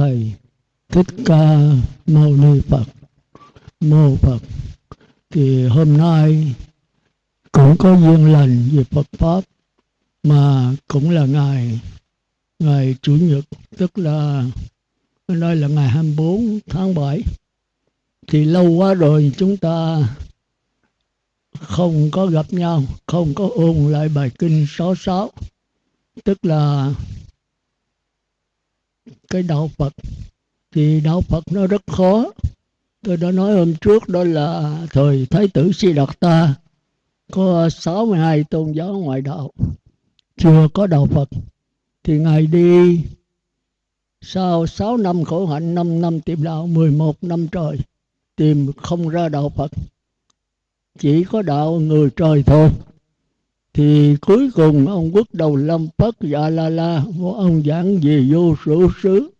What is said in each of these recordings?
thầy, thích ca mâu ni phật. Mô phật, thì hôm nay cũng có duyên lành về phật pháp, mà cũng là ngày ngày chủ nhật, tức là hôm nay là ngày 24 tháng 7 thì lâu quá rồi chúng ta không có gặp nhau, không có ôn lại bài kinh 66 tức là cái đạo Phật. Thì đạo Phật nó rất khó. Tôi đã nói hôm trước đó là thời Thái tử Si Đạt Ta có 62 tôn giáo ngoại đạo, chưa có đạo Phật. Thì Ngài đi sau 6 năm khổ hạnh 5 năm tìm đạo 11 năm trời, tìm không ra đạo Phật. Chỉ có đạo người trời thôi thì cuối cùng ông quốc đầu lâm phất dạ la la một ông giảng về vô số xứ,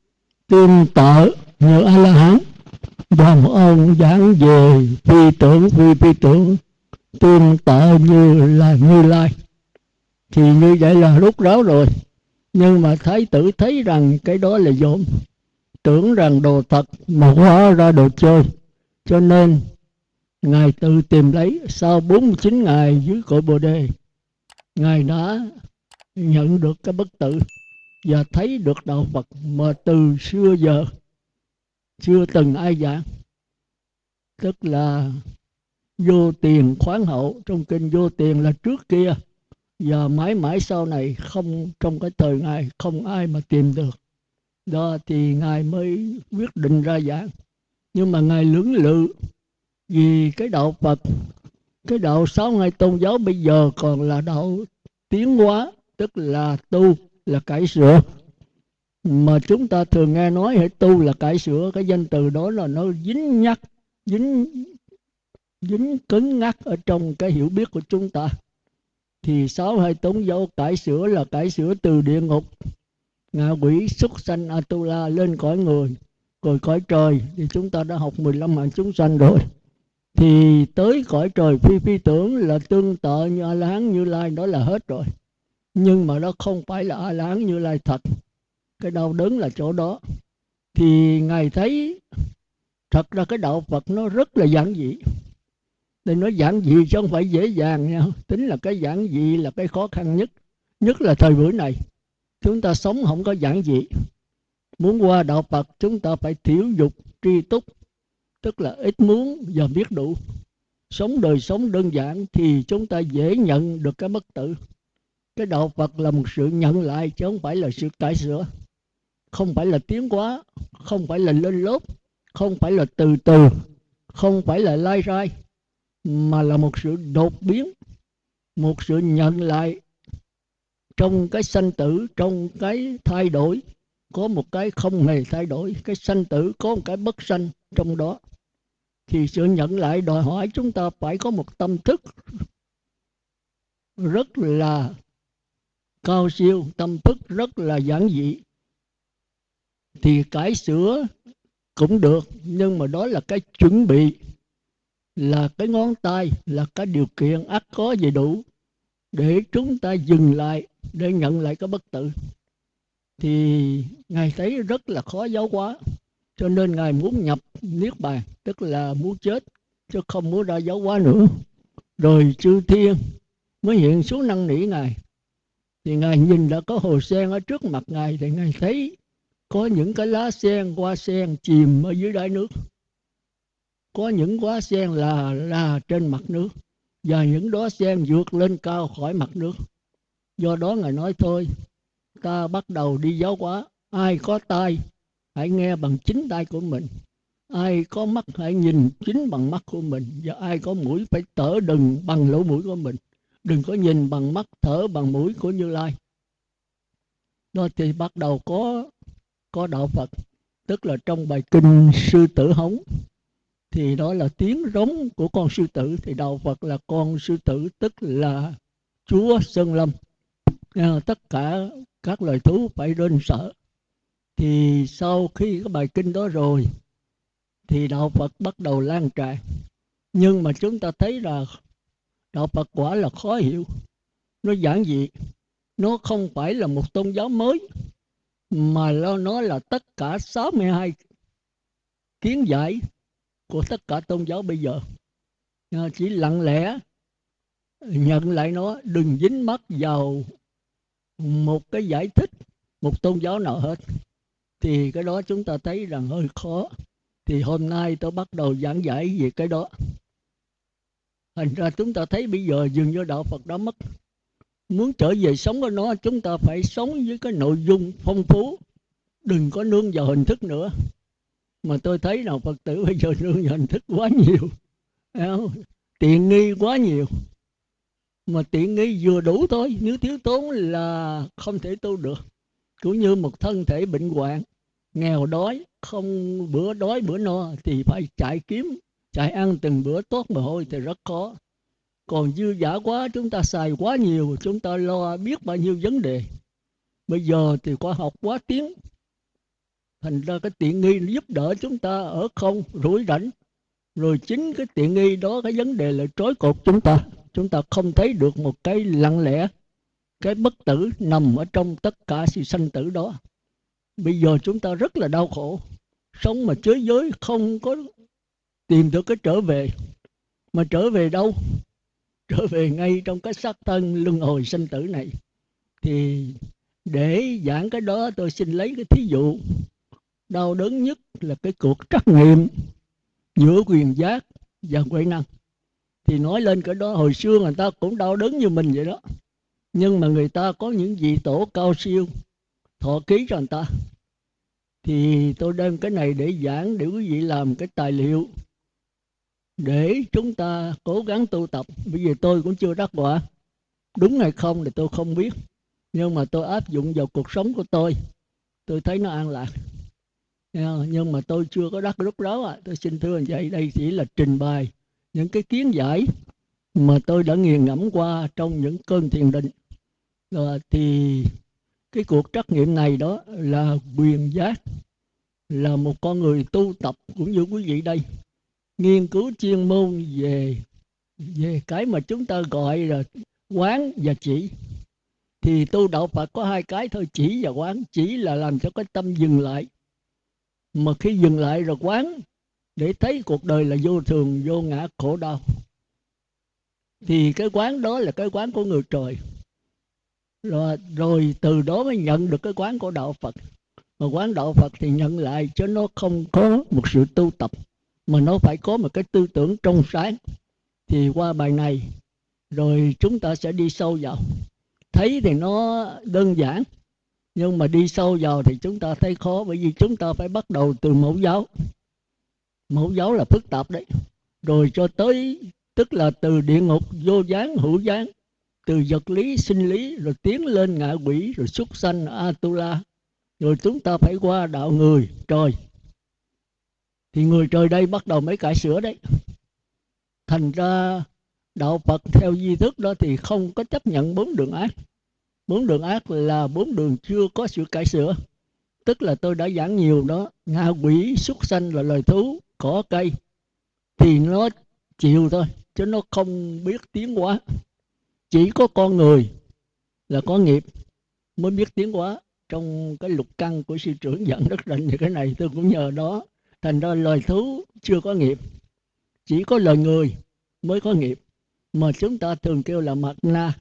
tương tự như a la hán và một ông giảng về phi tưởng, phi phi tưởng, tương tự như là như lai. Thì như vậy là rút ráo rồi. Nhưng mà thái tử thấy rằng cái đó là dỗm tưởng rằng đồ thật mà hóa ra đồ chơi. Cho nên ngài tự tìm lấy, sau 49 ngày dưới cội bồ đề ngài đã nhận được cái bất tử và thấy được đạo Phật mà từ xưa giờ chưa từng ai giảng. Tức là vô tiền khoáng hậu, trong kinh vô tiền là trước kia, và mãi mãi sau này không, trong cái thời ngài không ai mà tìm được. Đó thì ngài mới quyết định ra giảng. Nhưng mà ngài lưỡng lự vì cái đạo Phật cái đạo sáu ngày tôn giáo bây giờ còn là đạo tiến hóa, tức là tu là cải sửa. Mà chúng ta thường nghe nói hãy tu là cải sửa, cái danh từ đó là nó dính nhắc, dính dính cứng ngắc ở trong cái hiểu biết của chúng ta. Thì sáu hai tôn giáo cải sửa là cải sửa từ địa ngục. Ngạ quỷ xuất sanh atula lên cõi người, rồi cõi trời. Thì chúng ta đã học 15 hạng chúng sanh rồi thì tới cõi trời phi phi tưởng là tương tự như a la hán như lai, đó là hết rồi. Nhưng mà nó không phải là a la hán như lai thật. Cái đau đớn là chỗ đó. Thì ngài thấy thật ra cái đạo phật nó rất là giản dị. Nên nó giản dị chứ không phải dễ dàng nha. Tính là cái giản dị là cái khó khăn nhất nhất là thời buổi này. Chúng ta sống không có giản dị. Muốn qua đạo phật, chúng ta phải thiếu dục, tri túc tức là ít muốn và biết đủ. Sống đời sống đơn giản thì chúng ta dễ nhận được cái bất tử cái đạo phật là một sự nhận lại chứ không phải là sự cải sửa. Không phải là tiến hóa, không phải là lên lớp, không phải là từ từ, không phải là lai rai, mà là một sự đột biến, một sự nhận lại trong cái sanh tử, trong cái thay đổi. Có một cái không hề thay đổi, cái sanh tử, có một cái bất sanh trong đó thì sự nhận lại đòi hỏi chúng ta phải có một tâm thức rất là cao siêu, tâm thức rất là giản dị. Thì cải sửa cũng được, nhưng mà đó là cái chuẩn bị, là cái ngón tay, là cái điều kiện ắt có gì đủ để chúng ta dừng lại, để nhận lại cái bất tử. Thì ngài thấy rất là khó giáo hóa cho nên ngài muốn nhập niết bàn, tức là muốn chết, chứ không muốn ra giáo hóa nữa. Rồi chư thiên mới hiện xuống năn nỉ ngài. Thì ngài nhìn đã có hồ sen ở trước mặt ngài, thì ngài thấy có những cái lá sen, hoa sen chìm ở dưới đáy nước. Có những hoa sen là là trên mặt nước, và những đó sen vượt lên cao khỏi mặt nước. Do đó ngài nói thôi, ta bắt đầu đi giáo hóa, ai có tai hãy nghe bằng chính tay của mình. Ai có mắt hãy nhìn chính bằng mắt của mình, và ai có mũi phải thở đừng bằng lỗ mũi của mình. Đừng có nhìn bằng mắt thở bằng mũi của như lai. Đó thì bắt đầu có có đạo phật. Tức là trong bài kinh sư tử hống, thì đó là tiếng rống của con sư tử. Thì đạo phật là con sư tử, tức là chúa sơn lâm. À, tất cả các loài thú phải rên sợ thì sau khi cái bài kinh đó rồi, thì đạo Phật bắt đầu lan tràn. Nhưng mà chúng ta thấy là đạo Phật quả là khó hiểu. Nó giản dị. Nó không phải là một tôn giáo mới, mà nó nói là tất cả 62 kiến giải của tất cả tôn giáo bây giờ. À, chỉ lặng lẽ nhận lại nó, đừng dính mắt vào một cái giải thích, một tôn giáo nào hết thì cái đó chúng ta thấy rằng hơi khó. Thì hôm nay tôi bắt đầu giảng giải về cái đó. Thành ra chúng ta thấy bây giờ dường như đạo phật đã mất. Muốn trở về sống với nó, chúng ta phải sống với cái nội dung phong phú. Đừng có nương vào hình thức nữa. Mà tôi thấy nào phật tử bây giờ nương vào hình thức quá nhiều. Tiện nghi quá nhiều. Mà tiện nghi vừa đủ thôi. Nếu thiếu tốn là không thể tu được. Cũng như một thân thể bệnh hoạn nghèo đói, không bữa đói bữa no thì phải chạy kiếm, chạy ăn từng bữa tốt mà thôi thì rất khó. Còn dư giả quá, chúng ta xài quá nhiều, chúng ta lo biết bao nhiêu vấn đề. Bây giờ thì khoa học quá tiến. Thành ra cái tiện nghi giúp đỡ chúng ta ở không, rủi rảnh. Rồi chính cái tiện nghi đó, cái vấn đề là trói cột chúng ta. Chúng ta không thấy được một cái lặng lẽ, cái bất tử nằm ở trong tất cả sự sanh tử đó bây giờ chúng ta rất là đau khổ. Sống mà chới giới không có tìm được cái trở về. Mà trở về đâu? Trở về ngay trong cái xác thân luân hồi sinh tử này. Thì để giảng cái đó tôi xin lấy cái thí dụ. Đau đớn nhất là cái cuộc trắc nghiệm giữa quyền giác và huệ năng. Thì nói lên cái đó, hồi xưa người ta cũng đau đớn như mình vậy đó. Nhưng mà người ta có những vị tổ cao siêu thọ ký cho người ta, thì tôi đem cái này để giảng để quý vị làm cái tài liệu để chúng ta cố gắng tu tập. Bây giờ tôi cũng chưa đắc quả, đúng hay không thì tôi không biết, nhưng mà tôi áp dụng vào cuộc sống của tôi tôi thấy nó an lạc. Nhưng mà tôi chưa có đắc lúc đó à. tôi xin thưa anh vậy đây chỉ là trình bày những cái kiến giải mà tôi đã nghiền ngẫm qua trong những cơn thiền định. Rồi thì cái cuộc trắc nghiệm này đó là quyền giác, là một con người tu tập cũng như quý vị đây. Nghiên cứu chuyên môn về về cái mà chúng ta gọi là quán và chỉ. Thì tu đạo Phật có hai cái thôi, chỉ và quán. Chỉ là làm cho cái tâm dừng lại. Mà khi dừng lại rồi quán, để thấy cuộc đời là vô thường, vô ngã, khổ đau. Thì cái quán đó là cái quán của người trời rồi, rồi từ đó mới nhận được cái quán của đạo Phật. Mà quán đạo Phật thì nhận lại chứ nó không có một sự tu tập mà nó phải có một cái tư tưởng trong sáng. Thì qua bài này rồi chúng ta sẽ đi sâu vào. Thấy thì nó đơn giản nhưng mà đi sâu vào thì chúng ta thấy khó bởi vì chúng ta phải bắt đầu từ mẫu giáo. Mẫu giáo là phức tạp đấy. Rồi cho tới tức là từ địa ngục vô gián hữu gián từ vật lý, sinh lý, rồi tiến lên ngạ quỷ, rồi xuất sanh atula. Rồi chúng ta phải qua đạo người, trời. Thì người trời đây bắt đầu mới cải sửa đấy. Thành ra đạo phật theo di thức đó thì không có chấp nhận bốn đường ác. Bốn đường ác là bốn đường chưa có sự cải sửa. Tức là tôi đã giảng nhiều đó, ngạ quỷ, xuất sanh là loài thú, cỏ, cây. Thì nó chịu thôi, chứ nó không biết tiến hóa chỉ có con người là có nghiệp mới biết tiến hóa. Trong cái lục căn của sư trưởng dẫn rất rành thì cái này, tôi cũng nhờ đó. Thành ra lời thú chưa có nghiệp, chỉ có lời người mới có nghiệp. Mà chúng ta thường kêu là mặt na,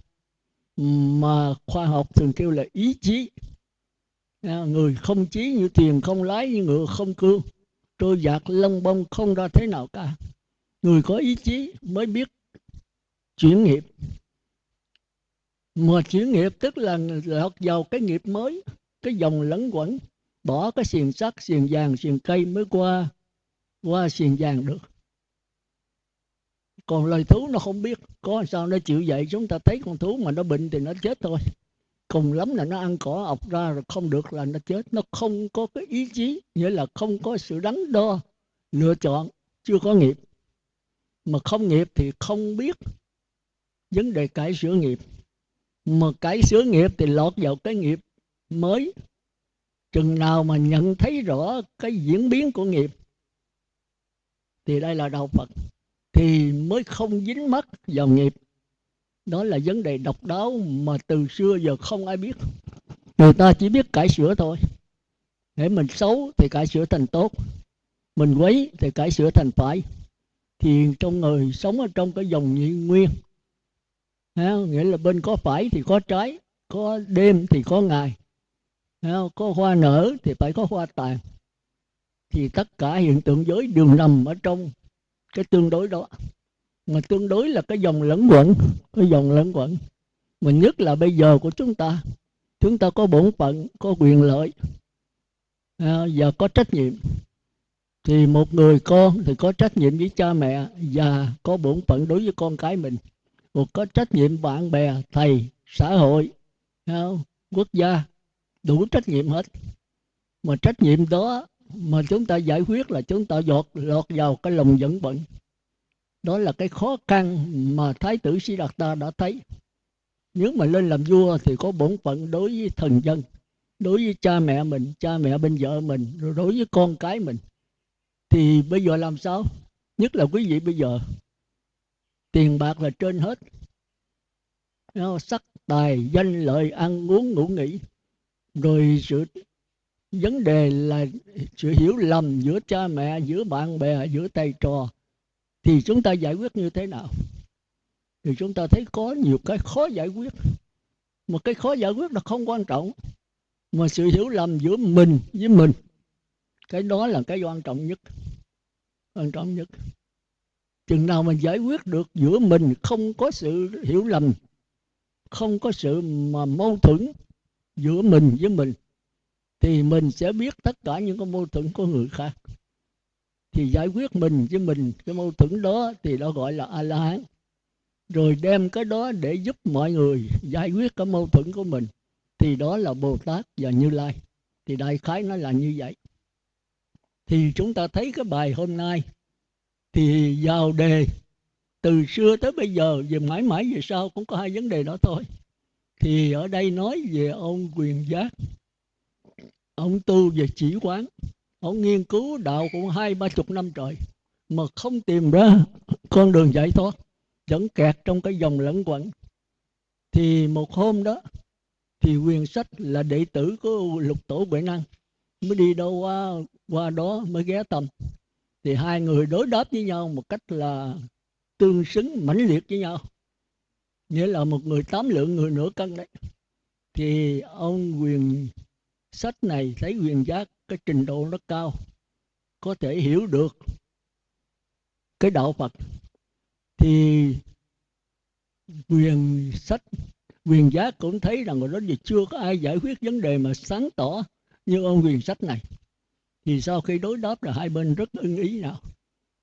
mà khoa học thường kêu là ý chí. À, người không chí như tiền không lái như ngựa, không cương, trôi dạt lông bông không ra thế nào cả. Người có ý chí mới biết chuyển nghiệp mà chuyển nghiệp tức là lọt vào cái nghiệp mới, cái dòng lẫn quẩn. Bỏ cái xiềng sắt, xiềng vàng, xiềng cây mới qua qua xiềng vàng được. Còn loài thú nó không biết, có sao nó chịu vậy chúng ta thấy con thú mà nó bệnh thì nó chết thôi. Cùng lắm là nó ăn cỏ ọc ra rồi không được là nó chết. Nó không có cái ý chí, nghĩa là không có sự đắn đo, lựa chọn, chưa có nghiệp. Mà không nghiệp thì không biết vấn đề cải sửa nghiệp mà cái sửa nghiệp thì lọt vào cái nghiệp mới. Chừng nào mà nhận thấy rõ cái diễn biến của nghiệp, thì đây là đạo phật, thì mới không dính mắc vào nghiệp. Đó là vấn đề độc đáo mà từ xưa giờ không ai biết. Người ta chỉ biết cải sửa thôi. Để mình xấu thì cải sửa thành tốt, mình quấy thì cải sửa thành phải. Thì trong người sống ở trong cái dòng nhị nguyên ha, nghĩa là bên có phải thì có trái có đêm thì có ngày. Ha, có hoa nở thì phải có hoa tàn. Thì tất cả hiện tượng giới đều nằm ở trong cái tương đối đó. Mà tương đối là cái dòng lẫn quẩn cái dòng lẫn quẩn. Mà nhất là bây giờ của chúng ta chúng ta có bổn phận có quyền lợi à, và có trách nhiệm. Thì một người con thì có trách nhiệm với cha mẹ và có bổn phận đối với con cái mình một có trách nhiệm bạn bè, thầy, xã hội không? quốc gia, đủ trách nhiệm hết. Mà trách nhiệm đó mà chúng ta giải quyết là chúng ta dọt lọt vào cái lòng dẫn bận đó là cái khó khăn mà thái tử sĩ đạt ta đã thấy. Nếu mà lên làm vua thì có bổn phận đối với thần dân, đối với cha mẹ mình, cha mẹ bên vợ mình, rồi đối với con cái mình. Thì bây giờ làm sao? Nhất là quý vị bây giờ tiền bạc là trên hết. Sắc tài, danh lợi, ăn uống, ngủ nghỉ. Rồi sự vấn đề là sự hiểu lầm giữa cha mẹ, giữa bạn bè, giữa thầy trò. Thì chúng ta giải quyết như thế nào? Thì chúng ta thấy có nhiều cái khó giải quyết. Một cái khó giải quyết là không quan trọng. Mà sự hiểu lầm giữa mình với mình, cái đó là cái quan trọng nhất. Quan trọng nhất chừng nào mình giải quyết được giữa mình không có sự hiểu lầm, không có sự mà mâu thuẫn giữa mình với mình, thì mình sẽ biết tất cả những cái mâu thuẫn của người khác. Thì giải quyết mình với mình cái mâu thuẫn đó thì đó gọi là a la hán rồi đem cái đó để giúp mọi người giải quyết cái mâu thuẫn của mình, thì đó là bồ tát và như lai. Thì đại khái nó là như vậy. Thì chúng ta thấy cái bài hôm nay thì vào đề từ xưa tới bây giờ về mãi mãi về sau cũng có hai vấn đề đó thôi. Thì ở đây nói về ông quyền giác, ông tu về chỉ quán, ông nghiên cứu đạo cũng hai, ba chục năm trời mà không tìm ra con đường giải thoát, vẫn kẹt trong cái dòng lẫn quẩn. Thì một hôm đó thì quyền sách là đệ tử của lục tổ huệ năng, mới đi đâu qua qua đó mới ghé tầm thì hai người đối đáp với nhau một cách là tương xứng, mãnh liệt với nhau. Nghĩa là một người tám lượng, người nửa cân đấy. Thì ông quyền sách này thấy quyền giác, cái trình độ nó cao, có thể hiểu được cái đạo phật. Thì quyền sách, quyền giác cũng thấy rằng rồi đó giờ chưa có ai giải quyết vấn đề mà sáng tỏ như ông quyền sách này thì sau khi đối đáp là hai bên rất ưng ý nào.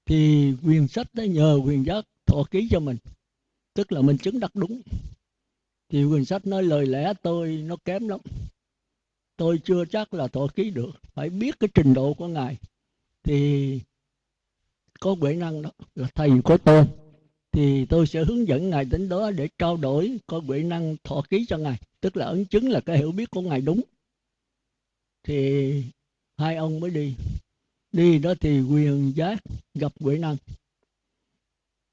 Thì quyền sách đã nhờ quyền giác thọ ký cho mình. Tức là mình chứng đắc đúng. Thì quyền sách nói lời lẽ tôi nó kém lắm. Tôi chưa chắc là thọ ký được. Phải biết cái trình độ của ngài. Thì có huệ năng đó là thầy của tôi. Thì tôi sẽ hướng dẫn ngài đến đó để trao đổi, có huệ năng thọ ký cho ngài. Tức là ấn chứng là cái hiểu biết của ngài đúng. Thì hai ông mới đi. Đi đó thì quyền giác gặp quỷ năng.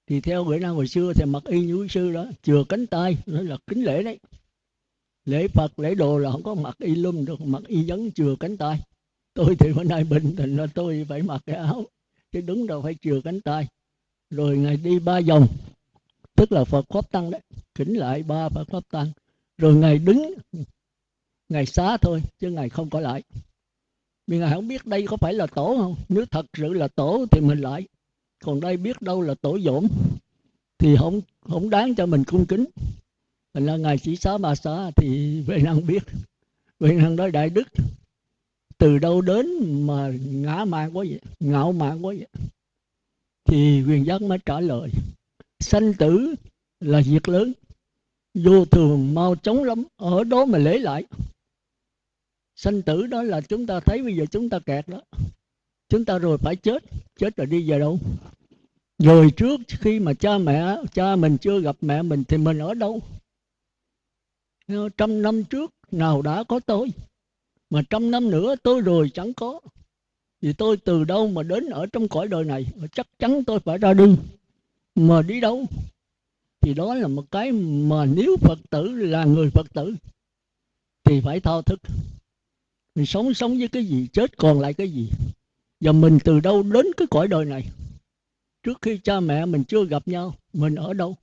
Thì theo quỷ năng hồi xưa thì mặc y như sư đó, chừa cánh tay nó là kính lễ đấy. Lễ phật, lễ đồ là không có mặc y lum được, mặc y vấn chừa cánh tay. Tôi thì bữa nay bình tình là tôi phải mặc cái áo, chứ đứng đâu phải chừa cánh tay. Rồi ngài đi ba vòng, tức là phật pháp tăng đấy, kính lại ba phật pháp tăng. Rồi ngài đứng ngài xá thôi, chứ ngài không có lại vì ngài không biết đây có phải là tổ không? Nếu thật sự là tổ thì mình lại. Còn đây biết đâu là tổ dỗn, thì không không đáng cho mình cung kính. Thành ra ngài chỉ xá ba xá thì về năng biết. Về năng nói đại đức, từ đâu đến mà ngã mạn quá vậy? Ngạo mạn quá vậy? Thì quyền giác mới trả lời, sanh tử là việc lớn, vô thường mau chóng lắm, ở đó mà lấy lại sanh tử đó là chúng ta thấy bây giờ chúng ta kẹt đó. Chúng ta rồi phải chết. Chết rồi đi về đâu? Rồi trước khi mà cha mẹ, cha mình chưa gặp mẹ mình thì mình ở đâu? Ờ, trăm năm trước nào đã có tôi? Mà trăm năm nữa tôi rồi chẳng có. Vì tôi từ đâu mà đến ở trong cõi đời này? Chắc chắn tôi phải ra đi. Mà đi đâu? Thì đó là một cái mà nếu phật tử là người phật tử, thì phải thao thức mình sống sống với cái gì, chết còn lại cái gì? Và mình từ đâu đến cái cõi đời này? Trước khi cha mẹ mình chưa gặp nhau, mình ở đâu?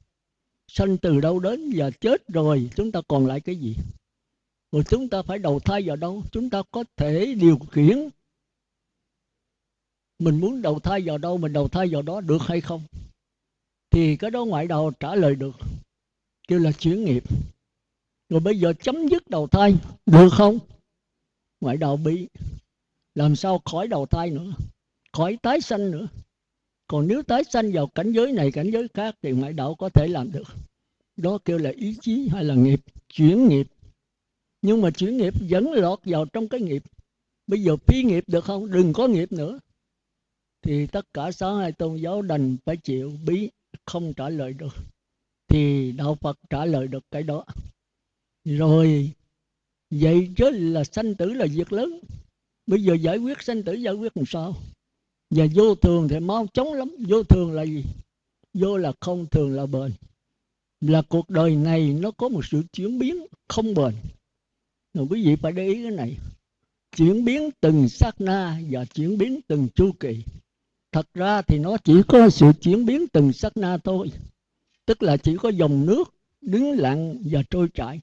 Sanh từ đâu đến và chết rồi, chúng ta còn lại cái gì? Rồi chúng ta phải đầu thai vào đâu? Chúng ta có thể điều khiển mình muốn đầu thai vào đâu, mình đầu thai vào đó được hay không? Thì cái đó ngoại đạo trả lời được, kêu là chuyển nghiệp. Rồi bây giờ chấm dứt đầu thai, được không? Ngoại đạo bị. Làm sao khỏi đầu thai nữa? Khỏi tái sanh nữa? Còn nếu tái sanh vào cảnh giới này, cảnh giới khác thì ngoại đạo có thể làm được. Đó kêu là ý chí hay là nghiệp? Chuyển nghiệp. Nhưng mà chuyển nghiệp vẫn lọt vào trong cái nghiệp. Bây giờ phi nghiệp được không? Đừng có nghiệp nữa. Thì tất cả sáu hai tôn giáo đành phải chịu bí, không trả lời được. Thì đạo phật trả lời được cái đó. Rồi vậy chứ là sanh tử là việc lớn. Bây giờ giải quyết sanh tử, giải quyết làm sao? Và vô thường thì mau chóng lắm. Vô thường là gì? Vô là không thường là bền. Là cuộc đời này nó có một sự chuyển biến không bền. Rồi quý vị phải để ý cái này. Chuyển biến từng sát na và chuyển biến từng chu kỳ. Thật ra thì nó chỉ có sự chuyển biến từng sát na thôi. Tức là chỉ có dòng nước đứng lặng và trôi chảy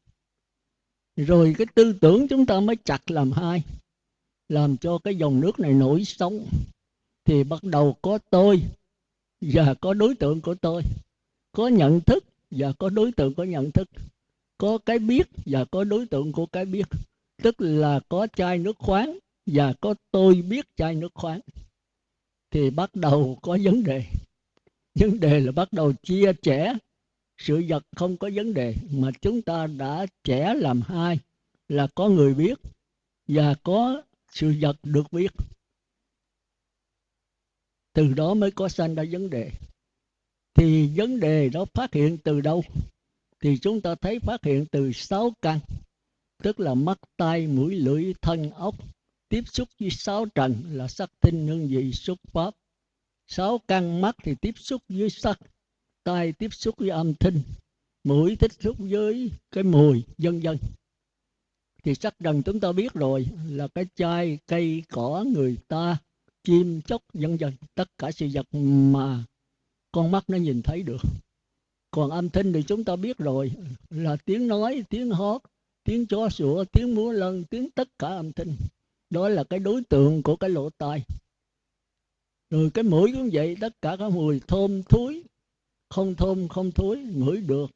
rồi cái tư tưởng chúng ta mới chặt làm hai, làm cho cái dòng nước này nổi sóng. Thì bắt đầu có tôi, và có đối tượng của tôi. Có nhận thức, và có đối tượng có nhận thức. Có cái biết, và có đối tượng của cái biết. Tức là có chai nước khoáng, và có tôi biết chai nước khoáng. Thì bắt đầu có vấn đề. Vấn đề là bắt đầu chia trẻ sự vật không có vấn đề, mà chúng ta đã trẻ làm hai, là có người biết và có sự vật được biết. Từ đó mới có sanh ra vấn đề. Thì vấn đề đó phát hiện từ đâu? Thì chúng ta thấy phát hiện từ sáu căn, tức là mắt, tai, mũi, lưỡi, thân ốc tiếp xúc với sáu trần là sắc, tinh, hương, vị, xúc, pháp. Sáu căn mắt thì tiếp xúc với sắc tai tiếp xúc với âm thanh, mũi tiếp xúc với cái mùi vân vân thì sắc trần chúng ta biết rồi là cái chai cây cỏ người ta, chim chóc vân vân tất cả sự vật mà con mắt nó nhìn thấy được. Còn âm thanh thì chúng ta biết rồi là tiếng nói, tiếng hót, tiếng chó sủa, tiếng múa lân, tiếng tất cả âm thanh. Đó là cái đối tượng của cái lỗ tai. Rồi cái mũi cũng vậy, tất cả các mùi thơm thúi không thơm không thối ngửi được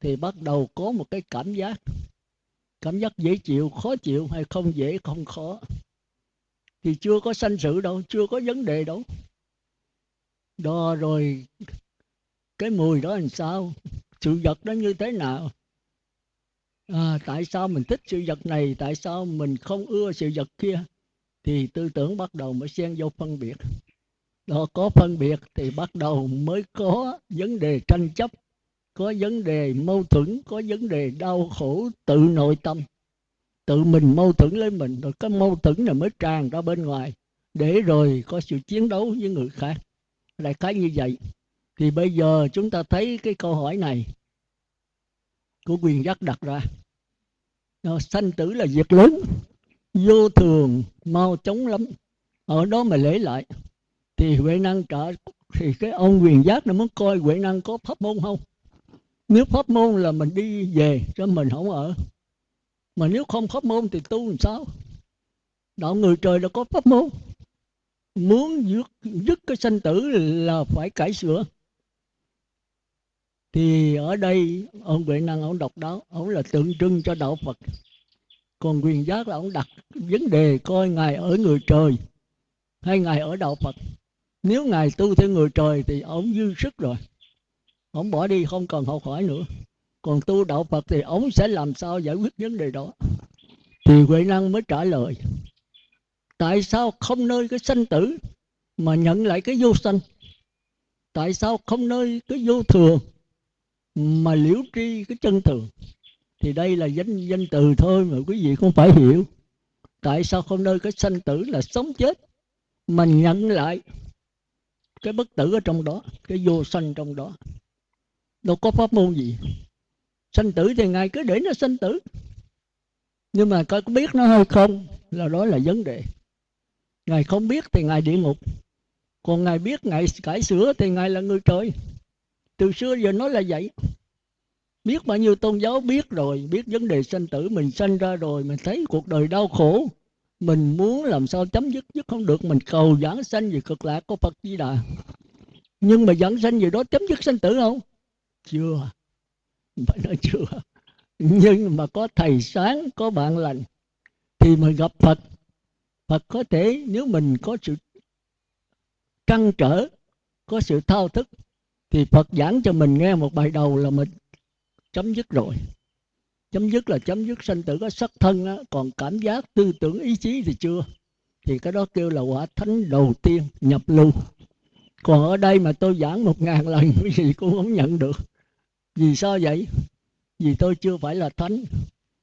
thì bắt đầu có một cái cảm giác. Cảm giác dễ chịu khó chịu hay không dễ không khó. Thì chưa có sanh sự đâu chưa có vấn đề đâu. Đó rồi cái mùi đó làm sao? Sự vật đó như thế nào? À, tại sao mình thích sự vật này? Tại sao mình không ưa sự vật kia? Thì tư tưởng bắt đầu mới xen vô phân biệt đó, có phân biệt thì bắt đầu mới có vấn đề tranh chấp, có vấn đề mâu thuẫn, có vấn đề đau khổ, tự nội tâm. Tự mình mâu thuẫn lấy mình, rồi cái mâu thuẫn này mới tràn ra bên ngoài, để rồi có sự chiến đấu với người khác. Đại khái như vậy. Thì bây giờ chúng ta thấy cái câu hỏi này của quyền giác đặt ra. Nó sanh tử là việc lớn, vô thường, mau chóng lắm. Ở đó mà lấy lại thì huệ năng trợ thì cái ông quyền giác nó muốn coi huệ năng có pháp môn không? Nếu pháp môn là mình đi về cho mình không ở. Mà nếu không pháp môn thì tu làm sao? Đạo người trời đã có pháp môn. Muốn dứt, dứt cái sanh tử là phải cải sửa. Thì ở đây ông huệ năng ông độc đáo ông là tượng trưng cho đạo phật. Còn quyền giác là ông đặt vấn đề coi ngài ở người trời hay ngài ở đạo phật nếu ngài tu theo người trời thì ông dư sức rồi. Ông bỏ đi, không cần học hỏi nữa. Còn tu đạo phật thì ông sẽ làm sao giải quyết vấn đề đó? Thì huệ năng mới trả lời, tại sao không nơi cái sanh tử mà nhận lại cái vô sanh? Tại sao không nơi cái vô thường mà liễu tri cái chân thường? Thì đây là danh danh từ thôi mà quý vị không phải hiểu. Tại sao không nơi cái sanh tử là sống chết mà nhận lại cái bất tử ở trong đó, cái vô sanh trong đó. Đâu có pháp môn gì. Sanh tử thì ngài cứ để nó sanh tử. Nhưng mà có biết nó hay không, là đó là vấn đề. Ngài không biết thì ngài địa ngục. Còn ngài biết ngài cải sửa thì ngài là người trời. Từ xưa giờ nói là vậy. Biết bao nhiêu tôn giáo biết rồi, biết vấn đề sanh tử, mình sanh ra rồi, mình thấy cuộc đời đau khổ mình muốn làm sao chấm dứt dứt không được. Mình cầu giảng sanh về cực lạc của phật di đà. Nhưng mà giảng sanh gì đó chấm dứt sanh tử không? Chưa. Phải nói chưa. Nhưng mà có thầy sáng, có bạn lành, thì mình gặp phật. Phật có thể, nếu mình có sự căng trở, có sự thao thức, thì phật giảng cho mình nghe một bài đầu là mình chấm dứt rồi chấm dứt là chấm dứt sanh tử có sắc thân á, còn cảm giác tư tưởng ý chí thì chưa. Thì cái đó kêu là quả thánh đầu tiên nhập lưu. Còn ở đây mà tôi giảng một ngàn lần cái gì cũng không nhận được. Vì sao vậy? Vì tôi chưa phải là thánh.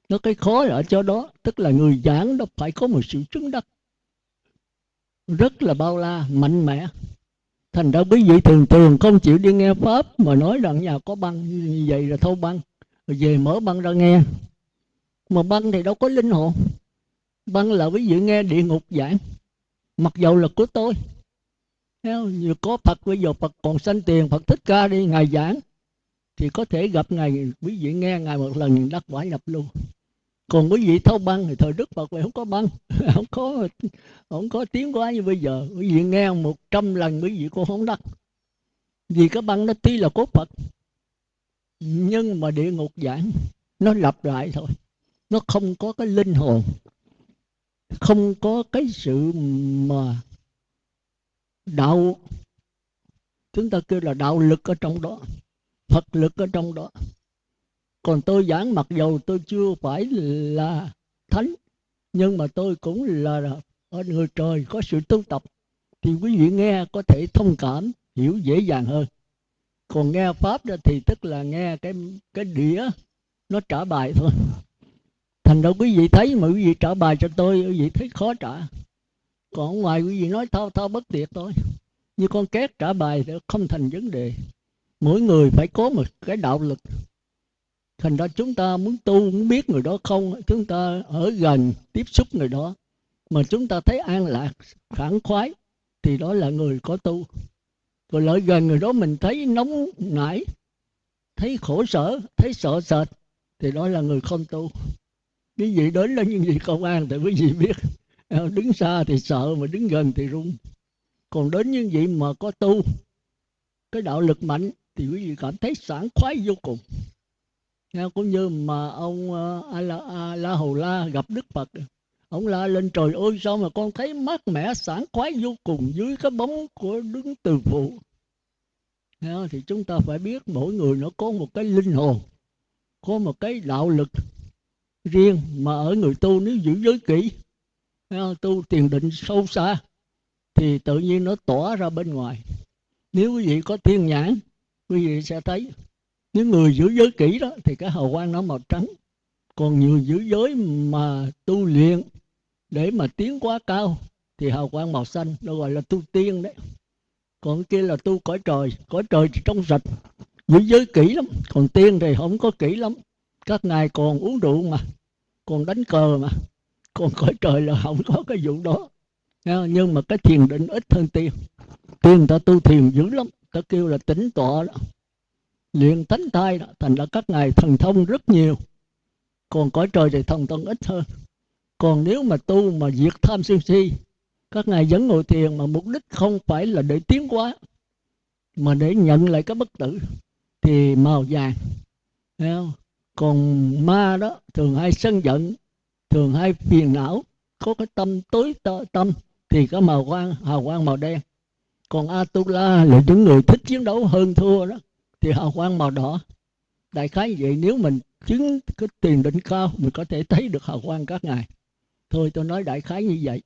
Nó cái khó ở chỗ đó tức là người giảng nó phải có một sự chứng đắc. Rất là bao la mạnh mẽ. Thành ra quý vị thường thường không chịu đi nghe pháp mà nói rằng nhà có băng như vậy là thâu băng rồi về mở băng ra nghe. Mà băng thì đâu có linh hồn băng là quý vị nghe địa ngục giảng. Mặc dầu là của tôi. Như có Phật, bây giờ Phật còn sanh tiền, Phật thích ca đi, ngài giảng. Thì có thể gặp ngài quý vị nghe ngài một lần đắc quả nhập luôn còn quý vị thâu băng thì thời đức phật vậy không có băng. Không có không có tiếng quá như bây giờ. Quý vị nghe một trăm lần quý vị cũng không đắc. Vì cái băng nó tuy là cốt phật nhưng mà địa ngục giảng nó lặp lại thôi. Nó không có cái linh hồn. Không có cái sự mà đạo. Chúng ta kêu là đạo lực ở trong đó, phật lực ở trong đó. Còn tôi giảng mặc dầu tôi chưa phải là thánh, nhưng mà tôi cũng là ở người trời có sự tu tập. Thì quý vị nghe có thể thông cảm, hiểu dễ dàng hơn còn nghe pháp đó thì tức là nghe cái cái đĩa, nó trả bài thôi. Thành ra quý vị thấy mà quý vị trả bài cho tôi, quý vị thấy khó trả. Còn ngoài quý vị nói thao thao bất tuyệt thôi. Như con két trả bài thì không thành vấn đề. Mỗi người phải có một cái đạo lực. Thành ra chúng ta muốn tu, muốn biết người đó không, chúng ta ở gần tiếp xúc người đó. Mà chúng ta thấy an lạc khẳng khoái, thì đó là người có tu còn lợi gần người đó mình thấy nóng nảy thấy khổ sở thấy sợ sệt thì đó là người không tu. Cái gì đến là những gì công an thì quý vị biết. Ờ, đứng xa thì sợ mà đứng gần thì run. Còn đến những vị mà có tu cái đạo lực mạnh thì quý vị cảm thấy sảng khoái vô cùng. Cũng như mà ông a la, a la hầu la gặp đức phật ông la lên, trời ơi, sao mà con thấy mát mẻ, sảng khoái vô cùng dưới cái bóng của đứng từ phụ? Thì chúng ta phải biết mỗi người nó có một cái linh hồn, có một cái đạo lực riêng mà ở người tu nếu giữ giới kỹ. Tu tiền định sâu xa thì tự nhiên nó tỏa ra bên ngoài. Nếu quý vị có thiên nhãn, quý vị sẽ thấy những người giữ giới kỹ đó thì cái hào quang nó màu trắng, còn nhiều giữ giới mà tu luyện để mà tiến quá cao thì hào quang màu xanh, nó gọi là tu tiên đấy. Còn kia là tu cõi trời cõi trời thì trong sạch giữ giới kỹ lắm, còn tiên thì không có kỹ lắm. Các ngài còn uống rượu mà, còn đánh cờ mà, còn cõi trời là không có cái vụ đó. Nhưng mà cái thiền định ít hơn tiên. Tiên người ta tu thiền dữ lắm, ta kêu là tỉnh tọa đó. Luyện thánh thai đó, thành ra các ngài thần thông rất nhiều. Còn cõi trời thì thần thông ít hơn còn nếu mà tu mà diệt tham sân si, các ngài vẫn ngồi thiền mà mục đích không phải là để tiến hóa, mà để nhận lại cái bất tử, thì màu vàng Thấy không? còn ma đó, thường hay sân giận, thường hay phiền não, có cái tâm tối tâm, thì có màu quang, hào quang màu đen. Còn atula, là những người thích chiến đấu hơn thua đó, thì hào quang màu đỏ. Đại khái vậy, nếu mình chứng cái tiền định cao, mình có thể thấy được hào quang các ngài thôi tôi nói đại khái như vậy.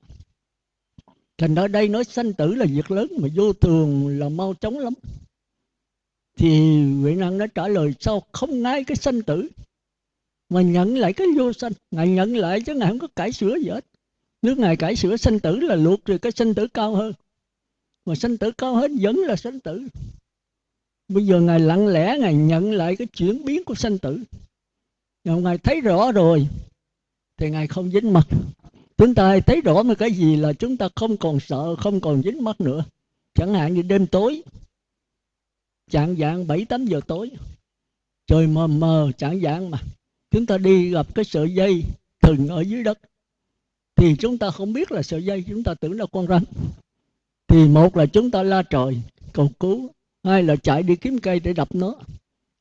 Thành ở đây nói sanh tử là việc lớn mà vô thường là mau chóng lắm. Thì vị năng nó trả lời, sao không ngay cái sanh tử? Mà nhận lại cái vô sanh. Ngài nhận lại chứ ngài không có cải sửa gì hết. Nếu ngài cải sửa sanh tử là luộc rồi cái sanh tử cao hơn. Mà sanh tử cao hết vẫn là sanh tử. Bây giờ ngài lặng lẽ ngài nhận lại cái chuyển biến của sanh tử. Ngài thấy rõ rồi, thì ngài không dính mặt chúng ta thấy rõ một cái gì là chúng ta không còn sợ, không còn dính mắt nữa. Chẳng hạn như đêm tối, chạng dạng bảy, tám giờ tối, trời mờ mờ chẳng dạng mà. Chúng ta đi gặp cái sợi dây thừng ở dưới đất, thì chúng ta không biết là sợi dây, chúng ta tưởng là con rắn. Thì một là chúng ta la trời, cầu cứu. Hai là chạy đi kiếm cây để đập nó.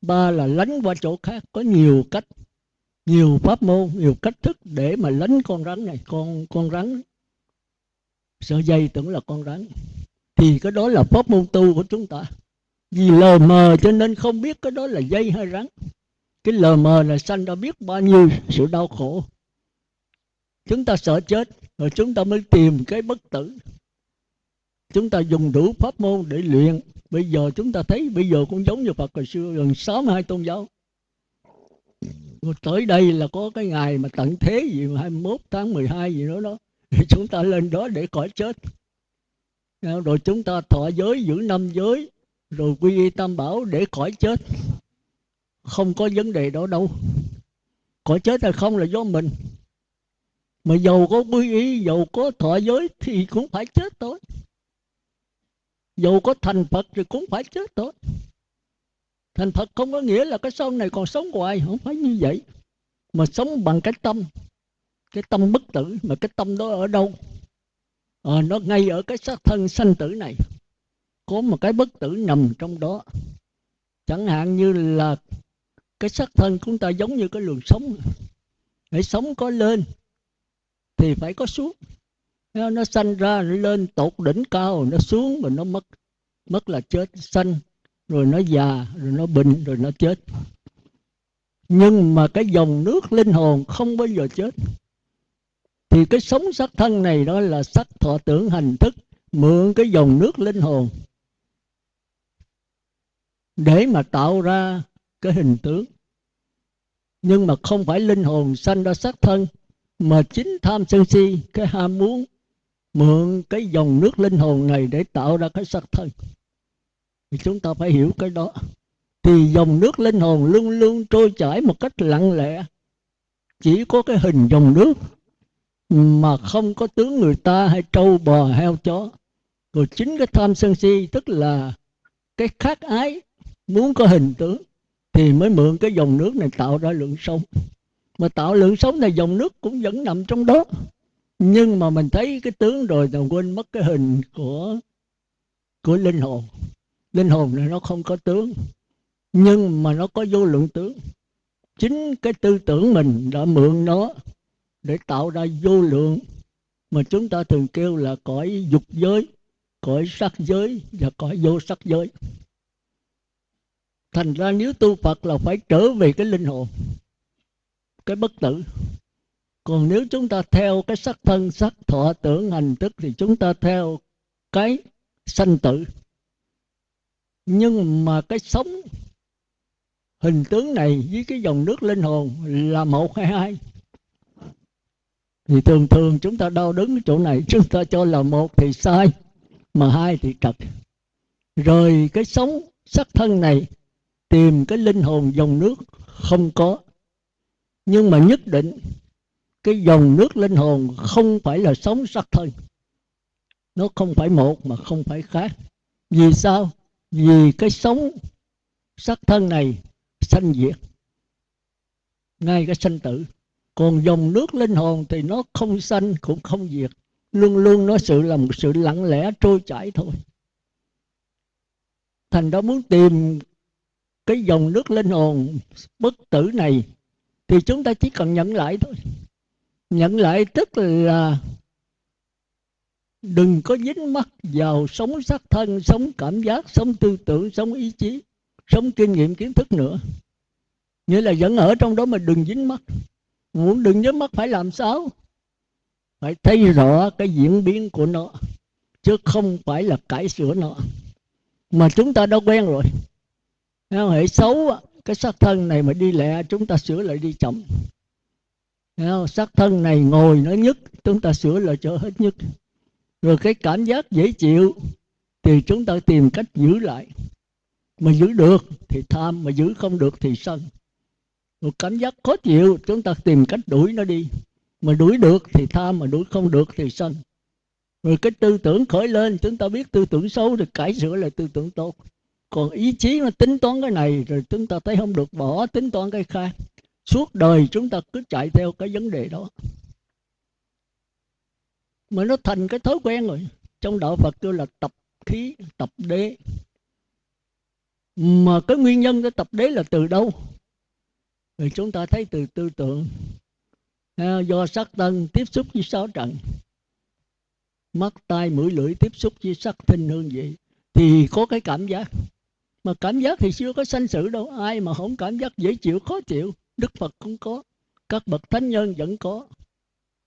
Ba là lánh qua chỗ khác, có nhiều cách nhiều pháp môn, nhiều cách thức để mà lánh con rắn này. Con con rắn, sợi dây tưởng là con rắn. Thì cái đó là pháp môn tu của chúng ta. Vì lờ mờ cho nên không biết cái đó là dây hay rắn. Cái lờ mờ là sanh đã biết bao nhiêu sự đau khổ. Chúng ta sợ chết, rồi chúng ta mới tìm cái bất tử. Chúng ta dùng đủ pháp môn để luyện. Bây giờ chúng ta thấy, bây giờ cũng giống như Phật hồi xưa, gần 62 tôn giáo tới đây là có cái ngày mà tận thế gì mà 21 tháng 12 gì đó đó, thì chúng ta lên đó để khỏi chết. Rồi chúng ta thọ giới, giữ năm giới, rồi quy y tam bảo để khỏi chết. Không có vấn đề đó đâu. Khỏi chết hay không là do mình. Mà dầu có quy y dầu có thọ giới thì cũng phải chết thôi. Dù có thành phật thì cũng phải chết thôi thành phật không có nghĩa là cái sau này còn sống hoài không phải như vậy. Mà sống bằng cái tâm cái tâm bất tử. Mà cái tâm đó ở đâu? À, nó ngay ở cái xác thân sanh tử này. Có một cái bất tử nằm trong đó. Chẳng hạn như là cái xác thân chúng ta giống như cái luồng sống để sống có lên thì phải có xuống. Nó sanh ra nó lên tột đỉnh cao nó xuống rồi nó mất mất là chết sanh rồi nó già, rồi nó bệnh, rồi nó chết. Nhưng mà cái dòng nước linh hồn không bao giờ chết. Thì cái sống sắc thân này đó là sắc thọ tưởng hành thức, mượn cái dòng nước linh hồn. Để mà tạo ra cái hình tướng. Nhưng mà không phải linh hồn sanh ra sắc thân, mà chính tham sân si, cái ham muốn, mượn cái dòng nước linh hồn này để tạo ra cái sắc thân thì chúng ta phải hiểu cái đó. Thì dòng nước linh hồn luôn luôn trôi chảy một cách lặng lẽ. Chỉ có cái hình dòng nước mà không có tướng người ta hay trâu bò, heo, chó. Rồi chính cái tham sân si, tức là cái khát ái, muốn có hình tướng, thì mới mượn cái dòng nước này tạo ra lượng sống. Mà tạo lượng sống này, dòng nước cũng vẫn nằm trong đó. Nhưng mà mình thấy cái tướng rồi thì quên mất cái hình của của linh hồn linh hồn này nó không có tướng, nhưng mà nó có vô lượng tướng. Chính cái tư tưởng mình đã mượn nó để tạo ra vô lượng mà chúng ta thường kêu là cõi dục giới, cõi sắc giới và cõi vô sắc giới. Thành ra nếu tu phật là phải trở về cái linh hồn, cái bất tử. Còn nếu chúng ta theo cái sắc thân, sắc thọ tưởng hành thức thì chúng ta theo cái sanh tử nhưng mà cái sống hình tướng này với cái dòng nước linh hồn là một hay hai? Thì thường thường chúng ta đau đứng chỗ này, chúng ta cho là một thì sai, mà hai thì trật rồi cái sống sắc thân này, tìm cái linh hồn dòng nước không có. Nhưng mà nhất định cái dòng nước linh hồn không phải là sống sắc thân. Nó không phải một mà không phải khác. Vì sao? Vì cái sống sắc thân này sanh diệt, ngay cái sanh tử. Còn dòng nước linh hồn thì nó không sanh, cũng không diệt. Luôn luôn nó sự là một sự lặng lẽ trôi chảy thôi. Thành đó muốn tìm cái dòng nước linh hồn bất tử này thì chúng ta chỉ cần nhận lại thôi. Nhận lại tức là đừng có dính mắc vào sống sắc thân, sống cảm giác, sống tư tưởng, sống ý chí, sống kinh nghiệm kiến thức nữa. Nghĩa là vẫn ở trong đó mà đừng dính mắc muốn đừng dính mắc phải làm sao? Phải thấy rõ cái diễn biến của nó, chứ không phải là cải sửa nó. Mà chúng ta đã quen rồi. Hệ xấu cái sắc thân này mà đi lẹ, chúng ta sửa lại đi chậm. Sắc thân này ngồi nó nhất, chúng ta sửa lại cho hết nhất rồi cái cảm giác dễ chịu, thì chúng ta tìm cách giữ lại. Mà giữ được thì tham, mà giữ không được thì sân. Rồi cảm giác khó chịu, chúng ta tìm cách đuổi nó đi. Mà đuổi được thì tham, mà đuổi không được thì sân. Rồi cái tư tưởng khởi lên, chúng ta biết tư tưởng xấu thì cải sửa lại tư tưởng tốt. Còn ý chí nó tính toán cái này, rồi chúng ta thấy không được, bỏ tính toán cái khác. Suốt đời chúng ta cứ chạy theo cái vấn đề đó mà nó thành cái thói quen rồi. Trong đạo phật kêu là tập khí, tập đế. Mà cái nguyên nhân cái tập đế là từ đâu? Thì chúng ta thấy từ tư tưởng. Do sắc thân tiếp xúc với sáu trần mắt, tai, mũi, lưỡi tiếp xúc với sắc thinh hương, vị. Thì có cái cảm giác. Mà cảm giác thì chưa có sanh sự đâu. Ai mà không cảm giác dễ chịu, khó chịu, đức phật cũng có. Các bậc thánh nhân vẫn có.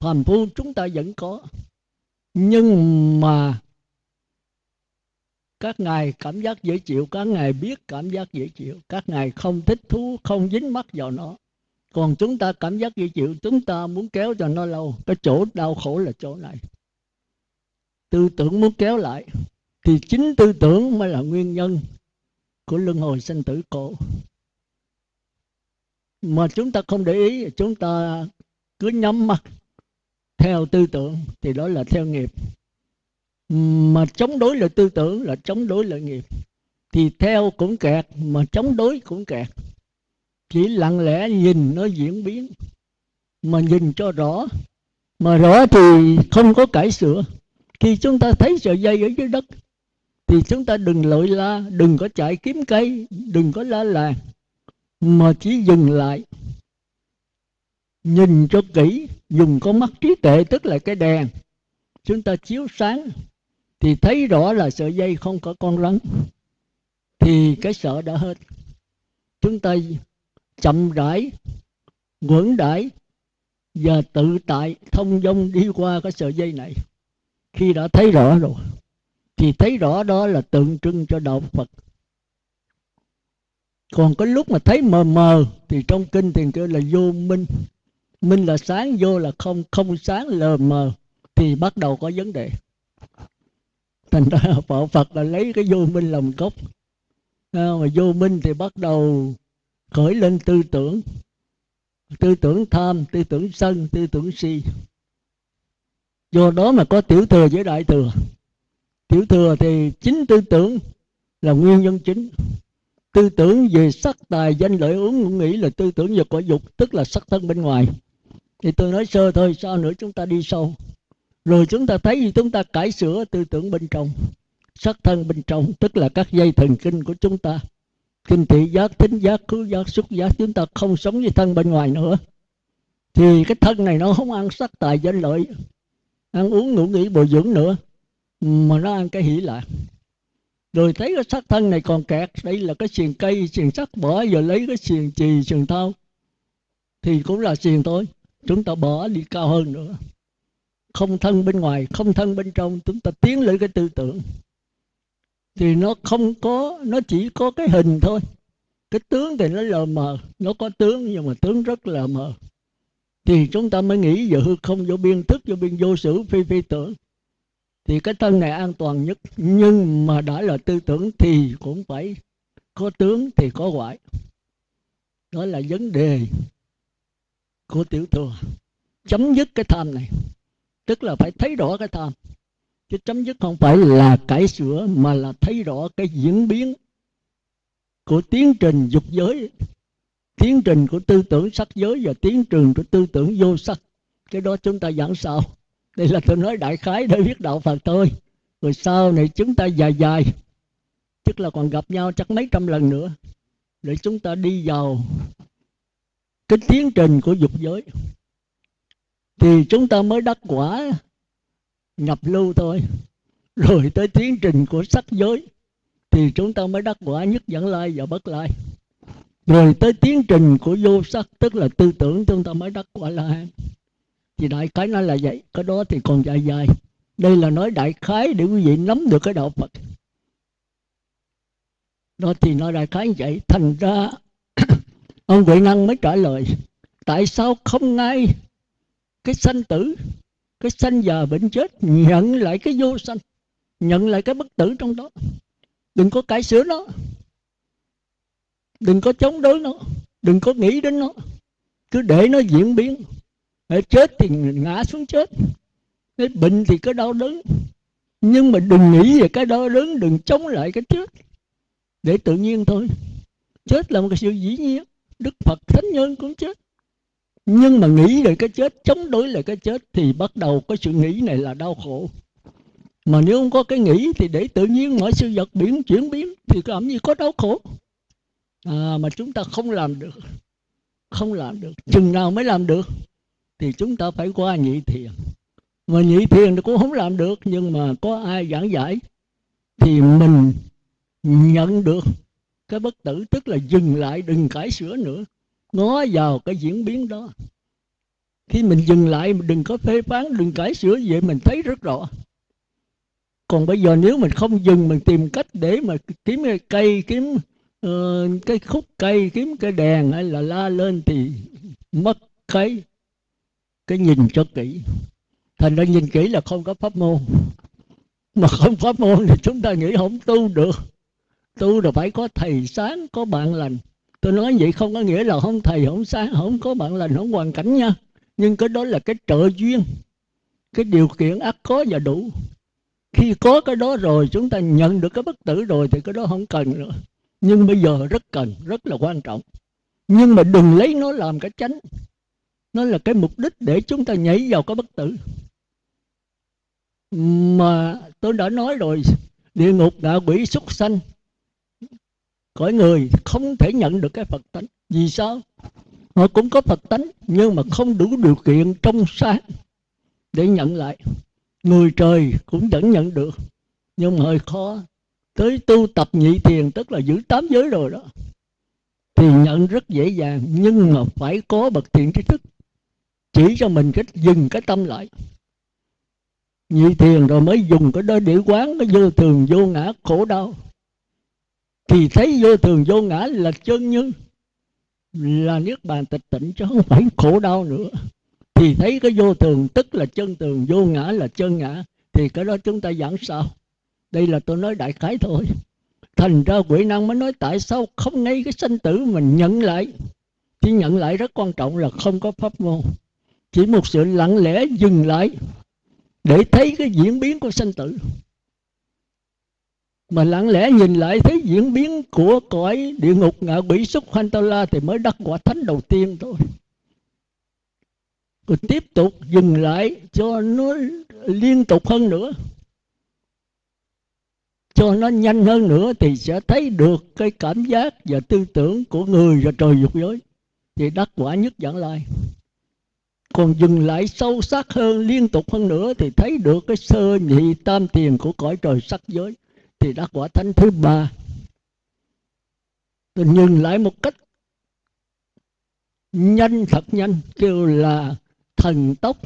Phàm phu chúng ta vẫn có nhưng mà các ngài cảm giác dễ chịu, các ngài biết cảm giác dễ chịu, các ngài không thích thú, không dính mắc vào nó. Còn chúng ta cảm giác dễ chịu, chúng ta muốn kéo cho nó lâu. Cái chỗ đau khổ là chỗ này. Tư tưởng muốn kéo lại, thì chính tư tưởng mới là nguyên nhân của luân hồi sinh tử cổ mà chúng ta không để ý, chúng ta cứ nhắm mắt theo tư tưởng thì đó là theo nghiệp. Mà chống đối lại tư tưởng là chống đối lại nghiệp. Thì theo cũng kẹt, mà chống đối cũng kẹt. Chỉ lặng lẽ nhìn nó diễn biến, mà nhìn cho rõ. Mà rõ thì không có cải sửa. Khi chúng ta thấy sợi dây ở dưới đất, thì chúng ta đừng lội la, đừng có chạy kiếm cây, đừng có la làng, mà chỉ dừng lại nhìn cho kỹ, dùng con mắt trí tuệ, tức là cái đèn. Chúng ta chiếu sáng thì thấy rõ là sợi dây không có con rắn, thì cái sợ đã hết. Chúng ta chậm rãi, quẩn đãi và tự tại thông dong đi qua cái sợi dây này. Khi đã thấy rõ rồi, thì thấy rõ đó là tượng trưng cho đạo phật. Còn cái lúc mà thấy mờ mờ, thì trong kinh thì kêu là vô minh minh là sáng vô là không không sáng lờ mờ thì bắt đầu có vấn đề. Thành ra phật phật là lấy cái vô minh làm gốc. À, mà vô minh thì bắt đầu khởi lên tư tưởng. Tư tưởng tham tư tưởng sân tư tưởng si. Do đó mà có tiểu thừa với đại thừa. Tiểu thừa thì chính tư tưởng là nguyên nhân chính. Tư tưởng về sắc tài danh lợi uống ngũ nghĩ là tư tưởng về cõi dục tức là sắc thân bên ngoài thì tôi nói sơ thôi sau nữa chúng ta đi sâu? Rồi chúng ta thấy gì chúng ta cải sửa tư tưởng bên trong, sắc thân bên trong, tức là các dây thần kinh của chúng ta. Kinh thị giác, thính giác khứ giác, xúc giác, chúng ta không sống với thân bên ngoài nữa. Thì cái thân này nó không ăn sắc tài danh lợi, ăn uống, ngủ nghỉ, bồi dưỡng nữa, mà nó ăn cái hỷ lạc. Rồi thấy cái sắc thân này còn kẹt, đây là cái xiềng cây, xiềng sắt bỏ, giờ lấy cái xiềng chì, xiềng thao thì cũng là xiềng thôi chúng ta bỏ đi cao hơn nữa. Không thân bên ngoài, không thân bên trong, chúng ta tiến lên cái tư tưởng. Thì nó không có, nó chỉ có cái hình thôi. Cái tướng thì nó lờ mờ, nó có tướng nhưng mà tướng rất là mờ. Thì chúng ta mới nghĩ giờ hư không, vô biên thức, vô biên vô sử, phi phi tưởng. Thì cái thân này an toàn nhất. Nhưng mà đã là tư tưởng thì cũng phải có tướng thì có ngoại. Đó là vấn đề của tiểu thừa. Chấm dứt cái tham này. Tức là phải thấy rõ cái tham. Chứ chấm dứt không phải là cải sửa, mà là thấy rõ cái diễn biến của tiến trình dục giới, tiến trình của tư tưởng sắc giới và tiến trình của tư tưởng vô sắc. Cái đó chúng ta giảng sao đây là tôi nói đại khái để biết đạo phật thôi. Rồi sau này chúng ta dài dài. Tức là còn gặp nhau chắc mấy trăm lần nữa. Để chúng ta đi vào cái tiến trình của dục giới thì chúng ta mới đắc quả, nhập lưu thôi. Rồi tới tiến trình của sắc giới thì chúng ta mới đắc quả nhất dẫn lai và bất lai. Rồi tới tiến trình của vô sắc, tức là tư tưởng chúng ta mới đắc quả la hán thì đại khái nó là vậy, cái đó thì còn dài dài. Đây là nói đại khái để quý vị nắm được cái đạo phật. Đó thì nói đại khái như vậy. Thành ra ông huệ năng mới trả lời, tại sao không ngay cái sanh tử, cái sanh già bệnh chết, nhận lại cái vô sanh, nhận lại cái bất tử trong đó? Đừng có cải sửa nó. Đừng có chống đối nó. Đừng có nghĩ đến nó. Cứ để nó diễn biến. Chết thì ngã xuống chết. Bệnh thì có đau đớn. Nhưng mà đừng nghĩ về cái đau đớn, đừng chống lại cái chết. Để tự nhiên thôi. Chết là một cái sự dĩ nhiên đức phật thánh nhân cũng chết. Nhưng mà nghĩ về cái chết chống đối lại cái chết thì bắt đầu có sự nghĩ này là đau khổ. Mà nếu không có cái nghĩ thì để tự nhiên mọi sự vật biến chuyển biến thì làm gì có đau khổ. À, mà chúng ta không làm được không làm được. Chừng nào mới làm được thì chúng ta phải qua nhị thiền. Mà nhị thiền thì cũng không làm được nhưng mà có ai giảng giải thì mình nhận được cái bất tử tức là dừng lại đừng cải sửa nữa. Ngó vào cái diễn biến đó. Khi mình dừng lại đừng có phê phán đừng cải sửa vậy mình thấy rất rõ. Còn bây giờ nếu mình không dừng mình tìm cách để mà kiếm cái cây kiếm uh, cái khúc cây kiếm cái đèn hay là la lên thì mất cái cái nhìn cho kỹ. Thành ra nhìn kỹ là không có pháp môn. Mà không pháp môn thì chúng ta nghĩ không tu được tu là phải có thầy sáng, có bạn lành. Tôi nói vậy không có nghĩa là không thầy không sáng, không có bạn lành, không hoàn cảnh nha. Nhưng cái đó là cái trợ duyên, cái điều kiện ắt có và đủ. Khi có cái đó rồi, chúng ta nhận được cái bất tử rồi thì cái đó không cần nữa. Nhưng bây giờ rất cần, rất là quan trọng. Nhưng mà đừng lấy nó làm cái chánh. Nó là cái mục đích để chúng ta nhảy vào cái bất tử. Mà tôi đã nói rồi, địa ngục ngạ quỷ súc sanh cõi người không thể nhận được cái phật tánh. Vì sao? Họ cũng có phật tánh, nhưng mà không đủ điều kiện trong sáng để nhận lại. Người trời cũng vẫn nhận được, nhưng mà hơi khó. Tới tu tập nhị thiền, tức là giữ tám giới rồi đó, thì nhận rất dễ dàng, nhưng mà phải có bậc thiện trí thức. Chỉ cho mình cách dừng cái tâm lại. Nhị thiền rồi mới dùng cái đó để quán cái vô thường, vô ngã, khổ đau thì thấy vô thường vô ngã là chân như là niết bàn tịch tịnh chứ không phải khổ đau nữa. Thì thấy cái vô thường tức là chân tường, vô ngã là chân ngã. Thì cái đó chúng ta giảng sao? Đây là tôi nói đại khái thôi. Thành ra quỷ năng mới nói tại sao không ngay cái sanh tử mình nhận lại? Chỉ nhận lại rất quan trọng là không có pháp môn. Chỉ một sự lặng lẽ dừng lại để thấy cái diễn biến của sanh tử mà lặng lẽ nhìn lại thấy diễn biến của cõi địa ngục ngạ quỷ xúc hoanh tao la thì mới đắc quả thánh đầu tiên thôi. Rồi tiếp tục dừng lại cho nó liên tục hơn nữa. Cho nó nhanh hơn nữa thì sẽ thấy được cái cảm giác và tư tưởng của người và trời dục giới. Thì đắc quả nhất dẫn lai. Còn dừng lại sâu sắc hơn, liên tục hơn nữa thì thấy được cái sơ nhị tam tiền của cõi trời sắc giới thì đã quả thánh thứ ba. Tôi nhìn lại một cách nhanh, thật nhanh, kêu là thần tốc,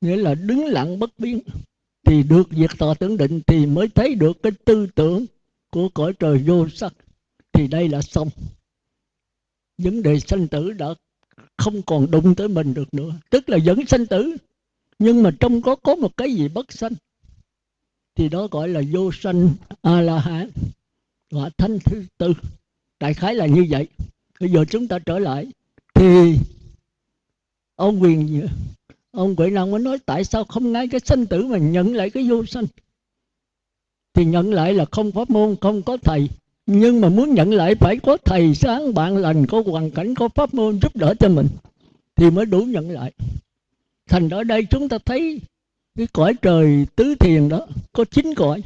nghĩa là đứng lặng bất biến. Thì được diệt tòa tưởng định thì mới thấy được cái tư tưởng của cõi trời vô sắc. Thì đây là xong. Vấn đề sanh tử đã không còn đụng tới mình được nữa. Tức là vẫn sanh tử, nhưng mà trong có có một cái gì bất sanh thì đó gọi là vô sanh a la hán và thanh thứ tư. Đại khái là như vậy. Bây giờ chúng ta trở lại. Thì ông quyền, ông quệ năng mới nói tại sao không ngay cái sanh tử mà nhận lại cái vô sanh? Thì nhận lại là không pháp môn, không có thầy. Nhưng mà muốn nhận lại phải có thầy sáng bạn lành, có hoàn cảnh, có pháp môn giúp đỡ cho mình. Thì mới đủ nhận lại. Thành ở đây chúng ta thấy cái cõi trời tứ thiền đó, có chín cõi,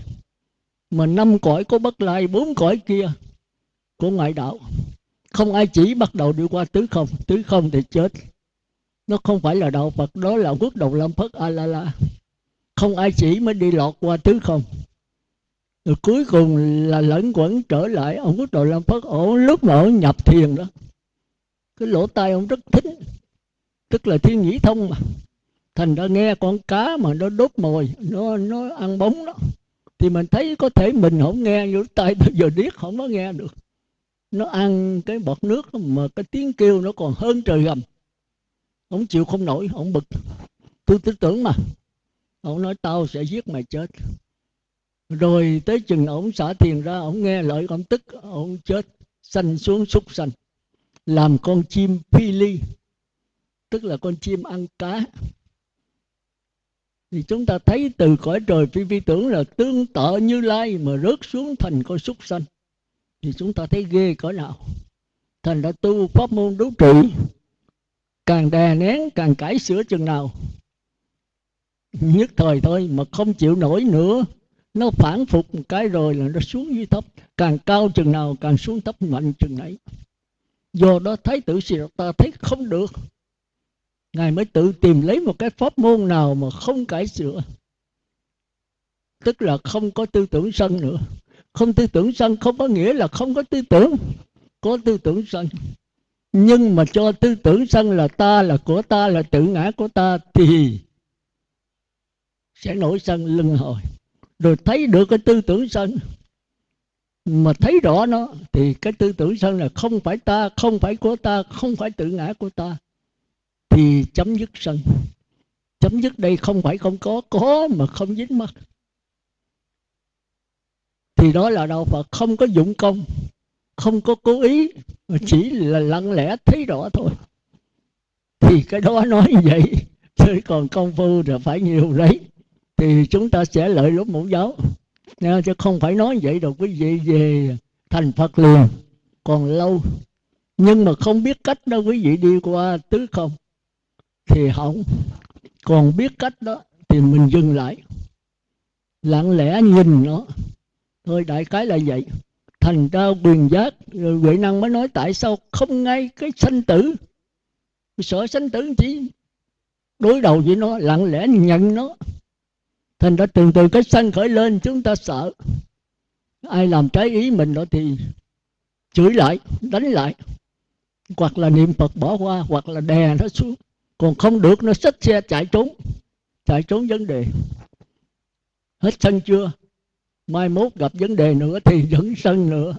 mà năm cõi có bất lai, bốn cõi kia của ngoại đạo. Không ai chỉ bắt đầu đi qua tứ không tứ không thì chết. Nó không phải là đạo phật, đó là quốc đầu lâm phất a la la không ai chỉ mới đi lọt qua tứ không. Rồi cuối cùng là lẫn quẩn trở lại ông quốc đầu lâm phất ổ lúc mà ông nhập thiền đó, cái lỗ tai ông rất thính, tức là thiên nhĩ thông mà thành ra nghe con cá mà nó đốt mồi, nó nó ăn bóng đó. Thì mình thấy có thể mình không nghe như tay bây giờ điếc không có nghe được. Nó ăn cái bọt nước mà cái tiếng kêu nó còn hơn trời gầm. Ông chịu, không nổi ông bực. Tôi tin tưởng mà. Ông nói, tao sẽ giết mày chết. Rồi tới chừng ông xả tiền ra, ông nghe lời ông tức, ông chết. Xanh xuống súc xanh làm con chim phi ly. Tức là con chim ăn cá thì chúng ta thấy từ cõi trời phi vi tưởng là tương tự như lai mà rớt xuống thành con súc sanh. Thì chúng ta thấy ghê cỡ nào. Thành đã tu pháp môn đấu trị, càng đè nén, càng cải sửa chừng nào. Nhất thời thôi mà không chịu nổi nữa. Nó phản phục một cái rồi là nó xuống dưới thấp. Càng cao chừng nào, càng xuống thấp mạnh chừng nấy. Do đó thái tử ta thấy không được ngài mới tự tìm lấy một cái pháp môn nào mà không cải sửa. Tức là không có tư tưởng sân nữa. Không tư tưởng sân không có nghĩa là không có tư tưởng, có tư tưởng sân. Nhưng mà cho tư tưởng sân là ta là của ta, là tự ngã của ta thì sẽ nổi sân lưng hồi. Rồi thấy được cái tư tưởng sân, mà thấy rõ nó thì cái tư tưởng sân là không phải ta, không phải của ta, không phải tự ngã của ta thì chấm dứt sân. Chấm dứt đây không phải không có có mà không dính mắt. Thì đó là đạo Phật không có dụng công không có cố ý mà chỉ là lặng lẽ thấy rõ thôi. Thì cái đó nói vậy chứ còn công phu là phải nhiều đấy. Thì chúng ta sẽ lợi lúc mẫu giáo. Nha, chứ không phải nói vậy đâu quý vị về thành Phật liền còn lâu. Nhưng mà không biết cách đâu quý vị đi qua tứ không? Thì hỏng còn biết cách đó thì mình dừng lại. Lặng lẽ nhìn nó. Thôi đại cái là vậy. Thành ra quyền giác, rồi huệ năng mới nói tại sao không ngay cái sanh tử. Sợ sanh tử chỉ đối đầu với nó, lặng lẽ nhận nó. Thành ra từ từ cái sanh khởi lên, chúng ta sợ. Ai làm trái ý mình đó thì chửi lại, đánh lại. Hoặc là niệm phật bỏ qua, hoặc là đè nó xuống còn không được nó xách xe chạy trốn chạy trốn vấn đề. Hết sân chưa? Mai mốt gặp vấn đề nữa thì vẫn sân nữa.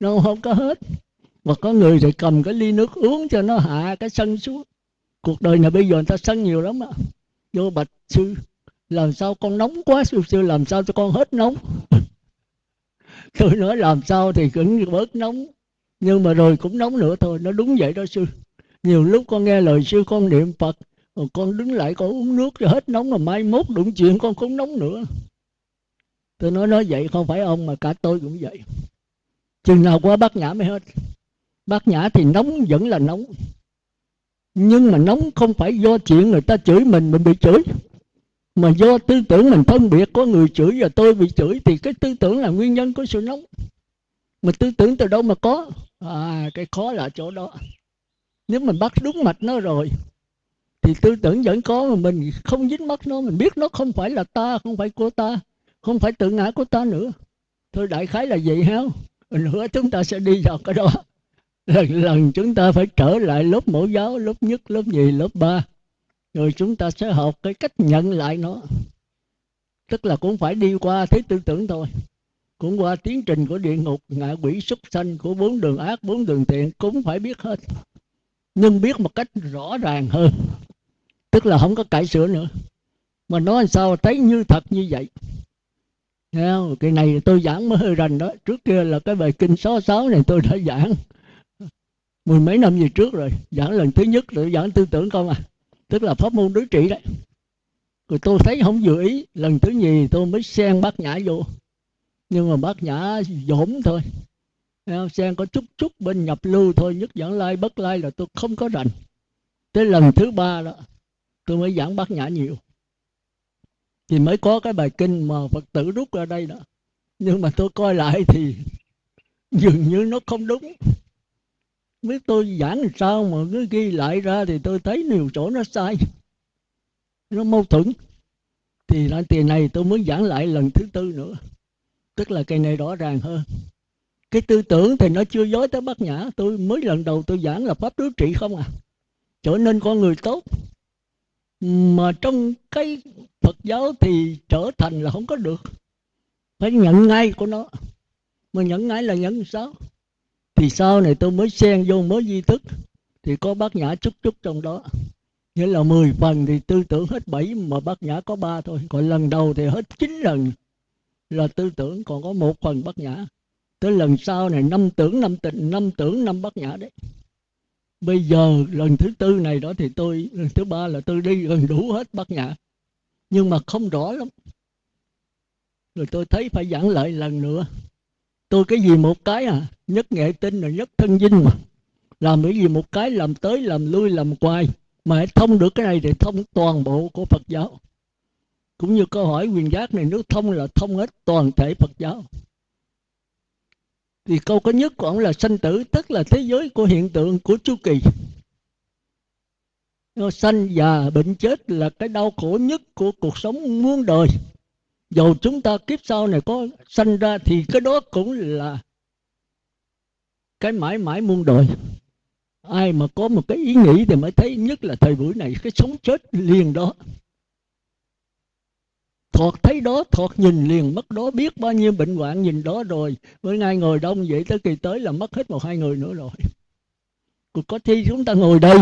Nó không có hết. Và có người thì cầm cái ly nước uống cho nó hạ cái sân xuống. Cuộc đời này bây giờ người ta sân nhiều lắm á. Vô bạch sư, làm sao con nóng quá, sư sư, làm sao cho con hết nóng? Tôi nói làm sao thì cũng bớt nóng. Nhưng mà rồi cũng nóng nữa thôi, nó đúng vậy đó sư nhiều lúc con nghe lời sư con niệm phật, rồi con đứng lại con uống nước cho hết nóng, rồi mai mốt đụng chuyện con không nóng nữa. Tôi nói nói vậy không phải ông mà cả tôi cũng vậy. Chừng nào qua bát nhã mới hết. Bát nhã thì nóng vẫn là nóng. Nhưng mà nóng không phải do chuyện người ta chửi mình mình bị chửi. Mà do tư tưởng mình phân biệt có người chửi và tôi bị chửi, thì cái tư tưởng là nguyên nhân của sự nóng. Mà tư tưởng từ đâu mà có? À cái khó là chỗ đó nếu mình bắt đúng mạch nó rồi, thì tư tưởng vẫn có mà mình không dính mắt nó. Mình biết nó không phải là ta, không phải của ta, không phải tự ngã của ta nữa. Thôi đại khái là vậy ha nữa chúng ta sẽ đi vào cái đó. Lần lần chúng ta phải trở lại lớp mẫu giáo, lớp nhất, lớp nhì, lớp ba. Rồi chúng ta sẽ học cái cách nhận lại nó. Tức là cũng phải đi qua thế tư tưởng thôi. Cũng qua tiến trình của địa ngục, ngạ quỷ súc sanh của bốn đường ác, bốn đường thiện, cũng phải biết hết nhưng biết một cách rõ ràng hơn. Tức là không có cải sửa nữa. Mà nói sao thấy như thật như vậy? Không? cái này tôi giảng mới hơi rành đó. Trước kia là cái bài kinh số sáu này tôi đã giảng. Mười mấy năm về trước rồi. Giảng lần thứ nhất rồi giảng tư tưởng không à? Tức là pháp môn đối trị đấy. Rồi tôi thấy không vừa ý. Lần thứ nhì tôi mới xen bác nhã vô. Nhưng mà bác nhã dỗm thôi xen có chút chút bên nhập lưu thôi, nhất giảng lai bất lai là tôi không có rành. Tới lần thứ ba đó, tôi mới giảng bát nhã nhiều. Thì mới có cái bài kinh mà phật tử rút ra đây đó. Nhưng mà tôi coi lại thì dường như nó không đúng. Biết tôi giảng làm sao mà cứ ghi lại ra thì tôi thấy nhiều chỗ nó sai. Nó mâu thuẫn. Thì lại tiền này tôi muốn giảng lại lần thứ tư nữa. Tức là cái này rõ ràng hơn cái tư tưởng thì nó chưa dối tới bát nhã. Tôi mới lần đầu tôi giảng là pháp đối trị không à. Trở nên con người tốt. Mà trong cái Phật giáo thì trở thành là không có được. Phải nhận ngay của nó. Mà nhận ngay là nhận sao? Thì sau này tôi mới xen vô, mới di thức. Thì có bát nhã chút chút trong đó. Nghĩa là 10 phần thì tư tưởng hết 7 mà bát nhã có ba thôi. Còn lần đầu thì hết 9 lần là tư tưởng, còn có một phần bát nhã tới lần sau này, năm tưởng năm tịnh, năm tưởng năm bất nhã đấy. Bây giờ lần thứ tư này đó thì tôi, lần thứ ba là tôi đi gần đủ hết bất nhã. Nhưng mà không rõ lắm. Rồi tôi thấy phải giảng lại lần nữa. Tôi cái gì một cái à? Nhất nghệ tinh là nhất thân dinh mà. Làm cái gì một cái, làm tới, làm lui, làm quay mà thông được cái này thì thông toàn bộ của phật giáo. Cũng như câu hỏi quyền giác này, nếu thông là thông hết toàn thể phật giáo thì câu có nhất của ông là sanh tử, tức là thế giới của hiện tượng của chu kỳ. Sanh già bệnh chết là cái đau khổ nhất của cuộc sống muôn đời. Dầu chúng ta kiếp sau này có sanh ra thì cái đó cũng là cái mãi mãi muôn đời. Ai mà có một cái ý nghĩ thì mới thấy nhất là thời buổi này, cái sống chết liền đó thọt thấy đó thọt nhìn liền mất đó biết bao nhiêu bệnh hoạn nhìn đó rồi. Với ngay ngồi đông vậy tới kỳ tới là mất hết một hai người nữa rồi. Còn có thi chúng ta ngồi đây.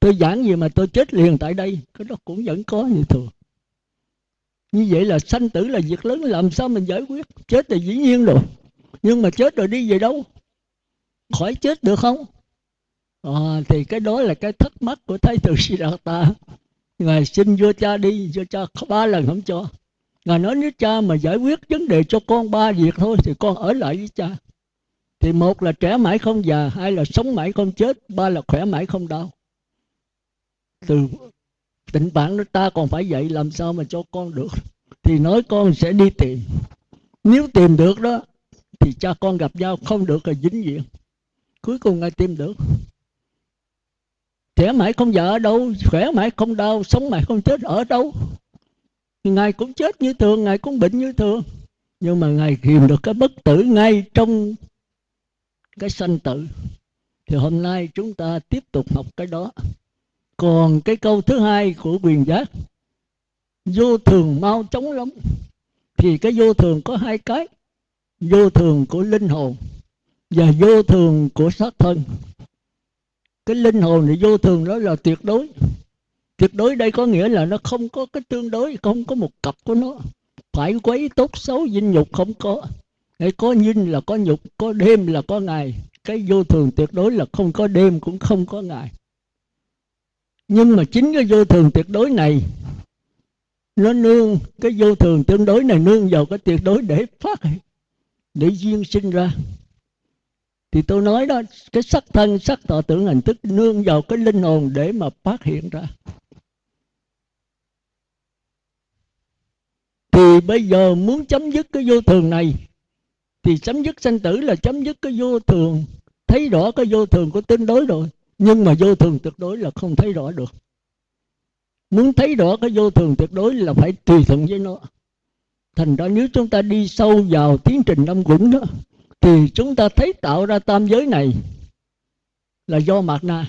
Tôi giảng gì mà tôi chết liền tại đây. Cái đó cũng vẫn có như thường. Như vậy là sanh tử là việc lớn làm sao mình giải quyết? Chết thì dĩ nhiên rồi. Nhưng mà chết rồi đi về đâu? Khỏi chết được không? À, thì cái đó là cái thắc mắc của thái tử Siddhartha. Ngài xin vua cha đi vua cha ba lần không cho ngài nói, nếu cha mà giải quyết vấn đề cho con ba việc thôi, thì con ở lại với cha. Thì một là trẻ mãi không già, hai là sống mãi không chết, ba là khỏe mãi không đau. Từ tịnh bản nó ta còn phải dạy làm sao mà cho con được. Thì nói con sẽ đi tìm. Nếu tìm được đó, thì cha con gặp nhau, không được là dính diện. Cuối cùng ngài tìm được. Trẻ mãi không già ở đâu, khỏe mãi không đau, sống mãi không chết ở đâu ngài cũng chết như thường, ngài cũng bệnh như thường. Nhưng mà ngài kiềm được cái bất tử ngay trong cái sanh tử. Thì hôm nay chúng ta tiếp tục học cái đó. Còn cái câu thứ hai của quyền giác, vô thường mau chóng lắm. Thì cái vô thường có hai cái, vô thường của linh hồn và vô thường của xác thân. Cái linh hồn thì vô thường đó là tuyệt đối tuyệt đối đây có nghĩa là nó không có cái tương đối, không có một cặp của nó. Phải quấy tốt xấu, dinh nhục không có. Hay có dinh là có nhục, có đêm là có ngày. Cái vô thường tuyệt đối là không có đêm cũng không có ngày. Nhưng mà chính cái vô thường tuyệt đối này, nó nương, cái vô thường tương đối này nương vào cái tuyệt đối để phát, để duyên sinh ra. Thì tôi nói đó, cái sắc thân, sắc tọa tưởng hình thức nương vào cái linh hồn để mà phát hiện ra. Thì bây giờ muốn chấm dứt cái vô thường này, thì chấm dứt sanh tử là chấm dứt cái vô thường. Thấy rõ cái vô thường của tương đối rồi, nhưng mà vô thường tuyệt đối là không thấy rõ được. Muốn thấy rõ cái vô thường tuyệt đối là phải tùy thuận với nó. Thành ra nếu chúng ta đi sâu vào tiến trình năm quẩn đó, thì chúng ta thấy tạo ra tam giới này là do mạt na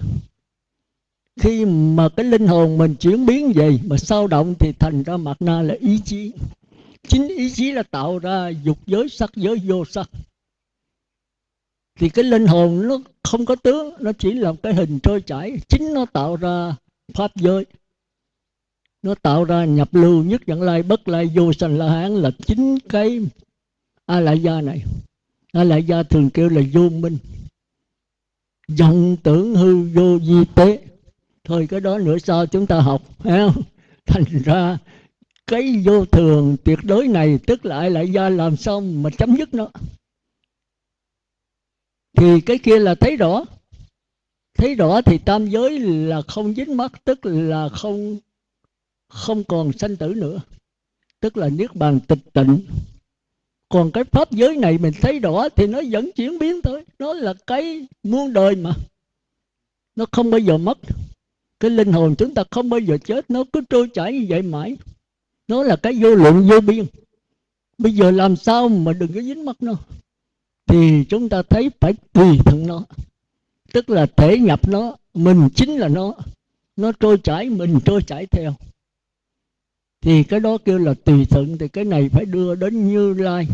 khi mà cái linh hồn mình chuyển biến về mà sao động thì thành ra mặt na là ý chí. Chính ý chí là tạo ra dục giới sắc giới vô sắc. Thì cái linh hồn nó không có tướng, nó chỉ là cái hình trôi chảy. Chính nó tạo ra pháp giới. Nó tạo ra nhập lưu nhất dẫn lai bất lai vô sanh la hán là chính cái a lại gia này. A lại gia thường kêu là vô minh. Vọng tưởng hư vô di tế thôi cái đó nữa sau chúng ta học, phải không? Thành ra cái vô thường tuyệt đối này tức là lại do làm xong mà chấm dứt nó. Thì cái kia là thấy rõ. Thấy rõ thì tam giới là không dính mắt tức là không không còn sanh tử nữa. Tức là niết bàn tịch tịnh. Còn cái pháp giới này mình thấy rõ thì nó vẫn chuyển biến thôi. Nó là cái muôn đời mà. Nó không bao giờ mất cái linh hồn chúng ta không bao giờ chết, nó cứ trôi chảy như vậy mãi. Nó là cái vô lượng, vô biên. Bây giờ làm sao mà đừng có dính mắt nó? Thì chúng ta thấy phải tùy thuận nó. Tức là thể nhập nó, mình chính là nó. Nó trôi chảy, mình trôi chảy theo. Thì cái đó kêu là tùy thuận thì cái này phải đưa đến như lai,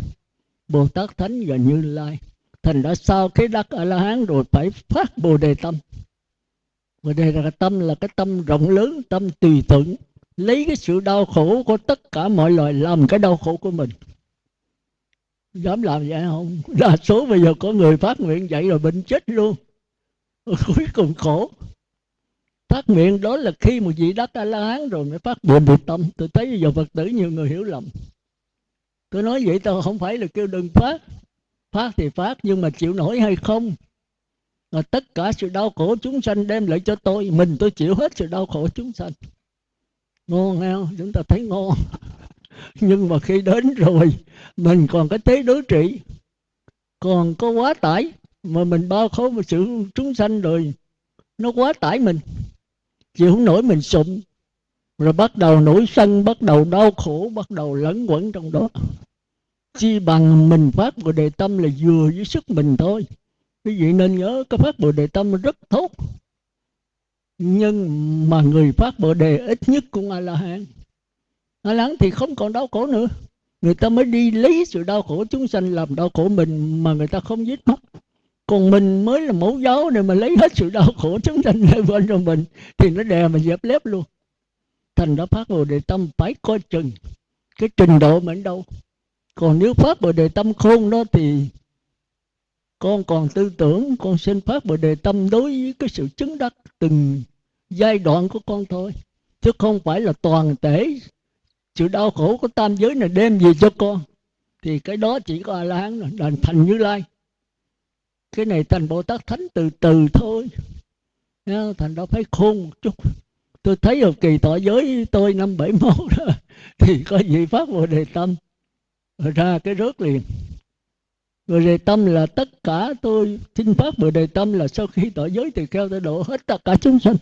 bồ tát thánh và như lai. Thành đã sau cái đắc a la hán rồi phải phát bồ đề tâm và đây là tâm, là cái tâm rộng lớn, tâm tùy thuận. Lấy cái sự đau khổ của tất cả mọi loài làm cái đau khổ của mình. Dám làm vậy không? Đa số bây giờ có người phát nguyện vậy rồi bệnh chết luôn. Cuối cùng khổ. Phát nguyện đó là khi một vị đắc a la hán rồi mới phát nguyện được tâm. Tôi thấy bây giờ phật tử nhiều người hiểu lầm. Tôi nói vậy tôi không phải là kêu đừng phát. Phát thì phát, nhưng mà chịu nổi hay không? Và tất cả sự đau khổ chúng sanh đem lại cho tôi. Mình tôi chịu hết sự đau khổ chúng sanh. Ngon không chúng ta thấy ngon nhưng mà khi đến rồi, mình còn cái thế đối trị. Còn có quá tải, mà mình bao khổ một sự chúng sanh rồi, nó quá tải mình. Chịu không nổi mình sụm rồi bắt đầu nổi sân, bắt đầu đau khổ, bắt đầu lẫn quẩn trong đó. Chi bằng mình phát bồ đề tâm là vừa với sức mình thôi quý vị nên nhớ, cái phát bồ đề tâm rất tốt. Nhưng mà người phát bồ đề ít nhất cũng a la hán a la hán thì không còn đau khổ nữa. Người ta mới đi lấy sự đau khổ chúng sanh làm đau khổ mình mà người ta không giết mất. Còn mình mới là mẫu giáo để mà lấy hết sự đau khổ chúng sanh lên bên trong mình thì nó đè mà dẹp lép luôn. Thành đã phát bồ đề tâm phải coi chừng cái trình độ mình đâu còn nếu phát bồ đề tâm khôn đó thì con còn tư tưởng, con xin phát bồ đề tâm đối với cái sự chứng đắc từng giai đoạn của con thôi. Chứ không phải là toàn thể sự đau khổ của tam giới này đem gì cho con. Thì cái đó chỉ có a la hán là thành như lai. Cái này thành bồ tát thánh từ từ thôi. Thành đó phải khôn một chút. Tôi thấy ở kỳ tỏ giới tôi năm bảy mốt đó, thì có gì phát bồ đề tâm. Ra cái rớt liền bồ đề tâm là tất cả tôi xin phát bồ đề tâm là sau khi tỏ giới thì kêu tôi độ hết tất cả chúng sanh.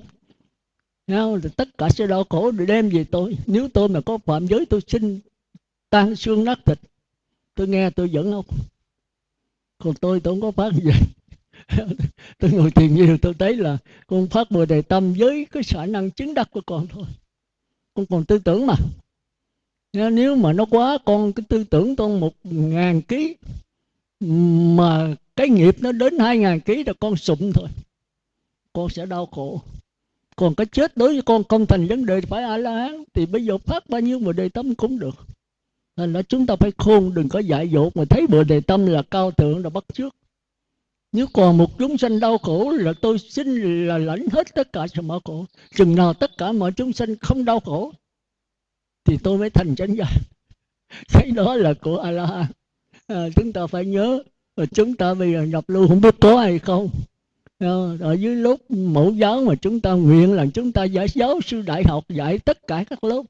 Nhau Thì tất cả sẽ đau khổ để đem về tôi. Nếu tôi mà có phạm giới, tôi xin tan xương nát thịt. Tôi nghe, tôi vẫn không còn tôi tôi không có phát gì tôi ngồi thiền nhiều, tôi thấy là con phát bồ đề tâm với cái khả năng chứng đắc của con thôi. Con còn tư tưởng mà. Nếu mà nó quá, con cái tư tưởng con một ngàn ký mà cái nghiệp nó đến hai ngàn ký là con sụm thôi. Con sẽ đau khổ. Còn cái chết đối với con không thành vấn đề phải a la hán thì bây giờ phát bao nhiêu bồ đề tâm cũng được. Nên là chúng ta phải khôn đừng có dại dột. Mà thấy bồ đề tâm là cao thượng là bắt trước. Nếu còn một chúng sanh đau khổ là tôi xin là lãnh hết tất cả sự mọi khổ. Chừng nào tất cả mọi chúng sanh không đau khổ, thì tôi mới thành chánh giác. Cái đó là của a la hán à, chúng ta phải nhớ và chúng ta bây giờ nhập lưu không biết có hay không? Ờ, ở dưới lúc mẫu giáo mà chúng ta nguyện là chúng ta giải giáo sư đại học dạy tất cả các lớp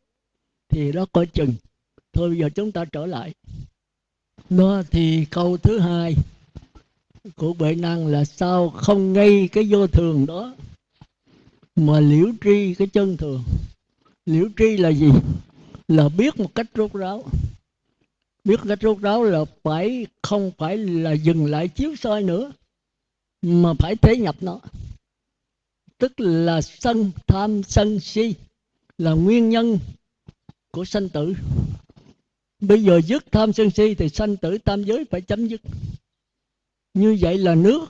thì đó coi chừng. Thôi bây giờ chúng ta trở lại. Nó thì câu thứ hai của bệ năng là sao không ngay cái vô thường đó mà liễu tri cái chân thường? Liễu tri là gì? Là biết một cách rốt ráo biết cách rốt ráo là phải, không phải là dừng lại chiếu soi nữa, mà phải thế nhập nó. Tức là sân tham sân si là nguyên nhân của sanh tử. Bây giờ dứt tham sân si thì sanh tử tam giới phải chấm dứt. Như vậy là nước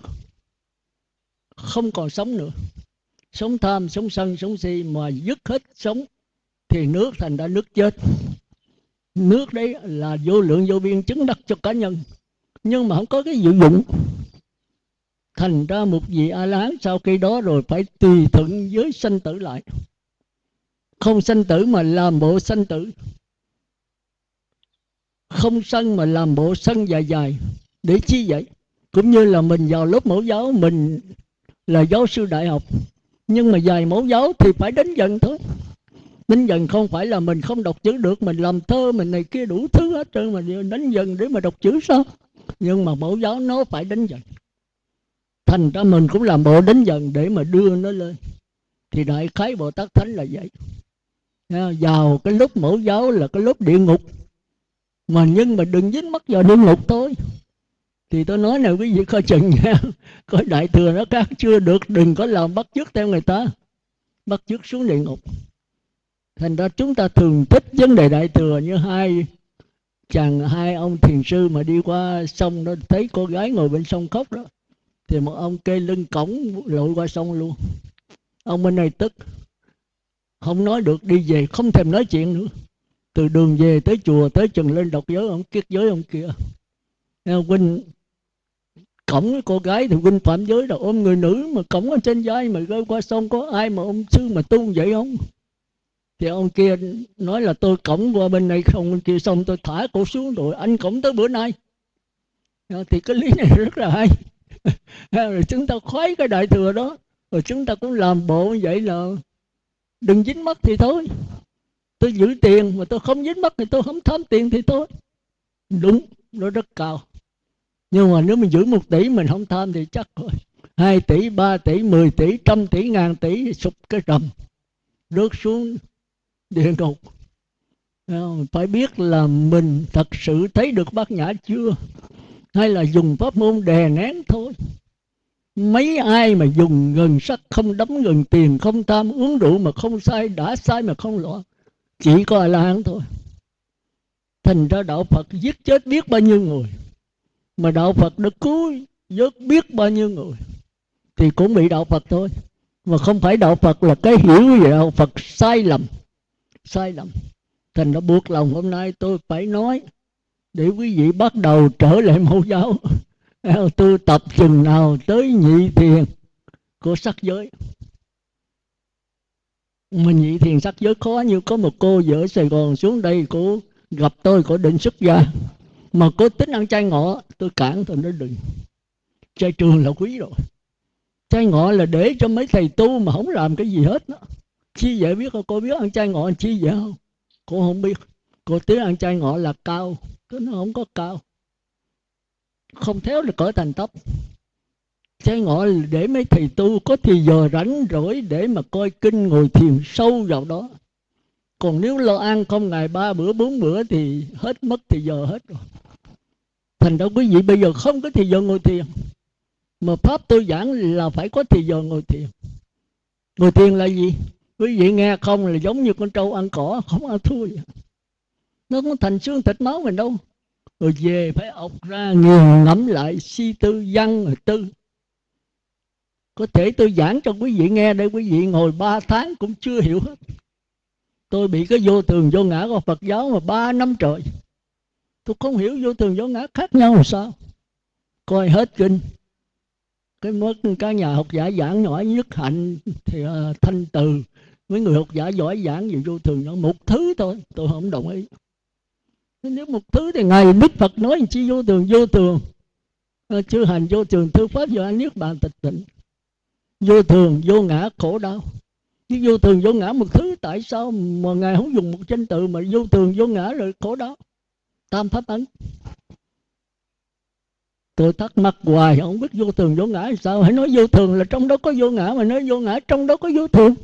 không còn sống nữa. Sống tham, sống sân, sống si mà dứt hết sống thì nước thành ra nước chết nước đấy là vô lượng vô biên, chứng đắc cho cá nhân. Nhưng mà không có cái dự dụng. Thành ra một vị a la hán sau khi đó rồi phải tùy thuận với sanh tử lại. Không sanh tử mà làm bộ sanh tử. Không sân mà làm bộ sân dài dài. Để chi vậy? Cũng như là mình vào lớp mẫu giáo, mình là giáo sư đại học. Nhưng mà dài mẫu giáo thì phải đến dần thôi đến dần không phải là mình không đọc chữ được, mình làm thơ, mình này kia đủ thứ hết trơn mà đến dần để mà đọc chữ sao? Nhưng mà mẫu giáo nó phải đến dần. Thành ra mình cũng làm bộ đến dần để mà đưa nó lên. Thì đại khái bồ tát thánh là vậy. Vào cái lúc mẫu giáo là cái lúc địa ngục. Mà nhưng mà đừng dính mắc vào địa ngục thôi. Thì tôi nói nè, quý vị coi chừng nha. Coi đại thừa nó khác chưa được, đừng có làm bắt chước theo người ta. Bắt chước xuống địa ngục thành ra chúng ta thường thích vấn đề đại thừa như hai chàng, hai ông thiền sư mà đi qua sông đó, thấy cô gái ngồi bên sông khóc đó. Thì một ông kê lưng cổng, lội qua sông luôn. Ông bên này tức. Không nói được, đi về, không thèm nói chuyện nữa. Từ đường về tới chùa, tới chừng lên đọc giới, ông kiết giới ông kia. Huynh cổng cô gái thì huynh phạm giới là ôm người nữ mà cổng ở trên vai mà rơi qua sông, có ai mà ông sư mà tu vậy không? Thì ông kia nói là tôi cổng qua bên này không bên kia xong tôi thả cổ xuống rồi anh cổng tới bữa nay. Ờ, thì cái lý này rất là hay. Rồi chúng ta khoái cái đại thừa đó, rồi chúng ta cũng làm bộ như vậy là đừng dính mắt thì thôi. Tôi giữ tiền mà tôi không dính mắt thì tôi không thấm tiền thì thôi. Đúng, nó rất cao. Nhưng mà nếu mình giữ một tỷ mình không tham thì chắc rồi hai tỷ, ba tỷ, mười tỷ, trăm tỷ, ngàn tỷ, sụp cái trầm rớt xuống địa ngục. Phải biết là mình thật sự thấy được bát nhã chưa? Hay là dùng pháp môn đè nén thôi? Mấy ai mà dùng gần sắc không đấm gần tiền, không tham uống rượu mà không sai, đã sai mà không loạn chỉ có a la hán thôi. Thành ra đạo phật giết chết biết bao nhiêu người, mà đạo phật đã cứu vớt biết bao nhiêu người thì cũng bị đạo phật thôi. Mà không phải đạo phật là cái hiểu về đạo phật sai lầm sai lầm. Thành nó buộc lòng hôm nay tôi phải nói, để quý vị bắt đầu trở lại mẫu giáo. Tu tập chừng nào tới nhị thiền của sắc giới. Mà nhị thiền sắc giới khó như có một cô vợ Sài Gòn xuống đây cô gặp tôi cô định xuất gia. Mà cô tính ăn chay ngọ, tôi cản tôi nói đừng. Chay trường là quý rồi. Chay ngọ là để cho mấy thầy tu mà không làm cái gì hết đó chi vậy biết không? Cô biết ăn chay ngọ chi vậy không? Cô không biết. Cô tiếng ăn chay ngọ là cao. Cái nó không có cao. Không theo là cỡ thành tóc. Chay ngọ để mấy thầy tu, có thì giờ rảnh rỗi để mà coi kinh ngồi thiền sâu vào đó. Còn nếu lo ăn không ngày ba bữa, bốn bữa thì hết mất thì giờ hết rồi. Thành ra quý vị bây giờ không có thì giờ ngồi thiền. Mà pháp tôi giảng là phải có thì giờ ngồi thiền. Ngồi thiền là gì? Quý vị nghe không là giống như con trâu ăn cỏ không ăn thua vậy. nó không thành xương thịt máu mình đâu. Rồi về phải ọc ra nghiền ngẫm lại si tư văn rồi tư. Có thể tôi giảng cho quý vị nghe để quý vị ngồi ba tháng cũng chưa hiểu hết. Tôi bị cái vô thường vô ngã của phật giáo mà ba năm trời. Tôi không hiểu vô thường vô ngã khác nhau làm sao. Coi hết kinh. Cái mất cái nhà học giả giảng nhỏ nhất hạnh thì uh, thanh từ mấy người học giả giỏi giảng về vô thường nhỏ một thứ thôi, tôi không đồng ý. Nếu một thứ thì ngài đức phật nói chi vô thường vô thường. À, Chưa hành vô thường, thư pháp do anh niết bàn tịch tịnh. Vô thường, vô ngã, khổ đau. Chứ vô thường, vô ngã một thứ, tại sao mà ngài không dùng một danh từ mà vô thường, vô ngã rồi khổ đau? Tam pháp ấn. Tôi thắc mắc hoài, không biết vô thường, vô ngã sao? Hãy nói vô thường là trong đó có vô ngã, mà nói vô ngã trong đó có vô thường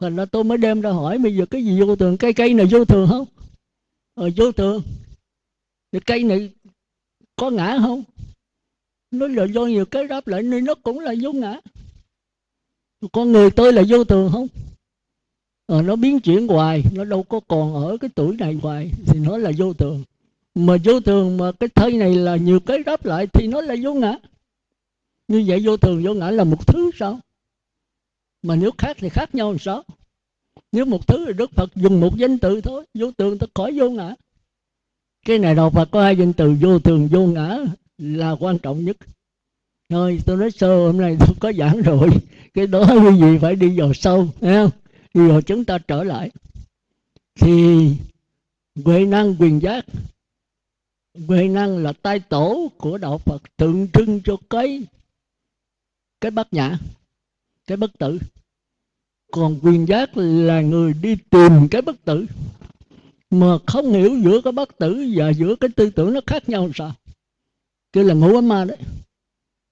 thành ra tôi mới đem ra hỏi bây giờ cái gì vô thường? Cây cây này vô thường không? Ờ vô thường. Thì cây này có ngã không? Nó là do nhiều cái đáp lại nên nó cũng là vô ngã. Con người tôi là vô thường không? Ờ, nó biến chuyển hoài nó đâu có còn ở cái tuổi này hoài thì nó là vô thường. Mà vô thường mà cái thân này là nhiều cái đáp lại thì nó là vô ngã. Như vậy vô thường vô ngã là một thứ sao? Mà nếu khác thì khác nhau làm sao? Nếu một thứ là đức phật dùng một danh từ thôi, vô thường ta khỏi vô ngã. Cái này đạo phật có hai danh từ vô thường, vô ngã là quan trọng nhất. Thôi, tôi nói sơ, hôm nay tôi có giảng rồi. Cái đó quý vị phải đi vào sâu không? Đi vào chúng ta trở lại. Thì huệ năng quyền giác, huệ năng là tai tổ của đạo phật tượng trưng cho cái cái bát nhã cái bất tử. Còn quyền giác là người đi tìm cái bất tử. Mà không hiểu giữa cái bất tử và giữa cái tư tưởng nó khác nhau sao? Kêu là ngủ ấm ma đấy.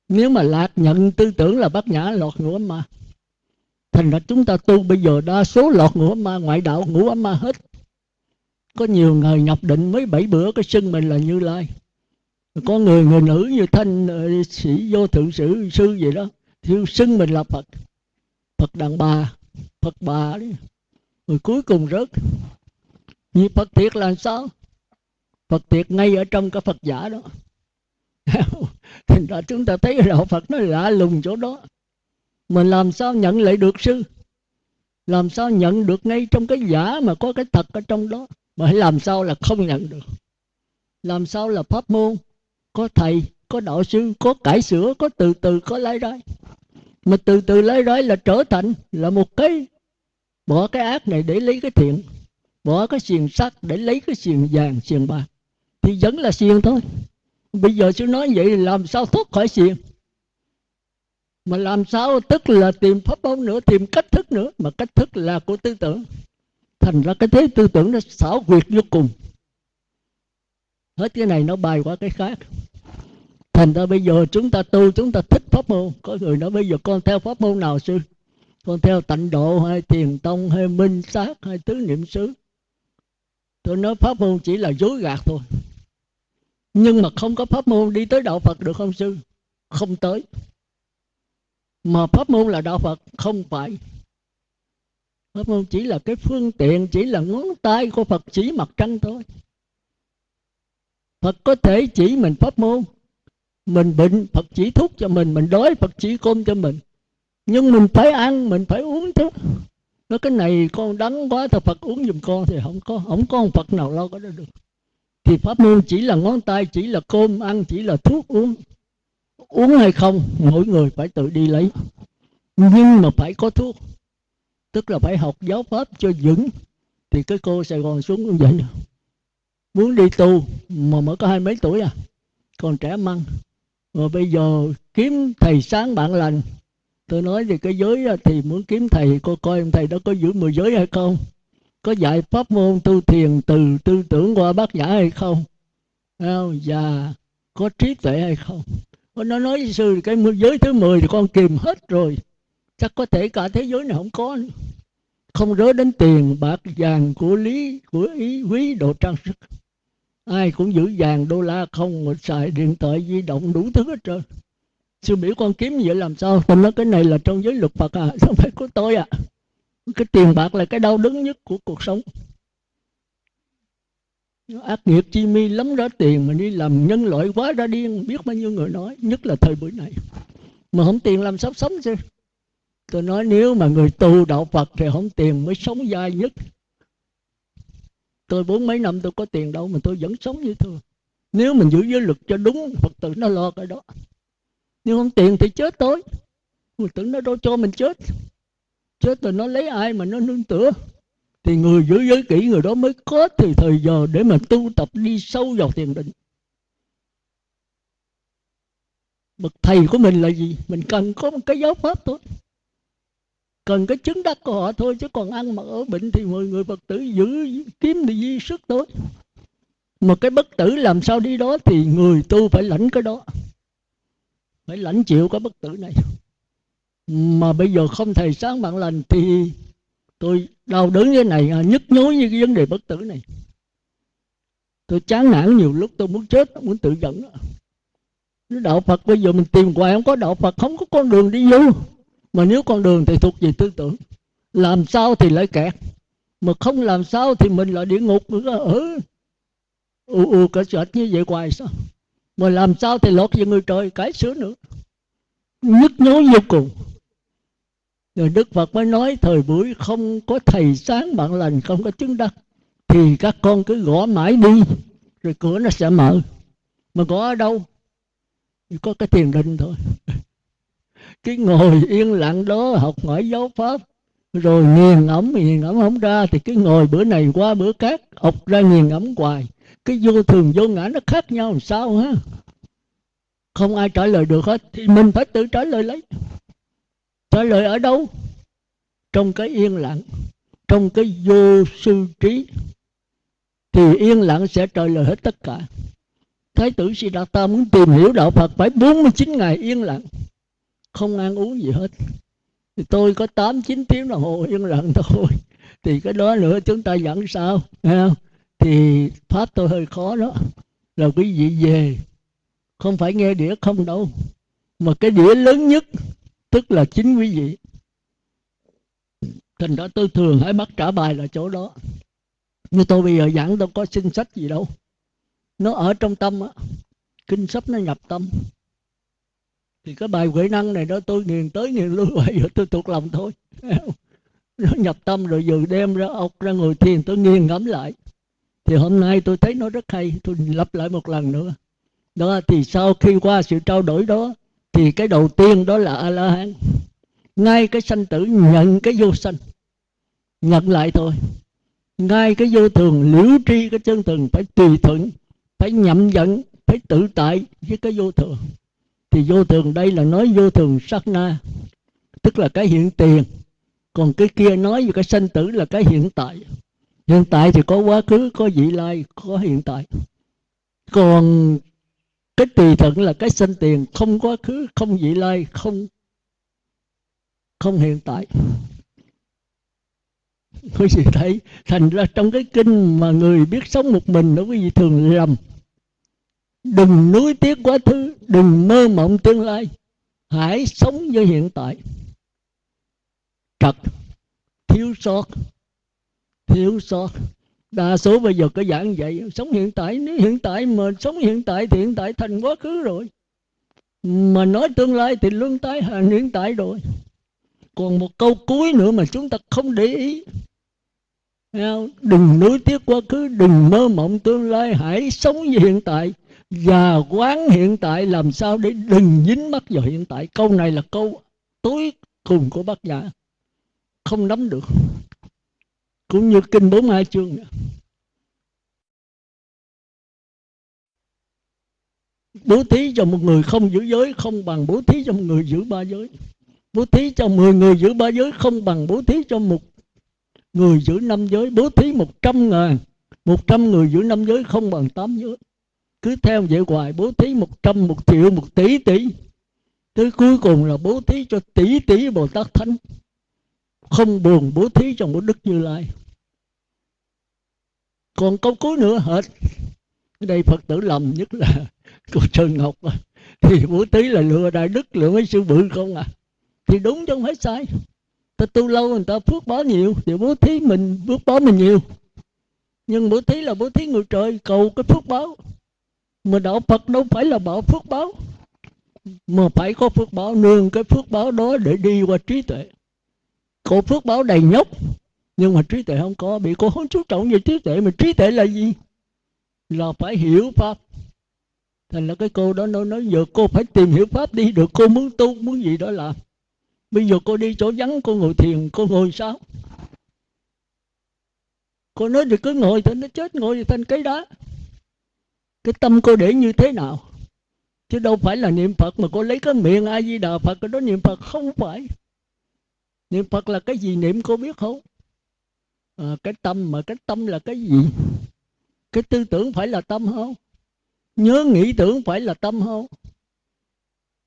Nếu mà lạc nhận tư tưởng là bát nhã lọt ngủ ấm ma, thành ra chúng ta tu bây giờ đa số lọt ngủ ấm ma, ngoại đạo ngủ ấm ma hết. Có nhiều người nhập định mấy bảy bữa, cái sưng mình là như lai. Có người người nữ như thanh ờ, sĩ vô thượng sử, sư gì đó thiếu xưng mình là phật. Phật đàn bà, phật bà đấy rồi cuối cùng rớt. Như phật thiệt là sao? Phật thiệt ngay ở trong cái phật giả đó. Thành ra chúng ta thấy đạo phật nó lạ lùng chỗ đó. Mình làm sao nhận lại được sư? Làm sao nhận được ngay trong cái giả mà có cái thật ở trong đó? Mà làm sao là không nhận được? Làm sao là pháp môn có thầy có đạo sư, có cải sửa, có từ từ, có lấy rối mà từ từ lấy rối là trở thành, là một cái, bỏ cái ác này để lấy cái thiện, bỏ cái xiềng sắt để lấy cái xiềng vàng, xiềng bạc. Thì vẫn là xiềng thôi. Bây giờ sư nói vậy làm sao thoát khỏi xiềng? Mà làm sao tức là tìm pháp môn nữa, tìm cách thức nữa? Mà cách thức là của tư tưởng. Thành ra cái thế tư tưởng nó xảo quyệt vô cùng. Hết cái này nó bài qua cái khác thành ra bây giờ chúng ta tu, chúng ta thích pháp môn. Có người nói bây giờ con theo pháp môn nào sư? Con theo tịnh độ hay thiền tông hay minh sát hay tứ niệm xứ? Tôi nói pháp môn chỉ là dối gạt thôi. Nhưng mà không có pháp môn đi tới đạo phật được không sư? Không tới. Mà pháp môn là đạo phật, không phải. Pháp môn chỉ là cái phương tiện, chỉ là ngón tay của phật chỉ mặt trăng thôi. Phật có thể chỉ mình pháp môn mình bệnh phật chỉ thuốc cho mình mình đói phật chỉ cơm cho mình. Nhưng mình phải ăn, mình phải uống chứ nói cái này con đắng quá thì phật uống giùm con thì không có không có ông phật nào lo có đó được. Thì pháp môn chỉ là ngón tay, chỉ là cơm ăn, chỉ là thuốc uống. Uống hay không, mỗi người phải tự đi lấy. Nhưng mà phải có thuốc. Tức là phải học giáo pháp cho vững. Thì cái cô sài gòn xuống cũng vậy muốn đi tu mà mới có hai mấy tuổi à? Còn trẻ măng rồi bây giờ kiếm thầy sáng bạn lành. Tôi nói thì cái giới thì muốn kiếm thầy, cô coi ông thầy đó có giữ mười giới hay không? Có dạy pháp môn tu thiền từ tư tưởng qua bát nhã hay không? Và có trí tuệ hay không? Nó nói với sư cái giới thứ 10 thì con kìm hết rồi. Chắc có thể cả thế giới này không có nữa. không rớ đến tiền, bạc, vàng của lý, của ý, quý, đồ trang sức ai cũng giữ vàng đô la không mà xài điện thoại di động đủ thứ hết trơn. Sư biểu con kiếm vậy làm sao? Tôi nói cái này là trong giới luật phật à không phải của tôi à. Cái tiền bạc là cái đau đớn nhất của cuộc sống. Ác nghiệp chi mi lắm ra tiền mà đi làm nhân loại quá ra điên biết bao nhiêu người nói, nhất là thời buổi này. Mà không tiền làm sao sống chứ? Tôi nói nếu mà người tu đạo phật thì không tiền mới sống dai nhất tôi bốn mấy năm tôi có tiền đâu mà tôi vẫn sống như thường. Nếu mình giữ giới luật cho đúng, phật tử nó lo cái đó. Nhưng không tiền thì chết tối phật tử nó đâu cho mình chết. Chết rồi nó lấy ai mà nó nương tựa? Thì người giữ giới kỹ người đó mới có thì thời giờ để mà tu tập đi sâu vào thiền định. Bậc thầy của mình là gì? Mình cần có một cái giáo pháp thôi cần cái chứng đắc của họ thôi, chứ còn ăn mà ở bệnh thì mọi người phật tử giữ kiếm thì di sức tối. Mà cái bất tử làm sao đi đó thì người tu phải lãnh cái đó. Phải lãnh chịu cái bất tử này. Mà bây giờ không thầy sáng bạn lành thì tôi đau đớn như này à, nhức nhối như cái vấn đề bất tử này. Tôi chán nản nhiều lúc, tôi muốn chết muốn tự dẫn đạo phật, bây giờ mình tìm hoài không có đạo phật, không có con đường đi vô mà nếu con đường thì thuộc về tư tưởng, làm sao thì lại kẹt mà không làm sao thì mình là địa ngục nữa. Ở u u, cả sệt như vậy hoài sao? Mà làm sao thì lọt về người trời, cái sửa nữa. Nhức nhối vô cùng. Rồi đức phật mới nói, thời buổi không có thầy sáng bạn lành, không có chứng đắc, thì các con cứ gõ mãi đi, rồi cửa nó sẽ mở. Mà gõ ở đâu? Chỉ có cái thiền định thôi cái ngồi yên lặng đó học hỏi giáo pháp, rồi nghiền ngẫm nghiền ngẫm không ra, thì cái ngồi bữa này qua bữa khác, học ra nghiền ngẫm hoài. Cái vô thường vô ngã nó khác nhau làm sao ha? Không ai trả lời được hết, thì mình phải tự trả lời lấy. Trả lời ở đâu? Trong cái yên lặng, trong cái vô sư trí, thì yên lặng sẽ trả lời hết tất cả. Thái tử Siddhartha muốn tìm hiểu đạo Phật phải 49 ngày yên lặng không ăn uống gì hết. Thì tôi có 8 9 tiếng đồng hồ yên lặng thôi. Thì cái đó nữa, chúng ta dẫn sao không? thì pháp tôi hơi khó đó. Là quý vị về, không phải nghe đĩa không đâu. Mà cái đĩa lớn nhất, tức là chính quý vị. Thành ra tôi thường hãy bắt trả bài là chỗ đó. Như tôi bây giờ giảng tôi có xin sách gì đâu. Nó ở trong tâm á. Kinh sách nó nhập tâm thì cái bài huệ năng này đó, tôi nghiền tới nghiền lui vậy giờ tôi thuộc lòng thôi. Nó nhập tâm rồi vừa đem ra ốc, ra ngồi thiền, tôi nghiền ngẫm lại. Thì hôm nay tôi thấy nó rất hay, tôi lặp lại một lần nữa. Đó, thì sau khi qua sự trao đổi đó, thì cái đầu tiên đó là a la hán ngay cái sanh tử nhận cái vô sanh, nhận lại thôi. Ngay cái vô thường liễu tri, cái chân thường phải tùy thuận, phải nhậm dẫn, phải tự tại với cái vô thường thì vô thường, đây là nói vô thường sát na, tức là cái hiện tiền. Còn cái kia nói về cái sanh tử là cái hiện tại. Hiện tại thì có quá khứ, có vị lai, có hiện tại. Còn cái tùy thuận là cái sanh tiền, không quá khứ, không vị lai, không không hiện tại. Quý vị thấy, thành ra trong cái kinh mà người biết sống một mình đó quý vị thường lầm đừng nuối tiếc quá khứ, đừng mơ mộng tương lai. Hãy sống với hiện tại. Trật, thiếu sót thiếu sót. Đa số bây giờ có giảng vậy sống hiện tại, nếu hiện tại mà sống hiện tại thì hiện tại thành quá khứ rồi. Mà nói tương lai thì luân tái hàng hiện tại rồi. Còn một câu cuối nữa mà chúng ta không để ý. Đừng nuối tiếc quá khứ, đừng mơ mộng tương lai. Hãy sống với hiện tại và quán hiện tại làm sao để đừng dính mắc vào hiện tại? Câu này là câu tối cùng của bác giả. Không nắm được. Cũng như kinh 42 chương bố thí cho một người không giữ giới không bằng bố thí cho một người giữ ba giới. Bố thí cho 10 người giữ ba giới không bằng bố thí cho một người giữ năm giới. Bố thí một trăm ngàn, một trăm người giữ năm giới không bằng tám giới cứ theo vậy hoài, bố thí một trăm, một triệu, một tỷ tỷ. Tới cuối cùng là bố thí cho tỷ tỷ bồ tát thánh. Không buồn, bố thí cho một đức như lai. Còn câu cuối nữa hết đây phật tử lầm nhất là cô trần ngọc. Thì bố thí là lừa đại đức, lừa mấy sư bự không à? Thì đúng chứ không phải sai. Ta tu lâu người ta phước báo nhiều, thì bố thí mình phước báo mình nhiều. Nhưng bố thí là bố thí người trời, cầu cái phước báo mà đạo phật đâu phải là bảo phước báo. Mà phải có phước báo nương cái phước báo đó để đi qua trí tuệ. Có phước báo đầy nhóc nhưng mà trí tuệ không có bị cô không chú trọng về trí tuệ. Mà trí tuệ là gì? Là phải hiểu pháp. Thành là cái cô đó nói, nói giờ cô phải tìm hiểu pháp đi được cô muốn tu muốn gì đó làm. Bây giờ cô đi chỗ vắng cô ngồi thiền cô ngồi sao? Cô nói thì cứ ngồi thì nó chết ngồi thì thành cái đá cái tâm cô để như thế nào? Chứ đâu phải là niệm phật mà cô lấy cái miệng a di đà phật cái đó niệm phật không phải. Niệm phật là cái gì niệm cô biết không? À, cái tâm mà cái tâm là cái gì? Cái tư tưởng phải là tâm không? Nhớ nghĩ tưởng phải là tâm không?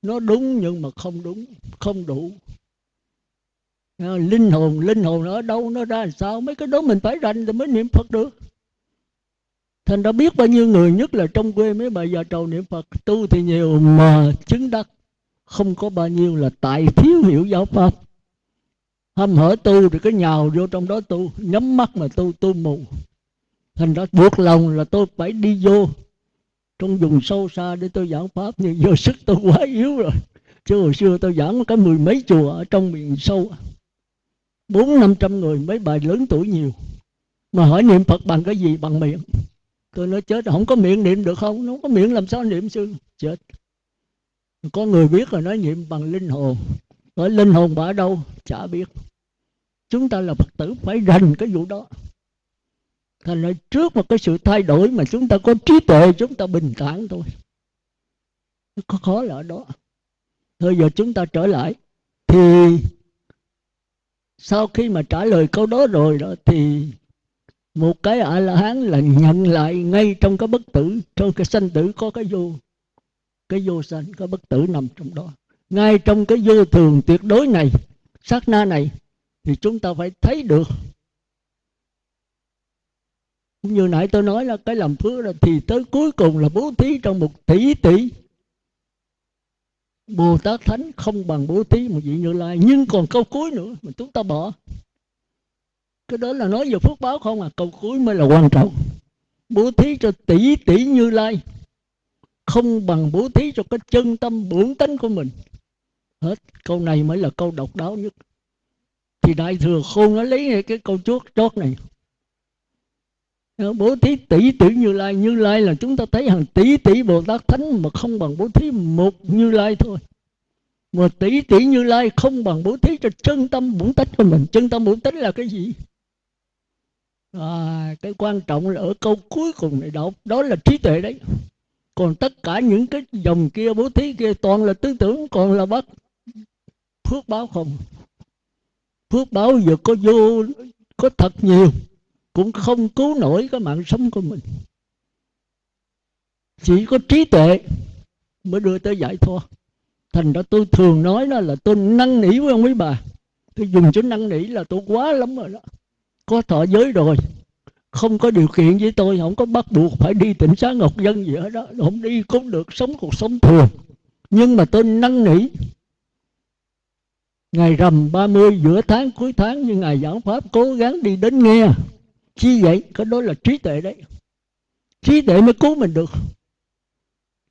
Nó đúng nhưng mà không đúng không đủ. À, linh hồn linh hồn nó ở đâu nó ra làm sao? Mấy cái đó mình phải rành thì mới niệm phật được thành đã biết bao nhiêu người, nhất là trong quê mấy bà già trầu niệm phật, tu thì nhiều mà chứng đắc. Không có bao nhiêu là tại thiếu hiểu giáo pháp. Hâm hở tu thì cái nhào vô trong đó tu, nhắm mắt mà tu tu mù. Thành ra buộc lòng là tôi phải đi vô. Trong vùng sâu xa để tôi giảng pháp, nhưng vô sức tôi quá yếu rồi. Chứ hồi xưa tôi giảng cái mười mấy chùa ở trong miền sâu. Bốn năm trăm người, mấy bài lớn tuổi nhiều. Mà hỏi niệm phật bằng cái gì? Bằng miệng tôi nói chết, không có miệng niệm được không? Nó không có miệng, làm sao niệm sư? Chết. Có người biết rồi, nói niệm bằng linh hồn. Nói linh hồn bà ở đâu? Chả biết. Chúng ta là phật tử, phải rành cái vụ đó. Thành ra trước một cái sự thay đổi mà chúng ta có trí tuệ, chúng ta bình thản thôi. Có khó là ở đó. Thôi giờ chúng ta trở lại. Thì sau khi mà trả lời câu đó rồi đó, thì một cái a la hán là nhận lại ngay trong cái bất tử, trong cái sanh tử có cái vô. Cái vô sanh, cái bất tử nằm trong đó. Ngay trong cái vô thường tuyệt đối này, sát na này, thì chúng ta phải thấy được. Cũng như nãy tôi nói là cái làm phước là thì tới cuối cùng là bố thí trong một tỷ tỷ. Bồ Tát Thánh không bằng bố thí một vị Như Lai, Nhưng còn câu cuối nữa mà chúng ta bỏ. Cái đó là nói về phước báo không à? Câu cuối mới là quan trọng. Bố thí cho tỷ tỷ Như Lai. Không bằng bố thí cho cái chân tâm bổn tánh của mình. Hết. Câu này mới là câu độc đáo nhất. Thì Đại Thừa Khôn nó lấy cái câu chốt chót này. Bố thí tỷ tỷ như lai. Như lai là chúng ta thấy hàng tỷ tỷ bồ tát thánh mà không bằng bố thí một như lai thôi. Mà tỷ tỷ như lai không bằng bố thí cho chân tâm bổn tánh của mình. Chân tâm bổn tánh là cái gì? À, cái quan trọng là ở câu cuối cùng này đọc đó là trí tuệ đấy. Còn tất cả những cái dòng kia bố thí kia toàn là tư tưởng còn là bất phước báo không? Phước báo giờ có vô có thật nhiều cũng không cứu nổi cái mạng sống của mình. Chỉ có trí tuệ mới đưa tới giải thoát. Thành ra tôi thường nói đó là tôi năn nỉ với ông quý bà. Tôi dùng chữ năn nỉ là tôi quá lắm rồi đó có thọ giới rồi. Không có điều kiện với tôi, không có bắt buộc phải đi tỉnh xá ngọc dân gì hết đó. Không đi cũng được, sống cuộc sống thường. Nhưng mà tôi năn nỉ. Ngày rằm 30 giữa tháng cuối tháng như ngài giảng pháp cố gắng đi đến nghe. Chi vậy? Cái đó là trí tuệ đấy. Trí tuệ mới cứu mình được.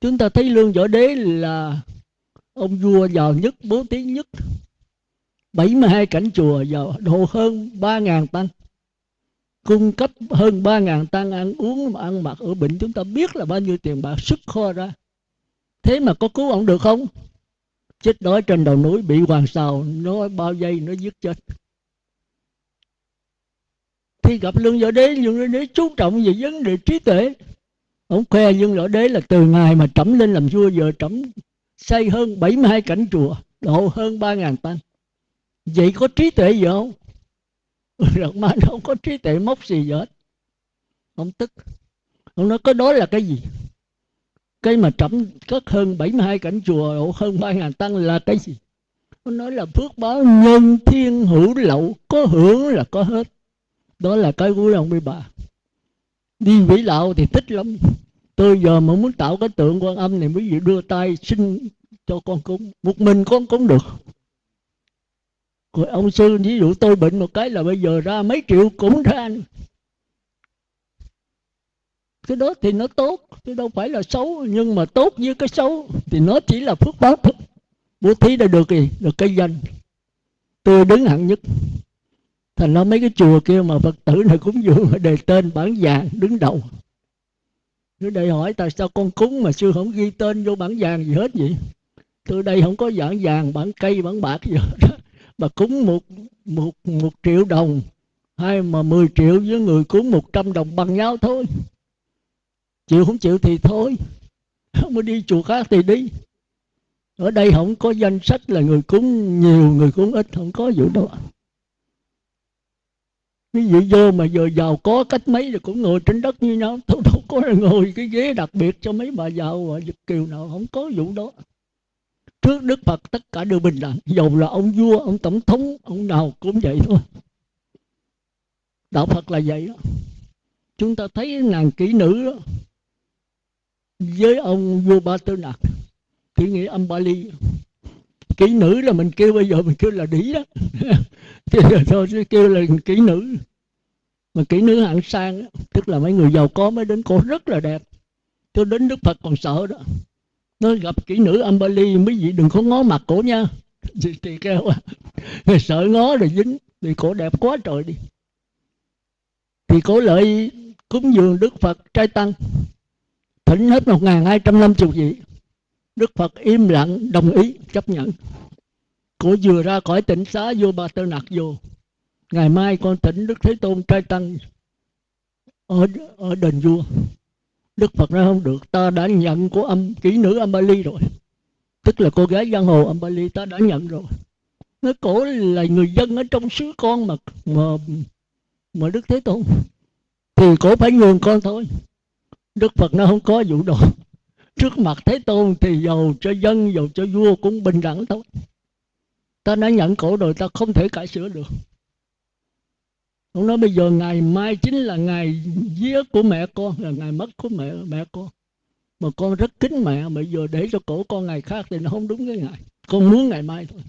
Chúng ta thấy lương võ đế là ông vua giàu nhất, bố thí nhất. 72 cảnh chùa giàu đồ hơn 3.000 tăng cung cấp hơn 3.000 tăng ăn uống mà ăn mặc ở bệnh chúng ta biết là bao nhiêu tiền bạc sức kho ra. Thế mà có cứu ông được không? Chết đói trên đầu núi bị hoàng sào nó bao giây nó giết chết. Khi gặp lương võ đế, lương võ đế chú trọng về vấn đề trí tuệ. Ông khoe lương võ đế là từ ngày mà trẫm lên làm vua, giờ trẫm xây hơn 72 cảnh chùa, độ hơn 3.000 tăng vậy có trí tuệ gì không? Rồi ma nó không có trí tuệ mốc gì hết. Ông tức. Ông nói, có đó là cái gì? Cái mà trẫm cất hơn 72 cảnh chùa độ hơn 3.000 tăng là cái gì? Ông nói là phước báo nhân thiên hữu lậu, Có hưởng là có hết. Đó là cái của ông bị bà Đi vĩ lạo thì thích lắm. Tôi giờ mà muốn tạo cái tượng quan âm này Quý vị đưa tay xin cho con cúng. Một mình con cũng được rồi ông sư ví dụ tôi bệnh một cái là bây giờ ra mấy triệu cũng ra cái đó thì nó tốt, chứ đâu phải là xấu. Nhưng mà tốt với cái xấu thì nó chỉ là phước báo thôi. Bố thí đã được gì? Được cái danh. Tôi đứng hạng nhất. Thành ra mấy cái chùa kia mà phật tử này cúng dường đề tên bản vàng đứng đầu. Nếu đây hỏi tại sao con cúng mà sư không ghi tên vô bản vàng gì hết vậy? Tôi đây không có bản vàng, bản cây, bản bạc gì hết bà cúng một một một triệu đồng, hay mà 10 triệu với người cúng 100 đồng bằng nhau thôi. Chịu không chịu thì thôi. Không có đi chùa khác thì đi. Ở đây không có danh sách là người cúng nhiều, người cúng ít, không có vụ đó. Ví dụ vô mà giờ giàu có cách mấy thì cũng ngồi trên đất như nhau. Tôi đâu có ngồi cái ghế đặc biệt cho mấy bà giàu và kiều nào, không có vụ đó trước đức phật tất cả đều bình đẳng. Dầu là ông vua ông tổng thống ông nào cũng vậy thôi. Đạo phật là vậy đó. Chúng ta thấy nàng kỹ nữ đó với ông vua ba tư nặc thì nghĩa âm bali. Kỹ nữ là mình kêu bây giờ mình kêu là đĩ đó. Thì thôi sẽ kêu là kỹ nữ. Mà kỹ nữ hạng sang đó, tức là mấy người giàu có mới đến cô rất là đẹp. Cho đến đức phật còn sợ đó nó gặp kỹ nữ Amberly mấy vị đừng có ngó mặt cổ nha. Thì, thì kêu sợ ngó rồi dính thì cổ đẹp quá trời đi. Thì cổ lợi cúng dường Đức Phật trai tăng. Thỉnh hết một ngàn hai trăm năm chục vị. Đức Phật im lặng đồng ý chấp nhận. Cổ vừa ra khỏi tỉnh xá vô ba tơ nặc vô. Ngày mai con thỉnh Đức Thế Tôn trai tăng ở ở đền vua. Đức Phật nói không được Ta đã nhận của âm kỹ nữ Ambali rồi. Tức là cô gái giang hồ Ambali ta đã nhận rồi. Nói cổ là người dân ở trong xứ con mà Mà, mà Đức Thế Tôn. Thì cổ phải nhường con thôi. Đức Phật nó không có vụ đó. Trước mặt Thế Tôn thì giàu cho dân Giàu cho vua cũng bình đẳng thôi. Ta đã nhận cổ rồi ta không thể cải sửa được ông nói bây giờ ngày mai chính là ngày vía của mẹ con, là ngày mất của mẹ mẹ con. Mà con rất kính mẹ, bây giờ để cho cổ con ngày khác thì nó không đúng cái ngày con muốn ngày mai thôi.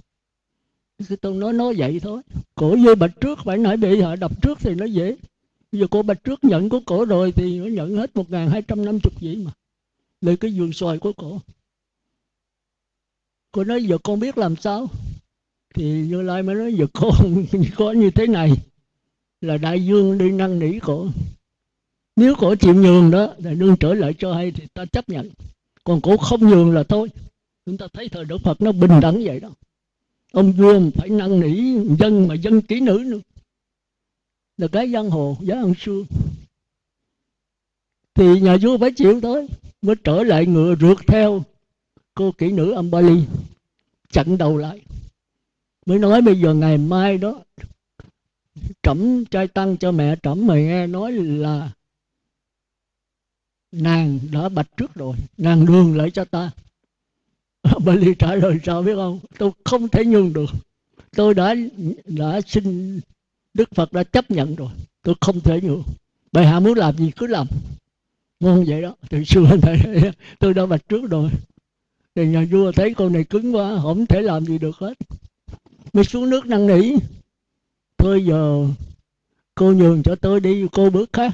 Cái tôi nói nói vậy thôi. Cổ vô bạch trước, phải nói bị họ đập trước thì nó dễ. Bây giờ cô bạch trước nhận của cổ rồi thì nó nhận hết một ngàn hai trăm năm chục vậy mà. Lấy cái vườn xoài của cổ. Cô nói, giờ con biết làm sao? Thì như lai mới nói, giờ con có như thế này là đại dương đi năn nỉ cổ nếu cổ chịu nhường đó thì đương trở lại cho hay thì ta chấp nhận. Còn cổ không nhường là thôi. Chúng ta thấy thời đức phật nó bình đẳng vậy đó. Ông vua phải năn nỉ dân mà dân kỹ nữ nữa. Là cái giang hồ, giá ăn xương thì nhà vua phải chịu tới mới trở lại ngựa rượt theo cô kỹ nữ Ambali, chặn đầu lại. Mới nói bây giờ ngày mai đó trẫm trai tăng cho mẹ, trẫm mày nghe nói là nàng đã bạch trước rồi, nàng đường lại cho ta. Bà ly trả lời, sao biết không? Tôi không thể nhường được. Tôi đã đã xin Đức Phật đã chấp nhận rồi. Tôi không thể nhường. Bà hạ muốn làm gì cứ làm. Ngon vậy đó. Từ xưa này tôi đã bạch trước rồi. Thì nhà vua thấy con này cứng quá, không thể làm gì được hết. Mới xuống nước năn nỉ thôi giờ cô nhường cho tôi đi cô bước khác.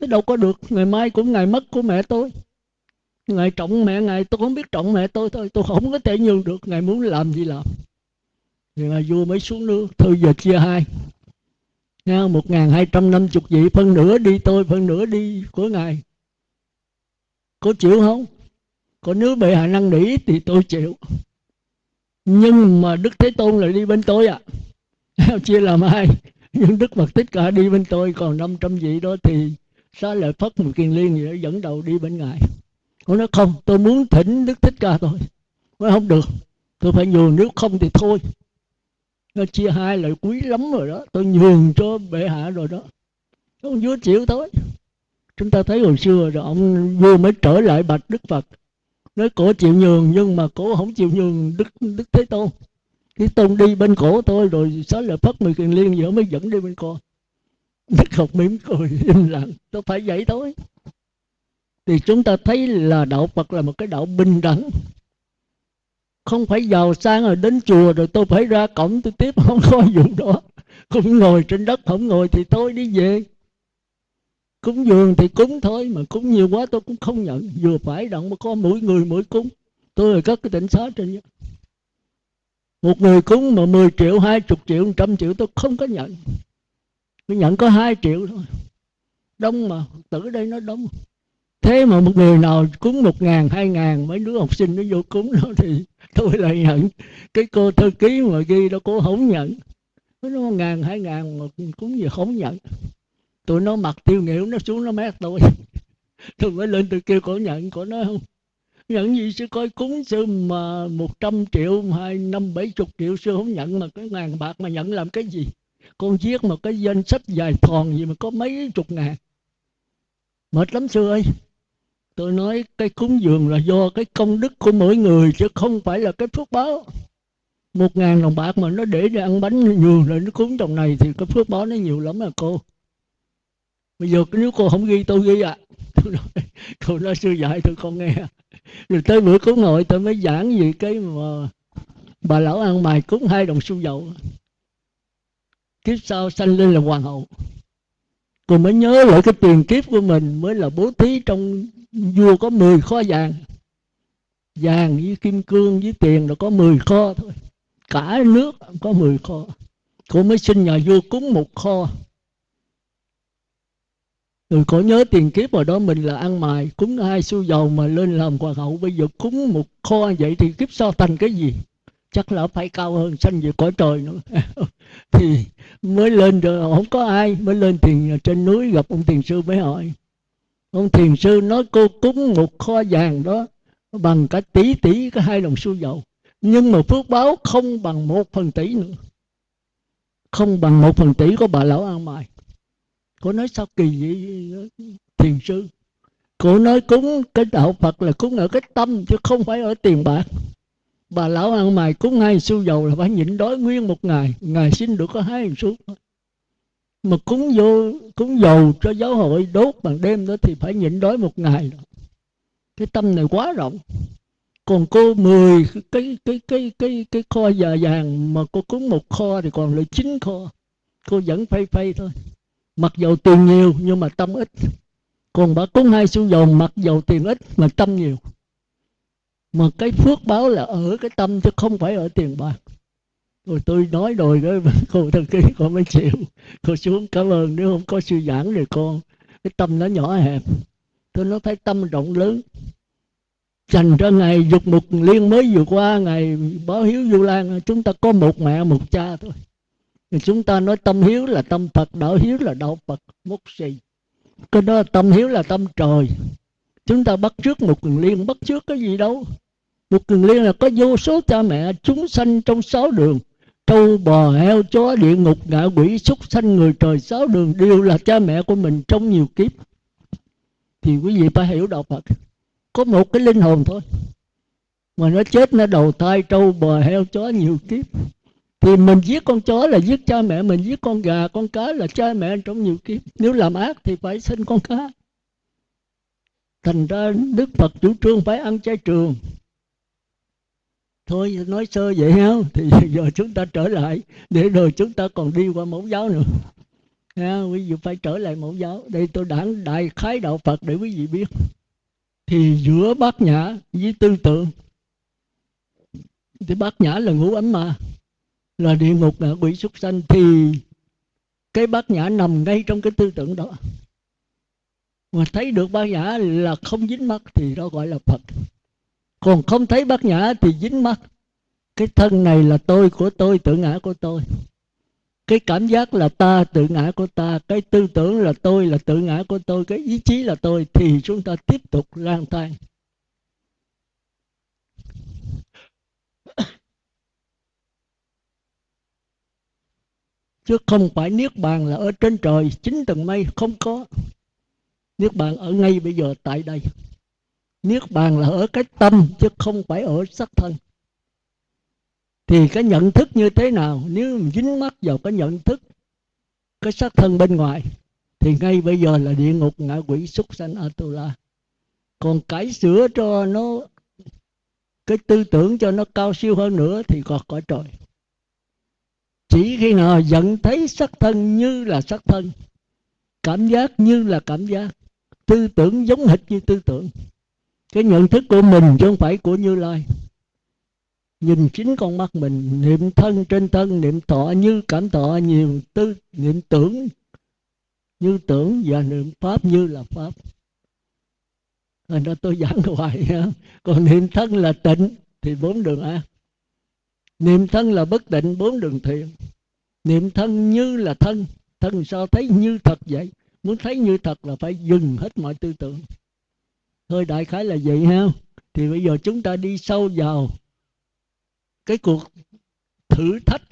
Cái đâu có được ngày mai cũng ngày mất của mẹ tôi. Ngày trọng mẹ ngày tôi không biết trọng mẹ tôi thôi tôi không có thể nhường được ngày muốn làm gì làm. Thì là vua mới xuống nước thôi giờ chia hai. Nha, một ngàn hai trăm năm chục vị phân nửa đi tôi phân nửa đi của ngài. Có chịu không? Còn nếu bệ hạ năng nỉ thì tôi chịu. Nhưng mà đức thế tôn lại đi bên tôi à chia làm hai, nhưng đức phật thích cả đi bên tôi, còn 500 vị đó thì xá lợi phất một kiền liên gì đó dẫn đầu đi bên ngài. Ông nói, không, tôi muốn thỉnh đức thích ca thôi. Nói, không được, tôi phải nhường, nếu không thì thôi. Nó chia hai là quý lắm rồi đó, tôi nhường cho bệ hạ rồi đó. Ông vua chịu thôi. Chúng ta thấy hồi xưa rồi, ông vua mới trở lại bạch đức phật. Nói, cổ chịu nhường, nhưng mà cổ không chịu nhường đức đức thế tôn cái tôn đi bên cổ tôi rồi xóa lời phất mười kiền liên giữa mới dẫn đi bên con. Đức học mỉm cười im lặng. Tôi phải vậy thôi. Thì chúng ta thấy là đạo phật là một cái đạo bình đẳng. Không phải giàu sang rồi đến chùa rồi tôi phải ra cổng tôi tiếp, không có vụ đó. Không ngồi trên đất, không ngồi thì tôi đi về. Cúng dường thì cúng thôi, mà cúng nhiều quá tôi cũng không nhận. Vừa phải động mà có mỗi người mỗi cúng. Tôi là các cái tỉnh xá trên nhất một người cúng mà 10 triệu, 20 triệu, 100 triệu tôi không có nhận. Tôi nhận có 2 triệu thôi. Đông mà, tử đây nó đông. Thế mà một người nào cúng một ngàn, hai ngàn Mấy đứa học sinh nó vô cúng đó Thì tôi lại nhận. Cái cô thư ký mà ghi đó cô không nhận. Nó ngàn, hai ngàn mà cúng gì không nhận. Tụi nó mặc tiêu nghỉu nó xuống nó mét tôi. Tôi mới lên tôi kêu cổ nhận cổ nói không nhận gì sư coi cúng sư mà một trăm triệu hai năm bảy chục triệu sư không nhận mà cái ngàn bạc mà nhận làm cái gì? Con viết một cái danh sách dài thòn gì mà có mấy chục ngàn. Mệt lắm sư ơi. Tôi nói cái cúng dường là do cái công đức của mỗi người chứ không phải là cái phước báo. Một ngàn đồng bạc mà nó để để ăn bánh nhiều rồi nó cúng trong này thì cái phước báo nó nhiều lắm à cô. Bây giờ nếu cô không ghi tôi ghi à. Tôi nói, tôi nói sư dạy tôi không nghe rồi tới bữa cúng hội tôi mới giảng gì cái mà bà lão ăn mày cúng hai đồng xu dầu. Kiếp sau sanh lên là hoàng hậu. Cô mới nhớ lại cái tiền kiếp của mình mới là bố thí trong vua có 10 kho vàng. Vàng với kim cương với tiền là có 10 kho thôi. Cả nước có 10 kho. Cô mới xin nhà vua cúng một kho rồi có nhớ tiền kiếp hồi đó mình là ăn mài, cúng hai xu dầu mà lên làm hoàng hậu, bây giờ cúng một kho vậy thì kiếp sau thành cái gì? Chắc là phải cao hơn sanh về cõi trời nữa. Thì mới lên rồi không có ai, mới lên thiền trên núi gặp ông thiền sư mới hỏi. Ông thiền sư nói cô cúng một kho vàng đó bằng cả tỷ tỷ cái hai đồng xu dầu. Nhưng mà phước báo không bằng một phần tỷ nữa. Không bằng một phần tỷ của bà lão ăn mài cô nói sao kỳ vậy, thiền sư? Cô nói cúng cái đạo phật là cúng ở cái tâm chứ không phải ở tiền bạc. Bà lão ăn mày cúng hai xu dầu là phải nhịn đói nguyên một ngày. Ngày xin được có hai xu. Mà cúng vô, cúng dầu cho giáo hội đốt bằng đêm đó thì phải nhịn đói một ngày đó. cái tâm này quá rộng. Còn cô mười cái cái cái cái cái kho già vàng mà cô cúng một kho thì còn lại chín kho. Cô vẫn phay phay thôi mặc dầu tiền nhiều, nhưng mà tâm ít. Còn bà cúng hai xu dầu mặc dầu tiền ít, mà tâm nhiều. Mà cái phước báo là ở cái tâm, chứ không phải ở tiền bạc. Rồi tôi nói rồi đó cô thần ký con mới chịu. Cô xuống cảm ơn, nếu không có sư giảng thì con, cái tâm nó nhỏ hẹp. Tôi nói thấy tâm rộng lớn. Dành cho ngày dục mục liên mới vừa qua, ngày báo hiếu du lan, chúng ta có một mẹ một cha thôi thì chúng ta nói tâm hiếu là tâm phật, đạo hiếu là đạo phật, mốt gì cái đó tâm hiếu là tâm trời. Chúng ta bắt trước một quyền liên, bắt trước cái gì đâu. Một quyền liên là có vô số cha mẹ chúng sanh trong sáu đường. Trâu, bò, heo, chó, địa ngục, ngạ, quỷ, súc, sanh, người trời, sáu đường đều là cha mẹ của mình trong nhiều kiếp. Thì quý vị phải hiểu đạo phật. Có một cái linh hồn thôi. Mà nó chết nó đầu thai trâu, bò, heo, chó nhiều kiếp thì mình giết con chó là giết cha mẹ mình giết con gà con cá là cha mẹ trong nhiều kiếp. Nếu làm ác thì phải sinh con cá. Thành ra đức phật chủ trương phải ăn chay trường. Thôi nói sơ vậy ha thì giờ chúng ta trở lại. Để rồi chúng ta còn đi qua mẫu giáo nữa. Ha, quý vị phải trở lại mẫu giáo. Đây tôi đã đại khái đạo phật để quý vị biết. Thì giữa bát nhã với tư tưởng thì bát nhã là ngũ ấm mà là địa ngục là quỷ súc sanh, thì cái bát nhã nằm ngay trong cái tư tưởng đó. Mà thấy được bát nhã là không dính mắt thì đó gọi là phật. Còn không thấy bát nhã thì dính mắt. Cái thân này là tôi của tôi, tự ngã của tôi. Cái cảm giác là ta tự ngã của ta, cái tư tưởng là tôi là tự ngã của tôi, cái ý chí là tôi, thì chúng ta tiếp tục lang thang. Chứ không phải niết bàn là ở trên trời chín tầng mây không có. Niết bàn ở ngay bây giờ tại đây. Niết bàn là ở cái tâm, chứ không phải ở sắc thân. Thì cái nhận thức như thế nào? Nếu dính mắt vào cái nhận thức, cái sắc thân bên ngoài, thì ngay bây giờ là địa ngục ngạ quỷ súc sanh atula. Còn cải sửa cho nó, cái tư tưởng cho nó cao siêu hơn nữa thì còn cõi trời chỉ khi nào nhận thấy sắc thân như là sắc thân, cảm giác như là cảm giác, tư tưởng giống hệt như tư tưởng. Cái nhận thức của mình chứ không phải của như lai. Nhìn chính con mắt mình, niệm thân trên thân, niệm thọ như, cảm thọ nhiều tư, niệm tưởng như tưởng và niệm pháp như là pháp. Thành ra tôi giảng hoài còn niệm thân là tịnh thì bốn đường ác niệm thân là bất định, bốn đường thiện. Niệm thân như là thân thân sao thấy như thật vậy? Muốn thấy như thật là phải dừng hết mọi tư tưởng. Thôi đại khái là vậy ha. Thì bây giờ chúng ta đi sâu vào cái cuộc thử thách,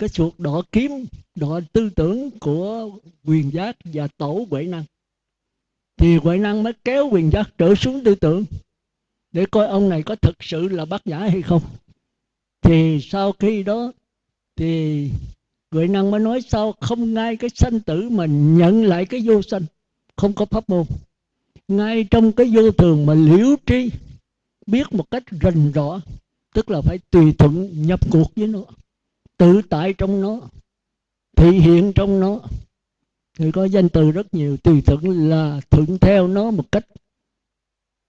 cái cuộc đỏ kiếm đỏ tư tưởng của quyền giác và tổ huệ năng. Thì huệ năng mới kéo quyền giác trở xuống tư tưởng. Để coi ông này có thực sự là bác nhã hay không thì sau khi đó, thì người năng mới nói sao không ngay cái sanh tử mà nhận lại cái vô sanh, không có pháp môn. Ngay trong cái vô thường mà liễu tri, biết một cách rành rõ, tức là phải tùy thuận nhập cuộc với nó, tự tại trong nó, thị hiện trong nó. Người có danh từ rất nhiều, tùy thuận là thuận theo nó một cách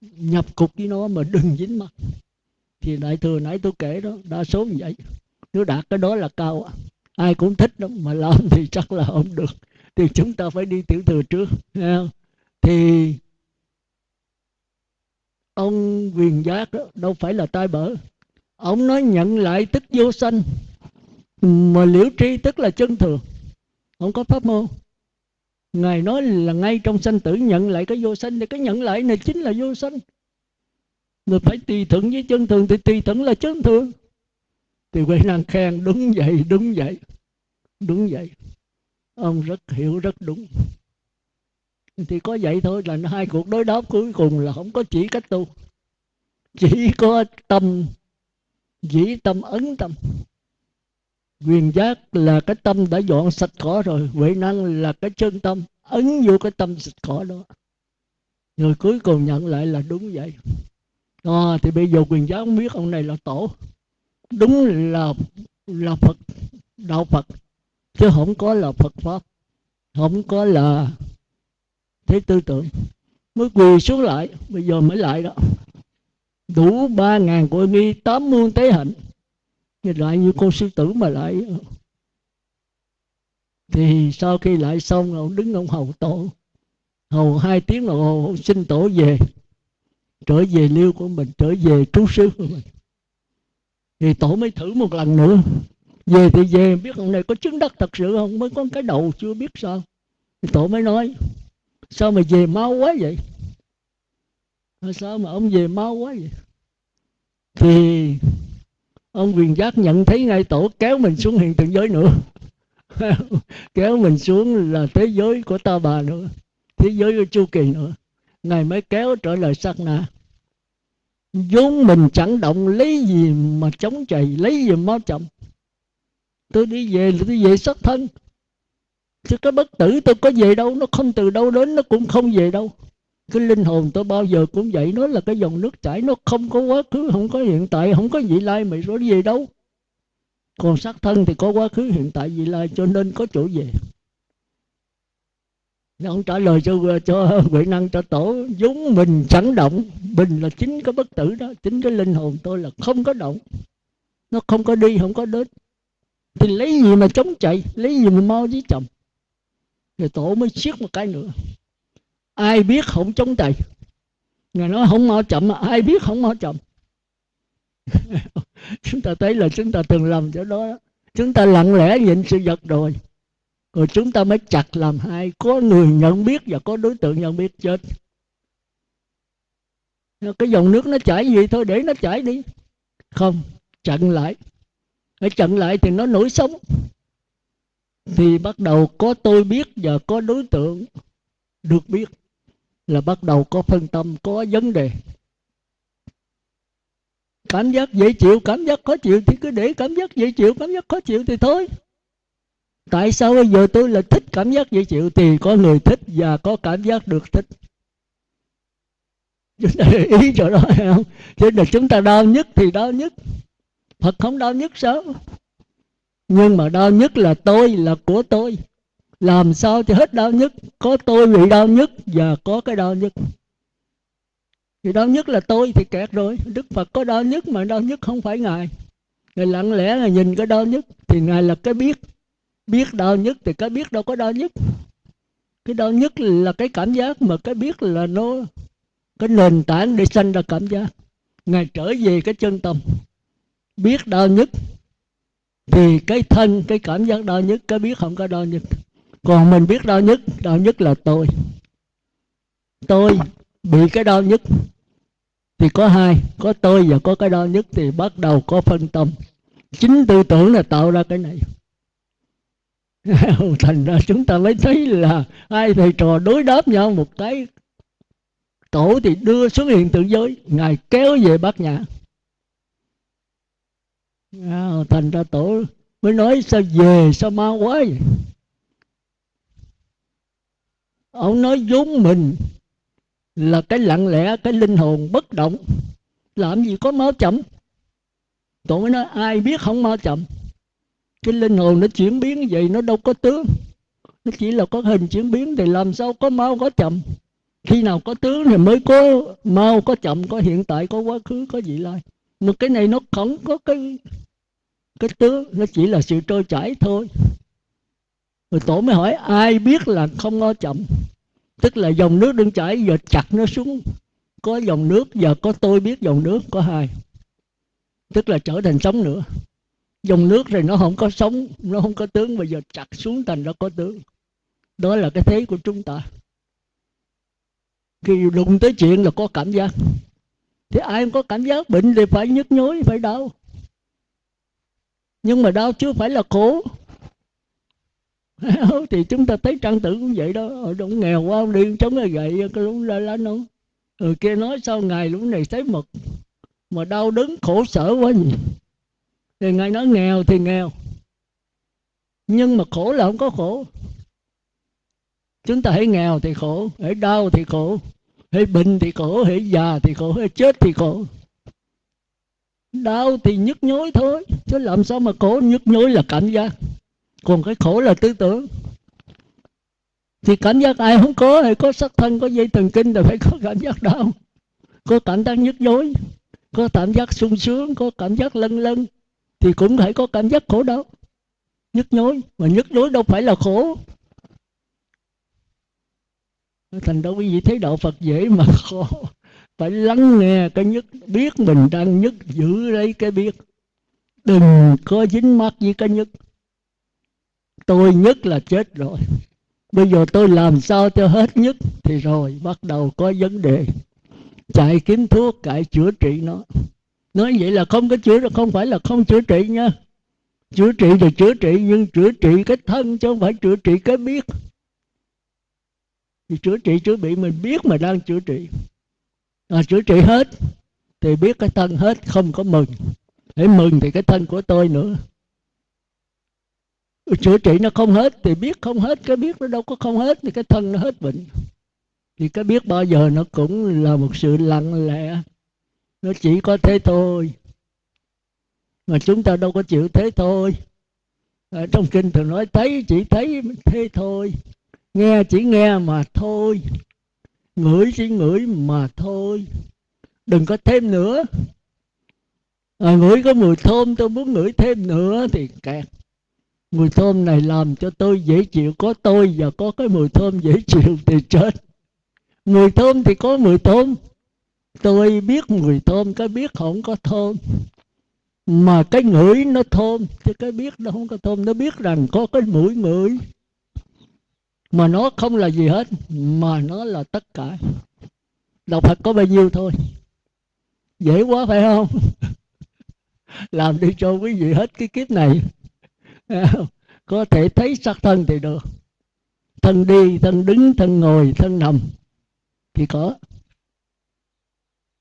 nhập cuộc với nó mà đừng dính mặt thì đại thừa nãy tôi kể đó đa số như vậy. Nếu đạt cái đó là cao à. ai cũng thích đó mà làm thì chắc là không được. Thì chúng ta phải đi tiểu thừa trước thì ông quyền giác đó, đâu phải là tai bở. Ông nói nhận lại tức vô sanh mà liễu tri tức là chân thường. Không có pháp môn. Ngài nói là ngay trong sanh tử nhận lại cái vô sanh thì cái nhận lại này chính là vô sanh người phải tùy thuận với chân thường, thì tùy thuận là chân thường. Thì huệ năng khen đúng vậy đúng vậy đúng vậy ông rất hiểu, rất đúng. Thì có vậy thôi là hai cuộc đối đáp cuối cùng là không có chỉ cách tu. Chỉ có tâm dĩ tâm ấn tâm. Quyền giác là cái tâm đã dọn sạch cỏ rồi, huệ năng là cái chân tâm, ấn vô cái tâm sạch cỏ đó. Người cuối cùng nhận lại là đúng vậy à, thì bây giờ quyền giáo không biết ông này là tổ. Đúng là là phật đạo phật chứ không có là phật pháp không có là thế tư tưởng. Mới quỳ xuống lại bây giờ mới lại đó. Đủ ba ngàn của nghi tám muôn tế hạnh. Thì lại như cô sư tử mà lại. Thì sau khi lại xong ông đứng ông hầu tổ. Hầu hai tiếng đồng hồ xin tổ về trở về liêu của mình, trở về trú xứ của mình. Thì tổ mới thử một lần nữa. Về thì về, biết ông này có chứng đắc thật sự không? Mới có cái đầu chưa biết sao. Thì tổ mới nói, sao mà về mau quá vậy? Sao mà ông về mau quá vậy? Thì ông quyền giác nhận thấy ngay tổ kéo mình xuống hiện tượng giới nữa. Kéo mình xuống là thế giới của ta bà nữa, thế giới của chu kỳ nữa. Ngài mới kéo trở lại sát na vốn mình chẳng động, lấy gì mà chống chày, lấy gì mà chậm tôi đi về là tôi về xuất thân. Chứ cái bất tử, tôi có về đâu, nó không từ đâu đến, nó cũng không về đâu. Cái linh hồn tôi bao giờ cũng vậy, nó là cái dòng nước chảy, nó không có quá khứ, không có hiện tại, không có vị lai mày rồi về đâu. Còn xác thân thì có quá khứ, hiện tại, vị lai, cho nên có chỗ về nó không trả lời cho cho huệ năng, cho tổ vốn mình chẳng động. Bình là chính cái bất tử đó, chính cái linh hồn tôi là không có động. Nó không có đi, không có đến. Thì lấy gì mà chống chạy? Lấy gì mà mau với chồng? Thì tổ mới siết một cái nữa. Ai biết không chống chạy? Ngài nói không mau chậm mà, ai biết không mau chậm? Chúng ta thấy là chúng ta từng làm chỗ đó. Chúng ta lặng lẽ nhìn sự vật rồi rồi chúng ta mới chặt làm hai. Có người nhận biết và có đối tượng nhận biết chết. Cái dòng nước nó chảy gì thôi, để nó chảy đi. Không, chặn lại. Ở chặn lại thì nó nổi sống thì bắt đầu có tôi biết và có đối tượng được biết là bắt đầu có phân tâm, có vấn đề. Cảm giác dễ chịu, cảm giác khó chịu thì cứ để cảm giác dễ chịu, cảm giác khó chịu thì thôi tại sao bây giờ tôi lại thích cảm giác dễ chịu? Thì có người thích và có cảm giác được thích. Chúng ta ý chỗ đó không? Cho là chúng ta đau nhất thì đau nhất. Phật không đau nhất sao? Nhưng mà đau nhất là tôi, là của tôi. Làm sao cho hết đau nhất? Có tôi bị đau nhất và có cái đau nhất. Thì đau nhất là tôi thì kẹt rồi. Đức phật có đau nhất mà đau nhất không phải ngài. Ngài lặng lẽ là nhìn cái đau nhất thì ngài là cái biết biết đau nhất thì cái biết đâu có đau nhất. Cái đau nhất là cái cảm giác mà cái biết là nó, cái nền tảng để sanh ra cảm giác. Ngài trở về cái chân tâm. Biết đau nhất thì cái thân, cái cảm giác đau nhất, cái biết không có đau nhất. Còn mình biết đau nhất đau nhất là tôi. Tôi bị cái đau nhất thì có hai, có tôi và có cái đau nhất thì bắt đầu có phân tâm. Chính tư tưởng là tạo ra cái này. thành ra chúng ta mới thấy là hai thầy trò đối đáp nhau một cái. Tổ thì đưa xuống hiện tượng giới, ngài kéo về bát nhã. Thành ra tổ mới nói sao về sao mau quá vậy? Ông nói vốn mình là cái lặng lẽ, cái linh hồn bất động. Làm gì có máu chậm? Tổ mới nói, ai biết không máu chậm? Cái linh hồn nó chuyển biến vậy, nó đâu có tướng. Nó chỉ là có hình chuyển biến thì làm sao có mau, có chậm. Khi nào có tướng thì mới có mau, có chậm, có hiện tại, có quá khứ, có vị lai. Mà cái này nó không có cái cái tướng, nó chỉ là sự trôi chảy thôi. Rồi tổ mới hỏi, ai biết là không có chậm? Tức là dòng nước đang chảy, giờ chặt nó xuống. Có dòng nước, giờ có tôi biết dòng nước, có hai. Tức là trở thành sống nữa dòng nước rồi nó không có sống, nó không có tướng. Bây giờ chặt xuống thành nó có tướng. Đó là cái thế của chúng ta. Khi đụng tới chuyện là có cảm giác. Thì ai không có cảm giác bệnh thì phải nhức nhối, phải đau. Nhưng mà đau chưa phải là khổ. Thì chúng ta thấy trang tử cũng vậy đó. Ở trong nghèo quá đi chống là gậy, cái lúc ra lá nó người ừ, kia nói sao ngày lúc này thấy mực. Mà đau đớn, khổ sở quá nhỉ thì ngài nói nghèo thì nghèo. Nhưng mà khổ là không có khổ. Chúng ta hãy nghèo thì khổ, hãy đau thì khổ, hãy bệnh thì khổ, hãy già thì khổ, hãy chết thì khổ. Đau thì nhức nhối thôi, chứ làm sao mà khổ, nhức nhối là cảm giác. Còn cái khổ là tư tưởng. Thì cảm giác ai không có thì có sắc thân, có dây thần kinh thì phải có cảm giác đau. Có cảm giác nhức nhối, có cảm giác sung sướng, có cảm giác lân lân thì cũng phải có cảm giác khổ đau. Nhức nhối, mà nhức nhối đâu phải là khổ. Thành đâu quý vị thấy đạo phật dễ mà khó phải lắng nghe cái nhất biết mình đang nhất giữ lấy cái biết. Đừng có dính mắt với cái nhất tôi nhất là chết rồi. Bây giờ tôi làm sao cho hết nhất thì rồi, bắt đầu có vấn đề. Chạy kiếm thuốc, cải chữa trị nó nói vậy là không có chữa không phải là không chữa trị nha. Chữa trị thì chữa trị nhưng chữa trị cái thân chứ không phải chữa trị cái biết. Thì chữa trị chữa bị mình biết mà đang chữa trị. À, chữa trị hết thì biết cái thân hết không có mừng. Để mừng thì cái thân của tôi nữa. Chữa trị nó không hết thì biết không hết cái biết nó đâu có không hết thì cái thân nó hết bệnh. Thì cái biết bao giờ nó cũng là một sự lặng lẽ nó chỉ có thế thôi. Mà chúng ta đâu có chịu thế thôi. Ở trong kinh thường nói thấy chỉ thấy thế thôi. Nghe chỉ nghe mà thôi. Ngửi chỉ ngửi mà thôi. Đừng có thêm nữa. À, ngửi có mùi thơm tôi muốn ngửi thêm nữa thì kẹt. Mùi thơm này làm cho tôi dễ chịu. Có tôi và có cái mùi thơm dễ chịu thì chết. Mùi thơm thì có mùi thơm tôi biết mùi thơm, cái biết không có thơm. Mà cái ngửi nó thơm, chứ cái biết nó không có thơm. Nó biết rằng có cái mũi ngửi. Mà nó không là gì hết, mà nó là tất cả. Đạo phật có bao nhiêu thôi? Dễ quá phải không? Làm đi cho quý vị hết cái kiếp này. Có thể thấy sắc thân thì được. Thân đi, thân đứng, thân ngồi, thân nằm thì có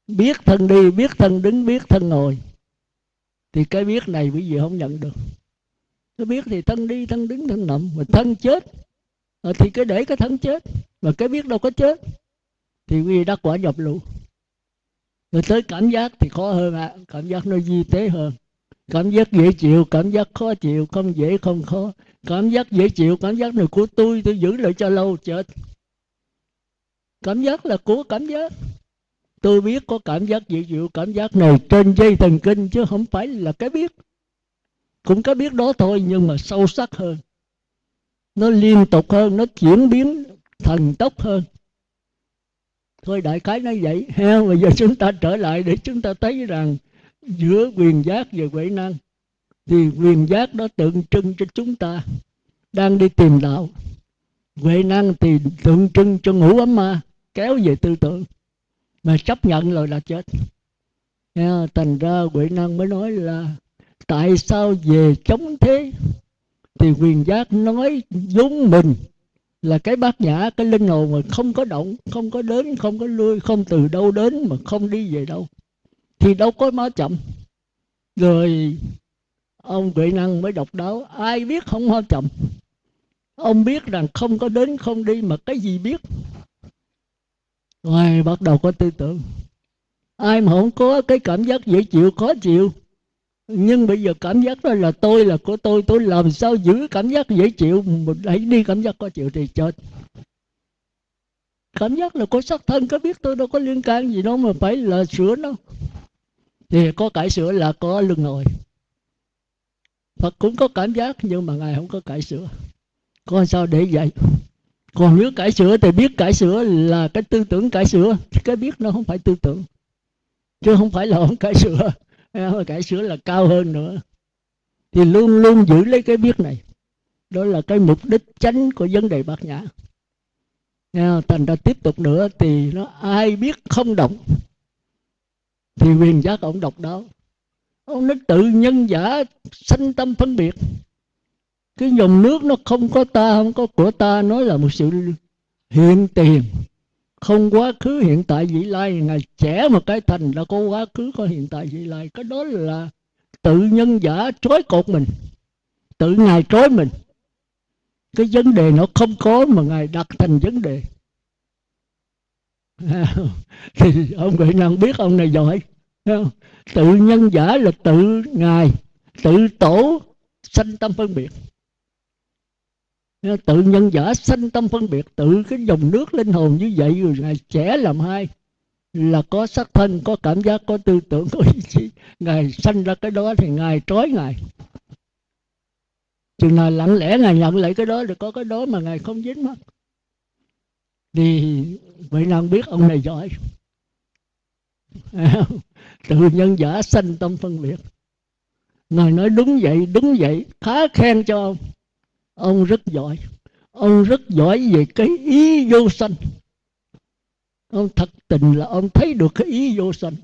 biết thân đi, biết thân đứng, biết thân ngồi. Thì cái biết này quý vị không nhận được. Cái biết thì thân đi, thân đứng, thân nằm. Mà thân chết ờ, thì cái để cái thân chết. Mà cái biết đâu có chết. Thì quý vị đắc quả nhập lũ. Rồi tới cảm giác thì khó hơn ạ. À. cảm giác nó di tế hơn. Cảm giác dễ chịu, cảm giác khó chịu, không dễ, không khó. Cảm giác dễ chịu, cảm giác này của tôi tôi giữ lại cho lâu, chết. Cảm giác là của cảm giác tôi biết có cảm giác dịu dịu cảm giác này trên dây thần kinh chứ không phải là cái biết. Cũng cái biết đó thôi, nhưng mà sâu sắc hơn. Nó liên tục hơn, nó chuyển biến thần tốc hơn. Thôi đại khái nói vậy. Ha, bây giờ chúng ta trở lại để chúng ta thấy rằng giữa quyền giác và huệ năng, thì quyền giác đó tượng trưng cho chúng ta đang đi tìm đạo. Huệ năng thì tượng trưng cho ngũ ấm ma, kéo về tư tưởng mà chấp nhận rồi là chết. Thành ra huệ năng mới nói là tại sao về chống thế thì quyền giác nói giống mình là cái bát nhã, cái linh hồn mà không có động, không có đến, không có lui, không từ đâu đến mà không đi về đâu. Thì đâu có má chậm. Rồi ông huệ năng mới độc đáo, ai biết không má chậm. Ông biết rằng không có đến, không đi mà cái gì biết? Rồi bắt đầu có tư tưởng. Ai mà không có cái cảm giác dễ chịu, khó chịu. Nhưng bây giờ cảm giác đó là tôi là của tôi tôi làm sao giữ cảm giác dễ chịu? Mình đẩy đi cảm giác khó chịu thì chết cảm giác là có sắc thân, có biết tôi đâu có liên can gì đâu mà phải là sửa nó thì có cải sửa là có lưng ngồi Phật cũng có cảm giác nhưng mà Ngài không có cải sửa có sao để vậy còn nếu cải sửa thì biết cải sửa là cái tư tưởng cải sửa. Cái biết nó không phải tư tưởng. Chứ không phải là không cải sửa. Cải sửa là cao hơn nữa. Thì luôn luôn giữ lấy cái biết này. Đó là cái mục đích chánh của vấn đề bát nhã. Thành ra tiếp tục nữa thì nó ai biết không động, Thì quyền giác ông độc đáo. Ông nó tự nhân giả sanh tâm phân biệt cái dòng nước nó không có ta, không có của ta, nó là một sự hiện tiền. Không quá khứ, hiện tại, vị lai. Ngày trẻ một cái thành là có quá khứ, có hiện tại, vị lai. Cái đó là tự nhân giả trói cột mình. Tự ngài trói mình. Cái vấn đề nó không có mà ngài đặt thành vấn đề. Thì ông huệ năng biết ông này giỏi. Tự nhân giả là tự ngài, tự tổ sanh tâm phân biệt tự nhân giả sanh tâm phân biệt, tự cái dòng nước linh hồn như vậy, rồi ngài trẻ làm hai. Là có sắc thân, có cảm giác, có tư tưởng, có ý chí. Ngài sanh ra cái đó thì ngài trói ngài. Chừng nào lặng lẽ, ngài nhận lại cái đó thì có cái đó mà ngài không dính mất thì vậy nào biết, ông này giỏi. Tự nhân giả sanh tâm phân biệt. Ngài nói đúng vậy đúng vậy. Khá khen cho ông ông rất giỏi. Ông rất giỏi về cái ý vô sanh. Ông thật tình là ông thấy được cái ý vô sanh.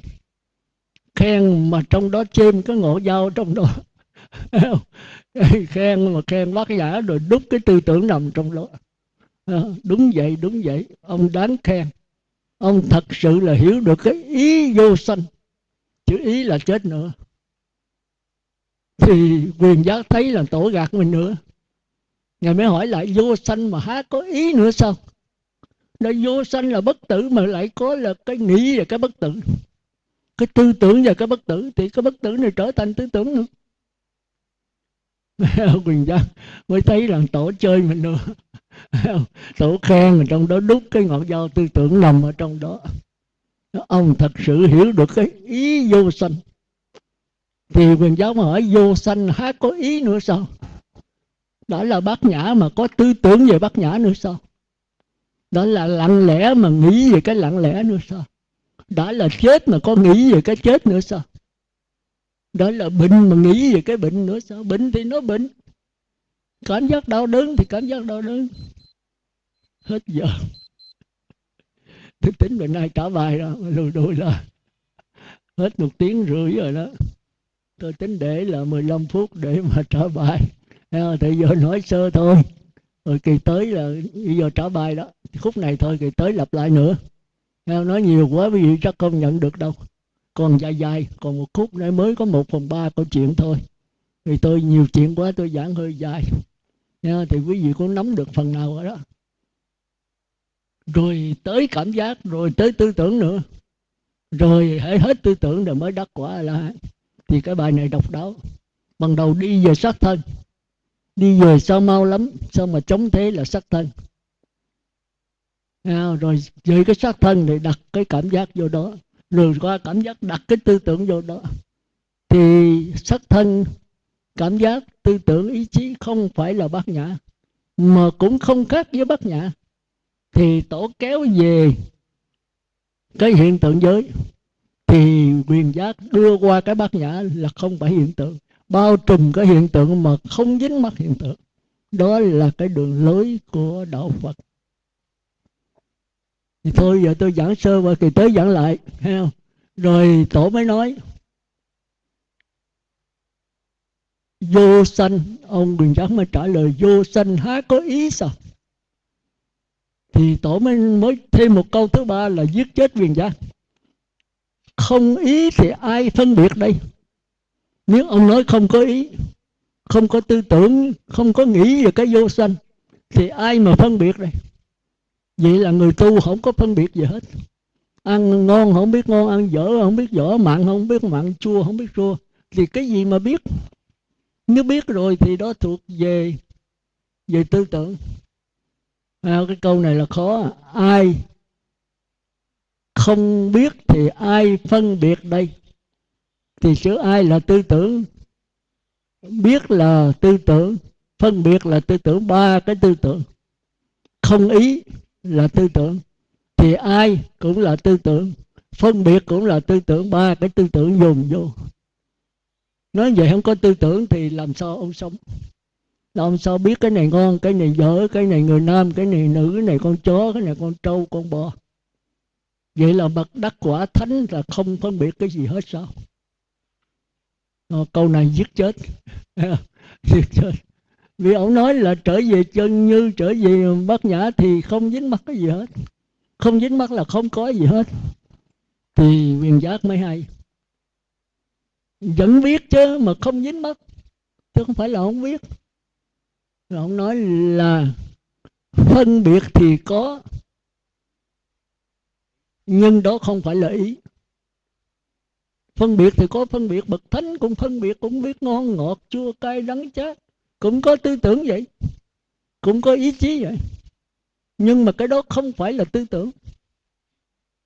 Khen mà trong đó chêm cái ngộ dao trong đó. Khen mà khen bác giả rồi đúc cái tư tưởng nằm trong đó. À, đúng vậy đúng vậy. Ông đáng khen. Ông thật sự là hiểu được cái ý vô sanh. Chữ ý là chết nữa. Thì quyền giác thấy là tổ gạt mình nữa ngài mới hỏi lại, vô sanh mà há có ý nữa sao? Nó vô sanh là bất tử mà lại có là cái nghĩ và cái bất tử. Cái tư tưởng và cái bất tử, thì cái bất tử này trở thành tư tưởng nữa. Quỳnh Giang mới thấy rằng tổ chơi mình nữa. Tổ khen ở trong đó đúc cái ngọn dao tư tưởng nằm ở trong đó. Ông thật sự hiểu được cái ý vô sanh. Thì Quỳnh giáo mà hỏi, vô sanh há có ý nữa sao? Đó là bát nhã mà có tư tưởng về bát nhã nữa sao? Đó là lặng lẽ mà nghĩ về cái lặng lẽ nữa sao? Đó là chết mà có nghĩ về cái chết nữa sao? Đó là bệnh mà nghĩ về cái bệnh nữa sao? Bệnh thì nó bệnh. Cảm giác đau đớn thì cảm giác đau đớn. Hết giờ. Tôi tính bữa nay trả bài đó lùi đuổi là hết một tiếng rưỡi rồi đó. Tôi tính để là 15 phút để mà trả bài thì giờ nói sơ thôi. Rồi kỳ tới là bây giờ trả bài đó. Khúc này thôi, kỳ tới lặp lại nữa. Nói nhiều quá, quý vị chắc không nhận được đâu. Còn dài dài, còn một khúc nữa mới có một phần ba câu chuyện thôi. Thì tôi, nhiều chuyện quá, tôi giảng hơi dài. Thì quý vị cũng nắm được phần nào ở đó. Rồi tới cảm giác, rồi tới tư tưởng nữa. Rồi hãy hết tư tưởng rồi mới đắc quả là thì cái bài này độc đáo. Ban đầu đi về sát thân đi về sao mau lắm sao mà chống thế là sát thân. À, rồi dưới cái sát thân thì đặt cái cảm giác vô đó. Rồi qua cảm giác đặt cái tư tưởng vô đó. Thì sát thân cảm giác tư tưởng ý chí không phải là bát nhã mà cũng không khác với bát nhã. Thì tổ kéo về cái hiện tượng giới thì quyền giác đưa qua cái bát nhã là không phải hiện tượng bao trùm cái hiện tượng mà không dính mắc hiện tượng. Đó là cái đường lối của đạo phật. Thì thôi, giờ tôi giảng sơ và kỳ tới giảng lại, thấy không? Rồi tổ mới nói, vô sanh. Ông quyền giác mới trả lời, vô sanh há có ý sao? Thì tổ mới mới thêm một câu thứ ba là giết chết quyền giác. Không ý thì ai phân biệt đây? Nếu ông nói không có ý không có tư tưởng không có nghĩ về cái vô sanh thì ai mà phân biệt đây? Vậy là người tu không có phân biệt gì hết. Ăn ngon không biết ngon ăn dở không biết dở mặn không biết mặn chua không biết chua. Thì cái gì mà biết? Nếu biết rồi thì đó thuộc về về tư tưởng. À, cái câu này là khó. Ai không biết thì ai phân biệt đây? Thì chữ ai là tư tưởng? Biết là tư tưởng, phân biệt là tư tưởng, ba cái tư tưởng. Không ý là tư tưởng, thì ai cũng là tư tưởng. Phân biệt cũng là tư tưởng, ba cái tư tưởng dùng vô. Nói vậy không có tư tưởng thì làm sao ông sống? Làm sao biết cái này ngon, cái này dở, cái này người nam, cái này nữ, cái này con chó, cái này con trâu, con bò? Vậy là bậc đắc quả thánh là không phân biệt cái gì hết sao? Ờ, câu này giết chết. Giết chết. Vì ông nói là trở về chân như trở về bát nhã thì không dính mắc cái gì hết. Không dính mắc là không có gì hết. Thì quyền giác mới hay. Vẫn biết chứ mà không dính mắc. Chứ không phải là không biết. Rồi ông nói là phân biệt thì có, nhưng đó không phải là ý phân biệt thì có phân biệt, bậc thánh cũng phân biệt, cũng biết ngon ngọt, chua cay, đắng chát. Cũng có tư tưởng vậy, cũng có ý chí vậy. Nhưng mà cái đó không phải là tư tưởng.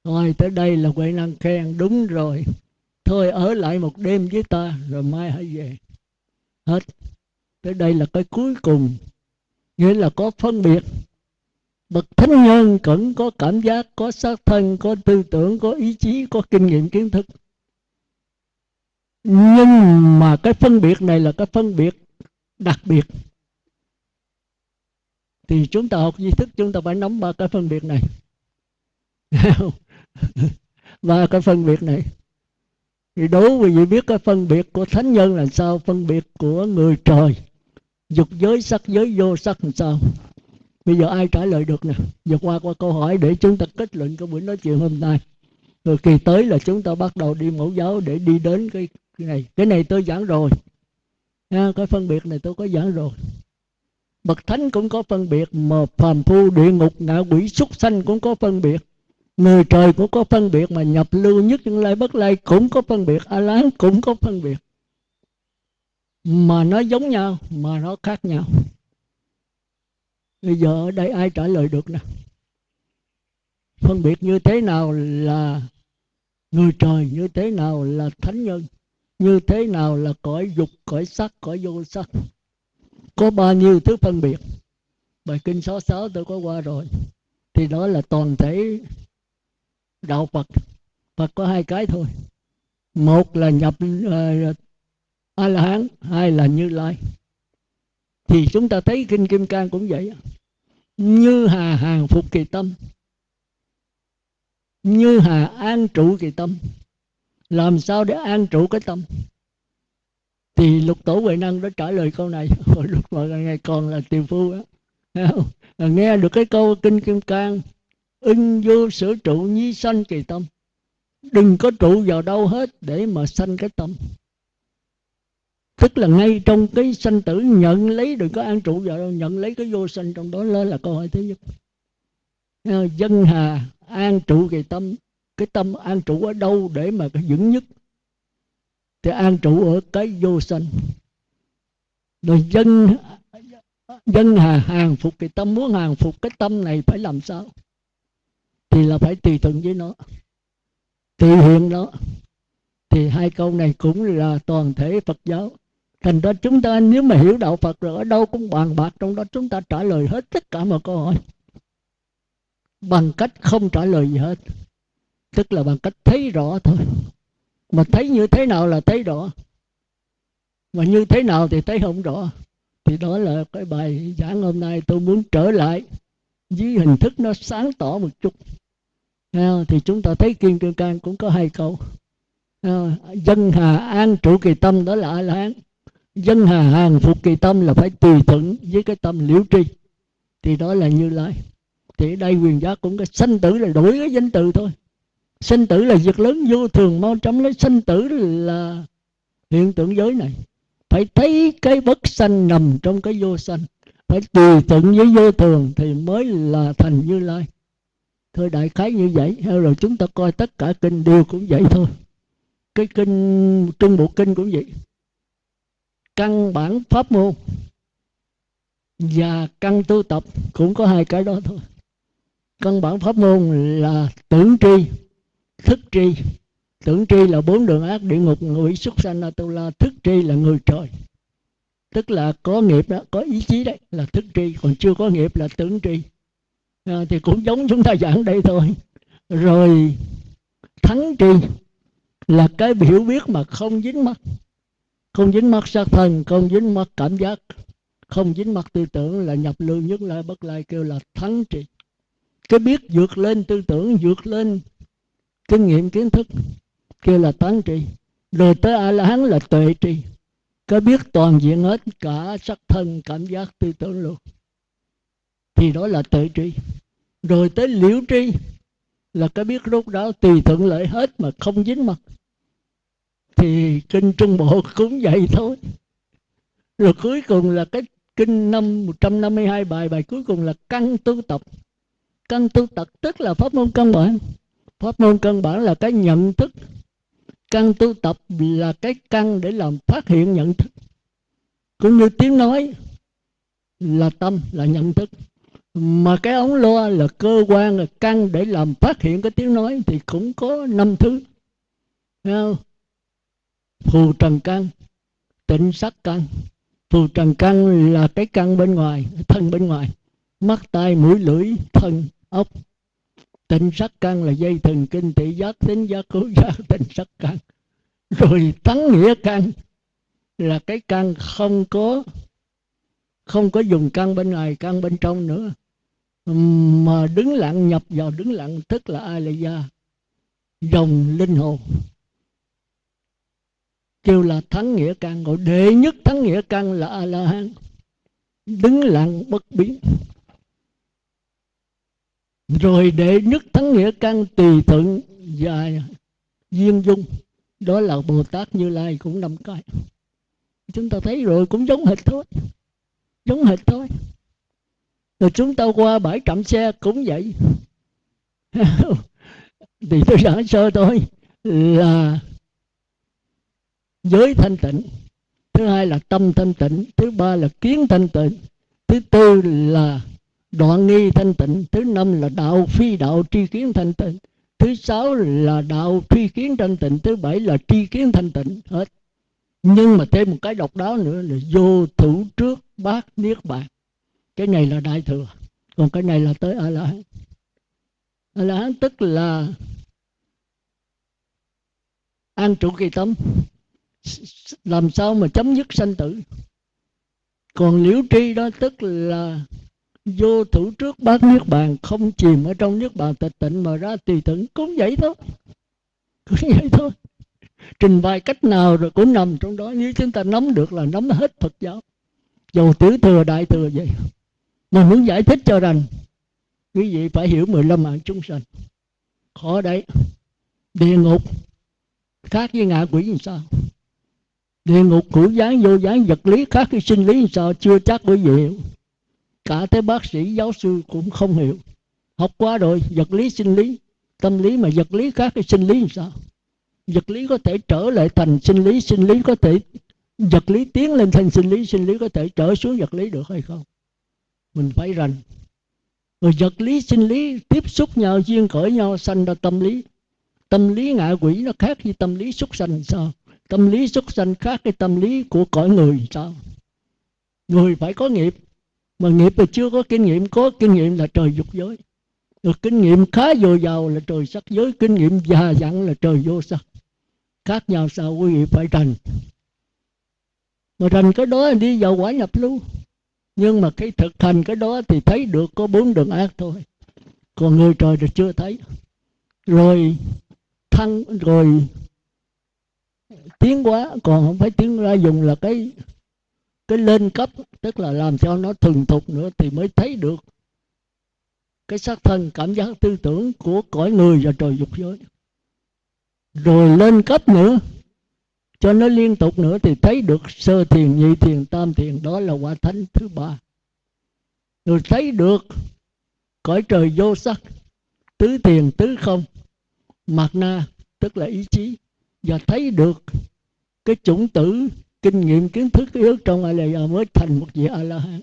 Rồi tới đây là huệ năng khen đúng rồi. Thôi, ở lại một đêm với ta, rồi mai hãy về. Hết. Tới đây là cái cuối cùng. Nghĩa là có phân biệt. Bậc thánh nhân cũng có cảm giác, có xác thân, có tư tưởng, có ý chí, có kinh nghiệm kiến thức nhưng mà cái phân biệt này là cái phân biệt đặc biệt. Thì chúng ta học di thức chúng ta phải nắm ba cái phân biệt này. Ba cái phân biệt này. Thì đối với vị biết cái phân biệt của thánh nhân là sao? Phân biệt của người trời. Dục giới sắc giới vô sắc làm sao? Bây giờ ai trả lời được nè? Giờ qua qua câu hỏi để chúng ta kết luận cái buổi nói chuyện hôm nay. Rồi kỳ tới là chúng ta bắt đầu đi mẫu giáo để đi đến cái, cái này cái này tôi giảng rồi. À, cái phân biệt này tôi có giảng rồi. Bậc thánh cũng có phân biệt mà phàm phu địa ngục ngạ quỷ súc sanh cũng có phân biệt. Người trời cũng có phân biệt mà nhập lưu nhất những lai bất lai cũng có phân biệt. A lán cũng có phân biệt. Mà nó giống nhau mà nó khác nhau. Bây giờ ở đây ai trả lời được nè? Phân biệt như thế nào là người trời như thế nào là thánh nhân? Như thế nào là cõi dục cõi sắc cõi vô sắc? Có bao nhiêu thứ phân biệt? Bài kinh số sáu tôi có qua rồi. Thì đó là toàn thể đạo phật. Phật có hai cái thôi. Một là nhập à, uh, a la hán hai là như lai. Thì chúng ta thấy kinh kim cang cũng vậy như hà hàng phục kỳ tâm. Như hà an trụ kỳ tâm làm sao để an trụ cái tâm? Thì lục tổ huệ năng đã trả lời câu này. Hồi lúc mà ngày còn là tiều phu á. À, nghe được cái câu kinh kim cang, ưng vô sở trụ nhi sanh kỳ tâm. Đừng có trụ vào đâu hết để mà sanh cái tâm. Tức là ngay trong cái sanh tử, nhận lấy đừng có an trụ vào đâu, nhận lấy cái vô sanh trong đó lên là câu hỏi thứ nhất. Dân hà an trụ kỳ tâm cái tâm an trụ ở đâu để mà cái vững nhất? Thì an trụ ở cái vô sanh. Rồi dân dân hà hàng phục cái tâm muốn hàng phục, cái tâm này phải làm sao? Thì là phải tùy thuận với nó. Tùy hiện nó thì hai câu này cũng là toàn thể Phật giáo. Thành ra chúng ta nếu mà hiểu đạo Phật rồi, ở đâu cũng bàn bạc, trong đó chúng ta trả lời hết tất cả mọi câu hỏi. Bằng cách không trả lời gì hết tức là bằng cách thấy rõ thôi. Mà thấy như thế nào là thấy rõ. Mà như thế nào thì thấy không rõ. Thì đó là cái bài giảng hôm nay tôi muốn trở lại với hình thức nó sáng tỏ một chút. Thì chúng ta thấy kim cương can cũng có hai câu. Dân hà an trụ kỳ tâm đó là a la hán dân hà hàng phục kỳ tâm là phải tùy thuận với cái tâm liễu tri. Thì đó là như lai. Thì đây quyền giác cũng cái sanh tử là đổi cái danh từ thôi sinh tử là việc lớn vô thường, mau chóng lấy sinh tử là hiện tượng giới này. Phải thấy cái bất sanh nằm trong cái vô sanh. Phải tùy thuận với vô thường thì mới là thành như lai. Thôi đại khái như vậy. Rồi chúng ta coi tất cả kinh đều cũng vậy thôi. Cái kinh, trung bộ kinh cũng vậy. Căn bản pháp môn và căn tu tập cũng có hai cái đó thôi. Căn bản pháp môn là tưởng tri thức tri. Tưởng tri là bốn đường ác địa ngục ngụy xuất sanh atula thức tri là người trời. Tức là có nghiệp đó có ý chí đấy là thức tri. Còn chưa có nghiệp là tưởng tri. À, thì cũng giống chúng ta giảng đây thôi. Rồi thắng tri là cái hiểu biết mà không dính mắt. Không dính mắt sát thân không dính mắt cảm giác. Không dính mắt tư tưởng là nhập lưu nhất lai bất lai kêu là thắng tri. Cái biết vượt lên tư tưởng vượt lên kinh nghiệm kiến thức kia là tán tri. Rồi tới a la hán là tuệ tri. Có biết toàn diện hết cả sắc thân, cảm giác, tư tưởng luôn. Thì đó là tuệ tri. Rồi tới liễu tri là cái biết rốt đó tùy thuận lợi hết mà không dính mặt. Thì kinh trung bộ cũng vậy thôi. Rồi cuối cùng là cái kinh năm 152 bài bài cuối cùng là căn tu tập. Căn tu tập tức là pháp môn căn bản pháp môn căn bản là cái nhận thức. Căn tu tập là cái căn để làm phát hiện nhận thức. Cũng như tiếng nói là tâm, là nhận thức. Mà cái ống loa là cơ quan, là căn để làm phát hiện cái tiếng nói thì cũng có năm thứ. Không? phù trần căn, tịnh sắc căn. Phù trần căn là cái căn bên ngoài, thân bên ngoài. Mắt, tai, mũi, lưỡi, thân, ốc tịnh sắc căn là dây thần kinh thị giác tính giác khứu giác, tịnh sắc căn. Rồi tánh nghĩa căn là cái căn không có không có dùng căn bên ngoài, căn bên trong nữa. Mà đứng lặng, nhập vào đứng lặng, tức là ai là gia, dòng linh hồn. Kêu là thắng nghĩa căn. Gọi đệ nhất thắng nghĩa căn là a la hán. Đứng lặng bất biến rồi đệ nhất thắng nghĩa căn tùy thuận và duyên dung, đó là bồ tát như lai cũng năm cái. Chúng ta thấy rồi cũng giống hệt thôi, giống hệt thôi. Rồi chúng ta qua bãi trạm xe cũng vậy. Thì tôi giảng sơ thôi, là giới thanh tịnh, thứ hai là tâm thanh tịnh, thứ ba là kiến thanh tịnh, thứ tư là đoạn nghi thanh tịnh, thứ năm là đạo phi đạo tri kiến thanh tịnh, thứ sáu là đạo tri kiến thanh tịnh, thứ bảy là tri kiến thanh tịnh, hết. Nhưng mà thêm một cái độc đáo nữa là vô thủ trước bát niết bàn. Cái này là đại thừa, còn cái này là tới a la hán a la hán tức là an trụ kỳ tâm làm sao mà chấm dứt sanh tử. Còn liễu tri đó tức là vô thủ trước bát niết bàn, không chìm ở trong niết bàn, tịch tịnh mà ra tùy thuận cũng vậy thôi. Cũng vậy thôi. Trình bày cách nào rồi cũng nằm trong đó. Nếu chúng ta nắm được là nắm hết Phật giáo. Dầu tiểu thừa, đại thừa vậy. Mà muốn giải thích cho rằng, quý vị phải hiểu 15 mạng chúng sanh. Khó đấy. Địa ngục, khác với ngạ quỷ làm sao? Địa ngục hữu dáng vô dáng vật lý khác với sinh lý làm sao? Chưa chắc quý vị hiểu cả tới bác sĩ, giáo sư cũng không hiểu. Học qua rồi, vật lý sinh lý. Tâm lý mà vật lý khác cái sinh lý làm sao? Vật lý có thể trở lại thành sinh lý sinh lý có thể, vật lý tiến lên thành sinh lý sinh lý có thể trở xuống vật lý được hay không? Mình phải rành. Rồi vật lý, sinh lý tiếp xúc nhau, duyên cởi nhau, sanh ra tâm lý. Tâm lý ngạ quỷ nó khác với tâm lý xuất sanh sao? Tâm lý xuất sanh khác cái tâm lý của cõi người sao? Người phải có nghiệp mà nghiệp thì chưa có kinh nghiệm, có kinh nghiệm là trời dục giới. Được kinh nghiệm khá dồi dào là trời sắc giới, kinh nghiệm già dặn là trời vô sắc. Khác nhau sao quý vị phải rành. Mà rành cái đó đi vào quả nhập luôn nhưng mà cái thực hành cái đó thì thấy được có bốn đường ác thôi. Còn người trời thì chưa thấy. Rồi thăng, rồi tiến quá còn không phải tiến ra dùng là cái cái lên cấp, tức là làm cho nó thuần thục nữa thì mới thấy được cái sắc thân, cảm giác tư tưởng của cõi người và trời dục giới. Rồi lên cấp nữa, cho nó liên tục nữa thì thấy được sơ thiền, nhị thiền, tam thiền, đó là quả thánh thứ ba. Rồi thấy được cõi trời vô sắc, tứ thiền, tứ không, mạt na, tức là ý chí. Và thấy được cái chủng tử kinh nghiệm kiến thức yếu trong a la mới thành một vị a la hán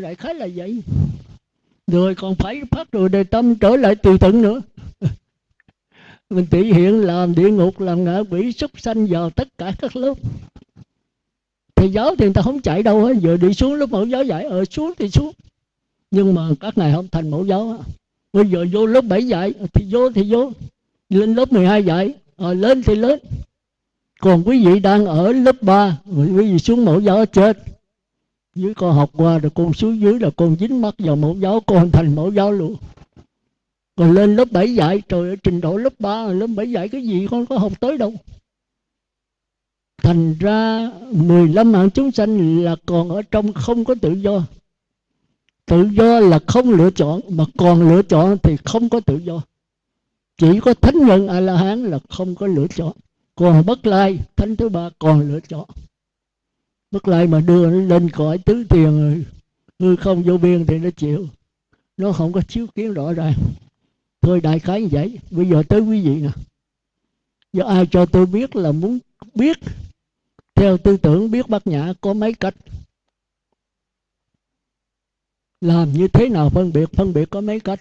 đại khái là vậy. Rồi còn phải phát rồi đề tâm trở lại tùy tận nữa. Mình thể hiện làm địa ngục làm ngạ quỷ súc sanh vào tất cả các lớp. Thầy giáo thì người ta không chạy đâu hết giờ đi xuống lớp mẫu giáo dạy ở xuống thì xuống. Nhưng mà các ngài không thành mẫu giáo bây giờ vô lớp 7 dạy thì vô thì vô. Lên lớp 12 dạy à, lên thì lên còn quý vị đang ở lớp 3 quý vị xuống mẫu giáo chết. Dưới con học qua rồi con xuống dưới là con dính mắt vào mẫu giáo, con thành mẫu giáo luôn. Còn lên lớp 7 dạy, trời ơi, trình độ lớp 3 lớp 7 dạy cái gì con có học tới đâu. Thành ra 15 mạng chúng sanh là còn ở trong không có tự do. Tự do là không lựa chọn, mà còn lựa chọn thì không có tự do. Chỉ có thánh nhân a la hán là không có lựa chọn còn bất lai, thánh thứ ba còn lựa chọn. Bất lai mà đưa nó lên cõi tứ tiền hư không vô biên thì nó chịu. Nó không có chiếu kiến rõ ràng. Thôi đại khái như vậy. Bây giờ tới quý vị nè. Giờ ai cho tôi biết là muốn biết, theo tư tưởng biết bát nhã có mấy cách. Làm như thế nào phân biệt? Phân biệt có mấy cách?